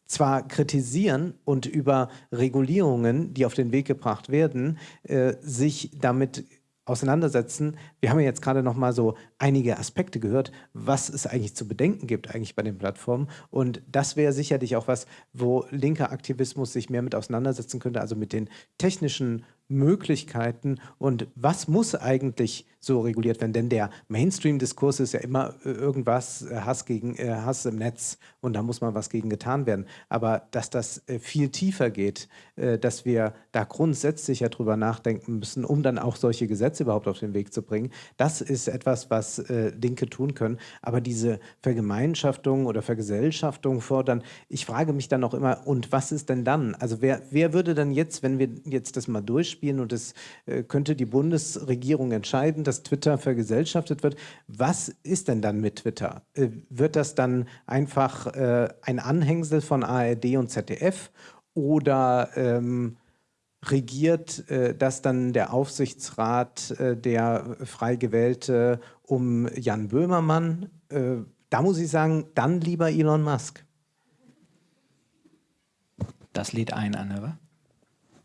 Speaker 2: zwar kritisieren und über Regulierungen, die auf den Weg gebracht werden, äh, sich damit auseinandersetzen. Wir haben ja jetzt gerade noch mal so einige Aspekte gehört, was es eigentlich zu bedenken gibt eigentlich bei den Plattformen. Und das wäre sicherlich auch was, wo linker Aktivismus sich mehr mit auseinandersetzen könnte, also mit den technischen Möglichkeiten und was muss eigentlich so reguliert werden? Denn der Mainstream-Diskurs ist ja immer äh, irgendwas, äh, Hass, gegen, äh, Hass im Netz und da muss mal was gegen getan werden. Aber dass das viel tiefer geht, dass wir da grundsätzlich ja drüber nachdenken müssen, um dann auch solche Gesetze überhaupt auf den Weg zu bringen, das ist etwas, was Linke tun können. Aber diese Vergemeinschaftung oder Vergesellschaftung fordern, ich frage mich dann auch immer, und was ist denn dann? Also wer, wer würde dann jetzt, wenn wir jetzt das mal durchspielen, spielen und es äh, könnte die Bundesregierung entscheiden, dass Twitter vergesellschaftet wird. Was ist denn dann mit Twitter? Äh, wird das dann einfach äh, ein Anhängsel von ARD und ZDF oder ähm, regiert äh, das dann der Aufsichtsrat, äh, der frei gewählte, um Jan Böhmermann? Äh, da muss ich sagen, dann lieber Elon Musk.
Speaker 1: Das lädt ein, Anne, wa?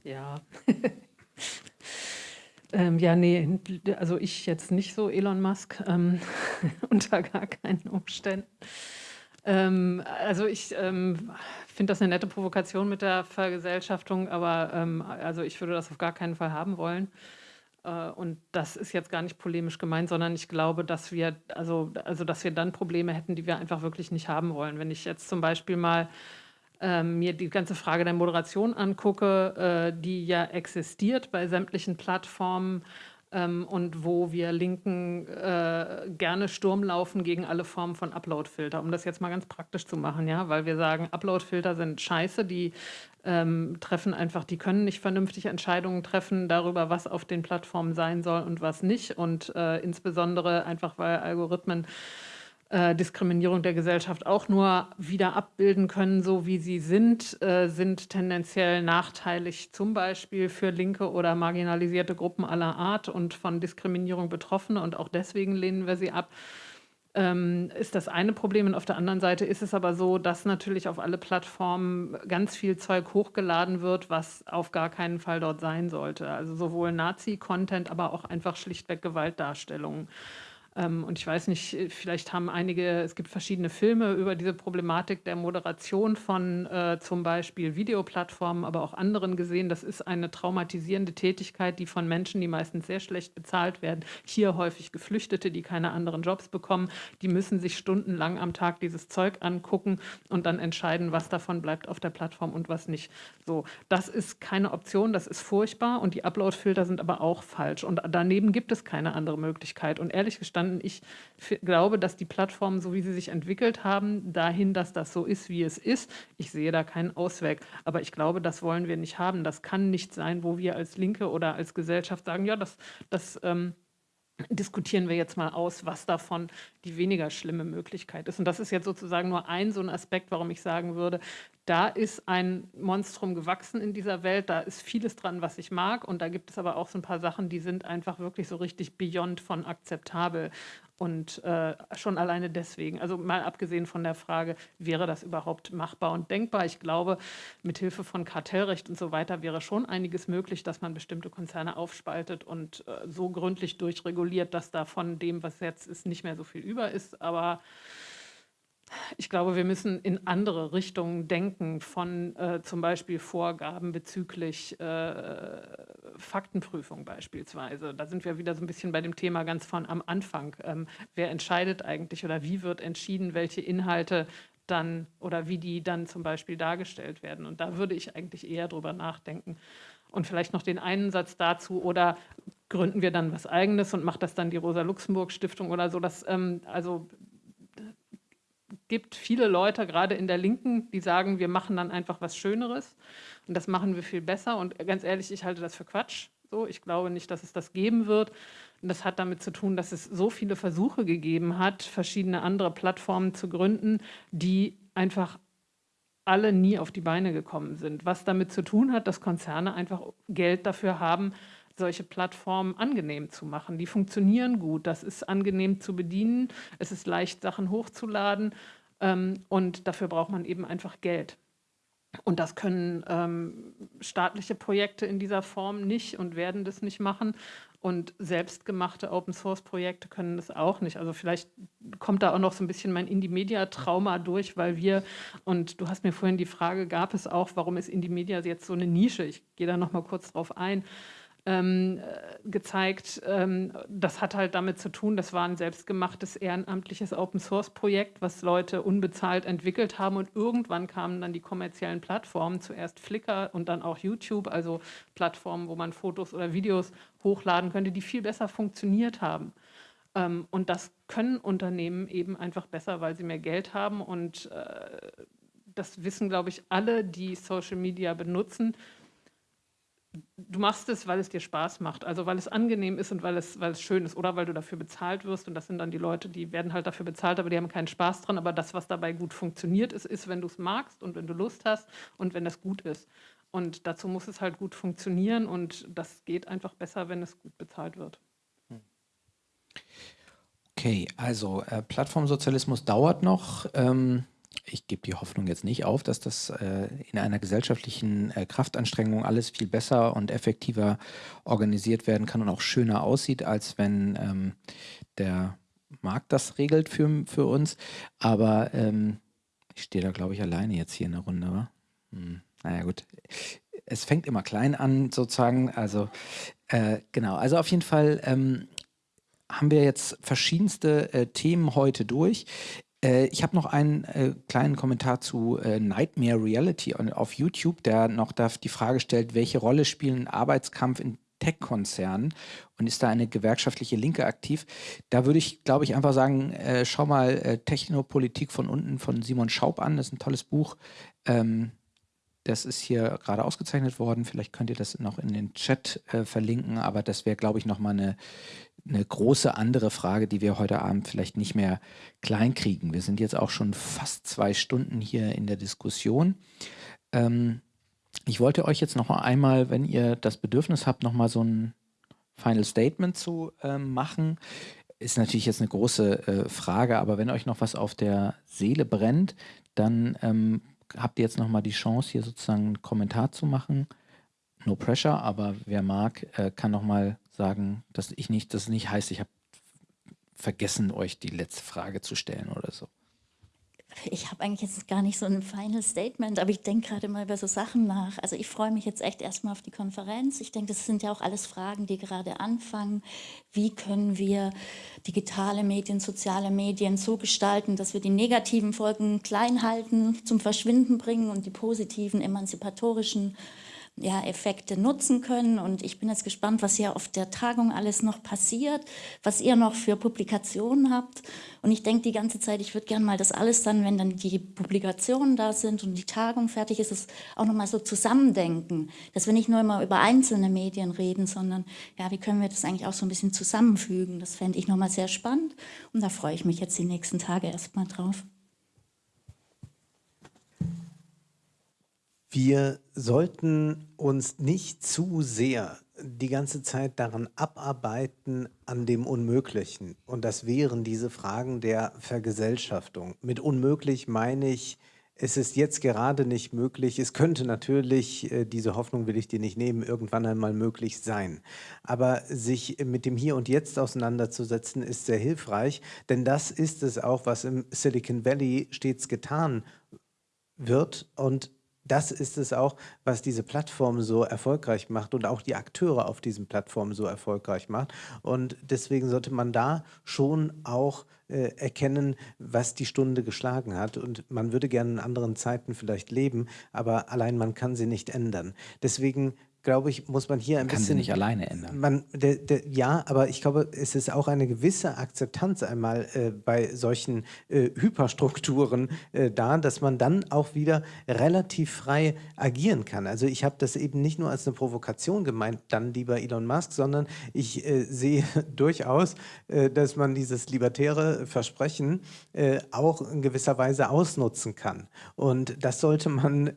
Speaker 4: Ja. Ähm, ja, nee, also ich jetzt nicht so Elon Musk, ähm, unter gar keinen Umständen. Ähm, also ich ähm, finde das eine nette Provokation mit der Vergesellschaftung, aber ähm, also ich würde das auf gar keinen Fall haben wollen. Äh, und das ist jetzt gar nicht polemisch gemeint, sondern ich glaube, dass wir, also, also dass wir dann Probleme hätten, die wir einfach wirklich nicht haben wollen. Wenn ich jetzt zum Beispiel mal ähm, mir die ganze Frage der Moderation angucke, äh, die ja existiert bei sämtlichen Plattformen, ähm, und wo wir Linken äh, gerne Sturm laufen gegen alle Formen von Upload-Filter, um das jetzt mal ganz praktisch zu machen, ja, weil wir sagen, Upload-Filter sind scheiße, die ähm, treffen einfach, die können nicht vernünftig Entscheidungen treffen darüber, was auf den Plattformen sein soll und was nicht. Und äh, insbesondere einfach, weil Algorithmen äh, Diskriminierung der Gesellschaft auch nur wieder abbilden können, so wie sie sind, äh, sind tendenziell nachteilig zum Beispiel für linke oder marginalisierte Gruppen aller Art und von Diskriminierung Betroffene und auch deswegen lehnen wir sie ab. Ähm, ist das eine Problem und auf der anderen Seite ist es aber so, dass natürlich auf alle Plattformen ganz viel Zeug hochgeladen wird, was auf gar keinen Fall dort sein sollte. Also sowohl Nazi-Content, aber auch einfach schlichtweg Gewaltdarstellungen. Ähm, und ich weiß nicht, vielleicht haben einige, es gibt verschiedene Filme über diese Problematik der Moderation von äh, zum Beispiel Videoplattformen, aber auch anderen gesehen. Das ist eine traumatisierende Tätigkeit, die von Menschen, die meistens sehr schlecht bezahlt werden, hier häufig Geflüchtete, die keine anderen Jobs bekommen, die müssen sich stundenlang am Tag dieses Zeug angucken und dann entscheiden, was davon bleibt auf der Plattform und was nicht. So, das ist keine Option, das ist furchtbar und die Upload-Filter sind aber auch falsch. Und daneben gibt es keine andere Möglichkeit. Und ehrlich gestanden, verstanden. Ich glaube, dass die Plattformen, so wie sie sich entwickelt haben, dahin, dass das so ist, wie es ist, ich sehe da keinen Ausweg. Aber ich glaube, das wollen wir nicht haben. Das kann nicht sein, wo wir als Linke oder als Gesellschaft sagen, ja, das, das ähm, diskutieren wir jetzt mal aus, was davon die weniger schlimme Möglichkeit ist. Und das ist jetzt sozusagen nur ein so ein Aspekt, warum ich sagen würde, da ist ein Monstrum gewachsen in dieser Welt, da ist vieles dran, was ich mag und da gibt es aber auch so ein paar Sachen, die sind einfach wirklich so richtig beyond von akzeptabel. Und äh, schon alleine deswegen, also mal abgesehen von der Frage, wäre das überhaupt machbar und denkbar? Ich glaube, mit Hilfe von Kartellrecht und so weiter wäre schon einiges möglich, dass man bestimmte Konzerne aufspaltet und äh, so gründlich durchreguliert, dass da von dem, was jetzt ist, nicht mehr so viel über ist. Aber ich glaube, wir müssen in andere Richtungen denken, von äh, zum Beispiel Vorgaben bezüglich äh, Faktenprüfung beispielsweise. Da sind wir wieder so ein bisschen bei dem Thema ganz von am Anfang. Ähm, wer entscheidet eigentlich oder wie wird entschieden, welche Inhalte dann oder wie die dann zum Beispiel dargestellt werden? Und da würde ich eigentlich eher drüber nachdenken. Und vielleicht noch den einen Satz dazu oder gründen wir dann was Eigenes und macht das dann die Rosa-Luxemburg-Stiftung oder so. Das, ähm, also gibt viele Leute, gerade in der Linken, die sagen, wir machen dann einfach was Schöneres und das machen wir viel besser. Und ganz ehrlich, ich halte das für Quatsch. So, ich glaube nicht, dass es das geben wird. Und das hat damit zu tun, dass es so viele Versuche gegeben hat, verschiedene andere Plattformen zu gründen, die einfach alle nie auf die Beine gekommen sind. Was damit zu tun hat, dass Konzerne einfach Geld dafür haben, solche Plattformen angenehm zu machen. Die funktionieren gut, das ist angenehm zu bedienen, es ist leicht, Sachen hochzuladen ähm, und dafür braucht man eben einfach Geld. Und das können ähm, staatliche Projekte in dieser Form nicht und werden das nicht machen. Und selbstgemachte Open-Source-Projekte können das auch nicht. Also vielleicht kommt da auch noch so ein bisschen mein Indie-Media-Trauma durch, weil wir, und du hast mir vorhin die Frage, gab es auch, warum ist Indie-Media jetzt so eine Nische? Ich gehe da noch mal kurz drauf ein ähm, äh, gezeigt. Ähm, das hat halt damit zu tun, das war ein selbstgemachtes ehrenamtliches Open-Source-Projekt, was Leute unbezahlt entwickelt haben und irgendwann kamen dann die kommerziellen Plattformen, zuerst Flickr und dann auch YouTube, also Plattformen, wo man Fotos oder Videos hochladen könnte, die viel besser funktioniert haben. Ähm, und das können Unternehmen eben einfach besser, weil sie mehr Geld haben und äh, das wissen, glaube ich, alle, die Social Media benutzen, du machst es, weil es dir Spaß macht, also weil es angenehm ist und weil es, weil es schön ist oder weil du dafür bezahlt wirst und das sind dann die Leute, die werden halt dafür bezahlt, aber die haben keinen Spaß dran, aber das, was dabei gut funktioniert, ist, ist, wenn du es magst und wenn du Lust hast und wenn das gut ist. Und dazu muss es halt gut funktionieren und das geht einfach besser, wenn es gut bezahlt wird.
Speaker 1: Okay, also äh, Plattformsozialismus dauert noch. Ähm ich gebe die Hoffnung jetzt nicht auf, dass das äh, in einer gesellschaftlichen äh, Kraftanstrengung alles viel besser und effektiver organisiert werden kann und auch schöner aussieht, als wenn ähm, der Markt das regelt für, für uns. Aber ähm, Ich stehe da, glaube ich, alleine jetzt hier in der Runde, wa? Hm, naja, gut. Es fängt immer klein an, sozusagen. Also, äh, genau. Also auf jeden Fall ähm, haben wir jetzt verschiedenste äh, Themen heute durch. Äh, ich habe noch einen äh, kleinen Kommentar zu äh, Nightmare Reality auf YouTube, der noch die Frage stellt, welche Rolle spielen Arbeitskampf in Tech-Konzernen und ist da eine gewerkschaftliche Linke aktiv? Da würde ich, glaube ich, einfach sagen, äh, schau mal äh, Technopolitik von unten von Simon Schaub an. Das ist ein tolles Buch. Ähm, das ist hier gerade ausgezeichnet worden. Vielleicht könnt ihr das noch in den Chat äh, verlinken, aber das wäre, glaube ich, nochmal eine, eine große andere Frage, die wir heute Abend vielleicht nicht mehr kleinkriegen. Wir sind jetzt auch schon fast zwei Stunden hier in der Diskussion. Ähm, ich wollte euch jetzt noch einmal, wenn ihr das Bedürfnis habt, nochmal so ein Final Statement zu äh, machen. Ist natürlich jetzt eine große äh, Frage, aber wenn euch noch was auf der Seele brennt, dann ähm, habt ihr jetzt nochmal die Chance, hier sozusagen einen Kommentar zu machen. No pressure, aber wer mag, äh, kann nochmal sagen, dass ich nicht, das nicht heißt, ich habe vergessen, euch die letzte Frage zu stellen oder so.
Speaker 3: Ich habe eigentlich jetzt gar nicht so ein Final Statement, aber ich denke gerade mal über so Sachen nach. Also ich freue mich jetzt echt erstmal auf die Konferenz. Ich denke, das sind ja auch alles Fragen, die gerade anfangen. Wie können wir digitale Medien, soziale Medien so gestalten, dass wir die negativen Folgen klein halten, zum Verschwinden bringen und die positiven, emanzipatorischen ja, Effekte nutzen können. Und ich bin jetzt gespannt, was hier auf der Tagung alles noch passiert, was ihr noch für Publikationen habt. Und ich denke die ganze Zeit, ich würde gerne mal das alles dann, wenn dann die Publikationen da sind und die Tagung fertig ist, es auch nochmal so zusammendenken. Dass wir nicht nur immer über einzelne Medien reden, sondern ja, wie können wir das eigentlich auch so ein bisschen zusammenfügen. Das fände ich nochmal sehr spannend. Und da freue ich mich jetzt die nächsten Tage erstmal drauf.
Speaker 2: Wir sollten uns nicht zu sehr die ganze Zeit daran abarbeiten an dem Unmöglichen. Und das wären diese Fragen der Vergesellschaftung. Mit unmöglich meine ich, es ist jetzt gerade nicht möglich. Es könnte natürlich, äh, diese Hoffnung will ich dir nicht nehmen, irgendwann einmal möglich sein. Aber sich mit dem Hier und Jetzt auseinanderzusetzen, ist sehr hilfreich, denn das ist es auch, was im Silicon Valley stets getan wird und das ist es auch, was diese Plattform so erfolgreich macht und auch die Akteure auf diesen Plattformen so erfolgreich macht. Und deswegen sollte man da schon auch äh, erkennen, was die Stunde geschlagen hat. Und man würde gerne in anderen Zeiten vielleicht leben, aber allein man kann sie nicht ändern. Deswegen glaube ich, muss man hier ein
Speaker 1: kann
Speaker 2: bisschen...
Speaker 1: Kann sie nicht alleine ändern.
Speaker 2: Man, der, der, ja, aber ich glaube, es ist auch eine gewisse Akzeptanz einmal äh, bei solchen äh, Hyperstrukturen äh, da, dass man dann auch wieder relativ frei agieren kann. Also ich habe das eben nicht nur als eine Provokation gemeint, dann lieber Elon Musk, sondern ich äh, sehe durchaus, äh, dass man dieses libertäre Versprechen äh, auch in gewisser Weise ausnutzen kann. Und das sollte man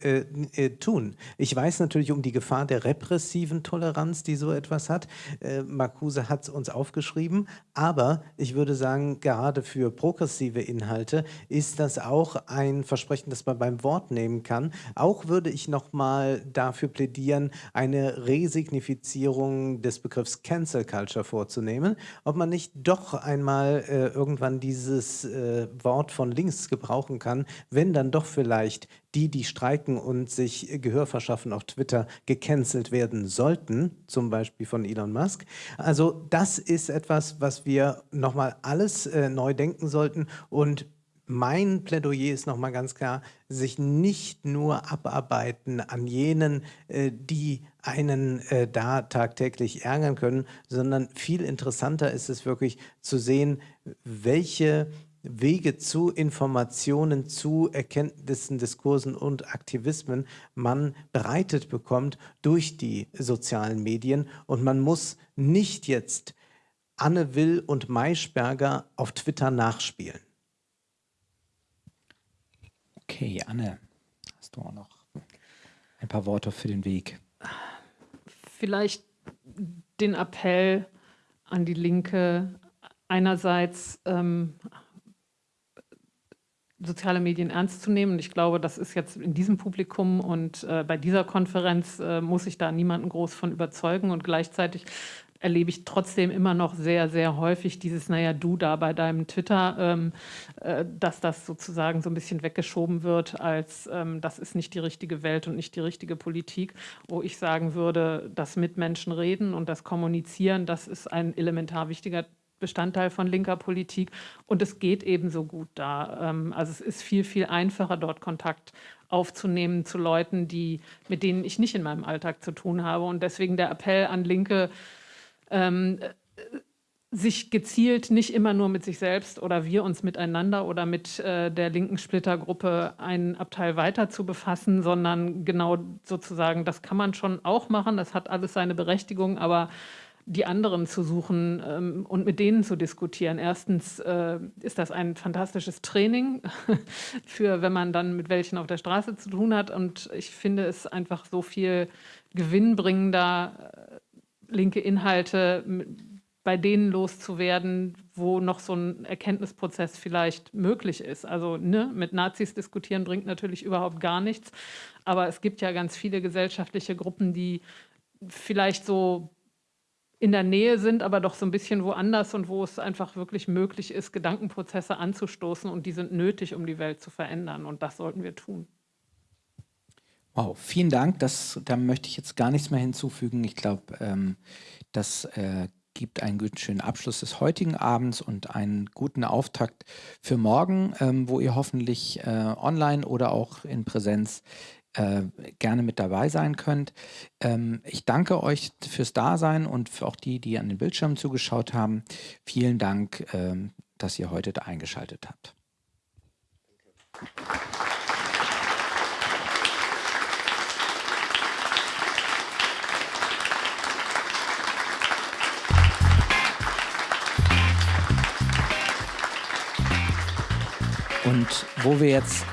Speaker 2: tun. Ich weiß natürlich um die Gefahr der Rep repressiven Toleranz, die so etwas hat. Äh, Marcuse hat es uns aufgeschrieben, aber ich würde sagen, gerade für progressive Inhalte ist das auch ein Versprechen, das man beim Wort nehmen kann. Auch würde ich nochmal dafür plädieren, eine Resignifizierung des Begriffs Cancel Culture vorzunehmen, ob man nicht doch einmal äh, irgendwann dieses äh, Wort von links gebrauchen kann, wenn dann doch vielleicht die, die streiken und sich Gehör verschaffen auf Twitter, gecancelt werden sollten, zum Beispiel von Elon Musk. Also das ist etwas, was wir nochmal alles äh, neu denken sollten und mein Plädoyer ist nochmal ganz klar, sich nicht nur abarbeiten an jenen, äh, die einen äh, da tagtäglich ärgern können, sondern viel interessanter ist es wirklich zu sehen, welche Wege zu Informationen, zu Erkenntnissen, Diskursen und Aktivismen man bereitet bekommt durch die sozialen Medien. Und man muss nicht jetzt Anne Will und Maischberger auf Twitter nachspielen.
Speaker 1: Okay, Anne, hast du auch noch ein paar Worte für den Weg?
Speaker 4: Vielleicht den Appell an die Linke, einerseits ähm, soziale Medien ernst zu nehmen. Und ich glaube, das ist jetzt in diesem Publikum und äh, bei dieser Konferenz äh, muss ich da niemanden groß von überzeugen. Und gleichzeitig erlebe ich trotzdem immer noch sehr, sehr häufig dieses, naja, du da bei deinem Twitter, ähm, äh, dass das sozusagen so ein bisschen weggeschoben wird, als ähm, das ist nicht die richtige Welt und nicht die richtige Politik, wo ich sagen würde, das mit Menschen reden und das Kommunizieren, das ist ein elementar wichtiger Bestandteil von linker Politik und es geht ebenso gut da. Ähm, also es ist viel, viel einfacher, dort Kontakt aufzunehmen zu Leuten, die, mit denen ich nicht in meinem Alltag zu tun habe. Und deswegen der Appell an Linke, ähm, sich gezielt nicht immer nur mit sich selbst oder wir uns miteinander oder mit äh, der linken Splittergruppe einen Abteil weiter zu befassen, sondern genau sozusagen, das kann man schon auch machen, das hat alles seine Berechtigung, aber die anderen zu suchen ähm, und mit denen zu diskutieren. Erstens äh, ist das ein fantastisches Training für, wenn man dann mit welchen auf der Straße zu tun hat. Und ich finde es einfach so viel gewinnbringender, äh, linke Inhalte bei denen loszuwerden, wo noch so ein Erkenntnisprozess vielleicht möglich ist. Also ne, mit Nazis diskutieren bringt natürlich überhaupt gar nichts, aber es gibt ja ganz viele gesellschaftliche Gruppen, die vielleicht so in der Nähe sind, aber doch so ein bisschen woanders und wo es einfach wirklich möglich ist, Gedankenprozesse anzustoßen und die sind nötig, um die Welt zu verändern und das sollten wir tun.
Speaker 1: Wow, vielen Dank. Das, da möchte ich jetzt gar nichts mehr hinzufügen. Ich glaube, ähm, das äh, gibt einen guten schönen Abschluss des heutigen Abends und einen guten Auftakt für morgen, ähm, wo ihr hoffentlich äh, online oder auch in Präsenz äh, gerne mit dabei sein könnt. Ähm, ich danke euch fürs Dasein und für auch die, die an den Bildschirmen zugeschaut haben. Vielen Dank, ähm, dass ihr heute da eingeschaltet habt. Und wo wir jetzt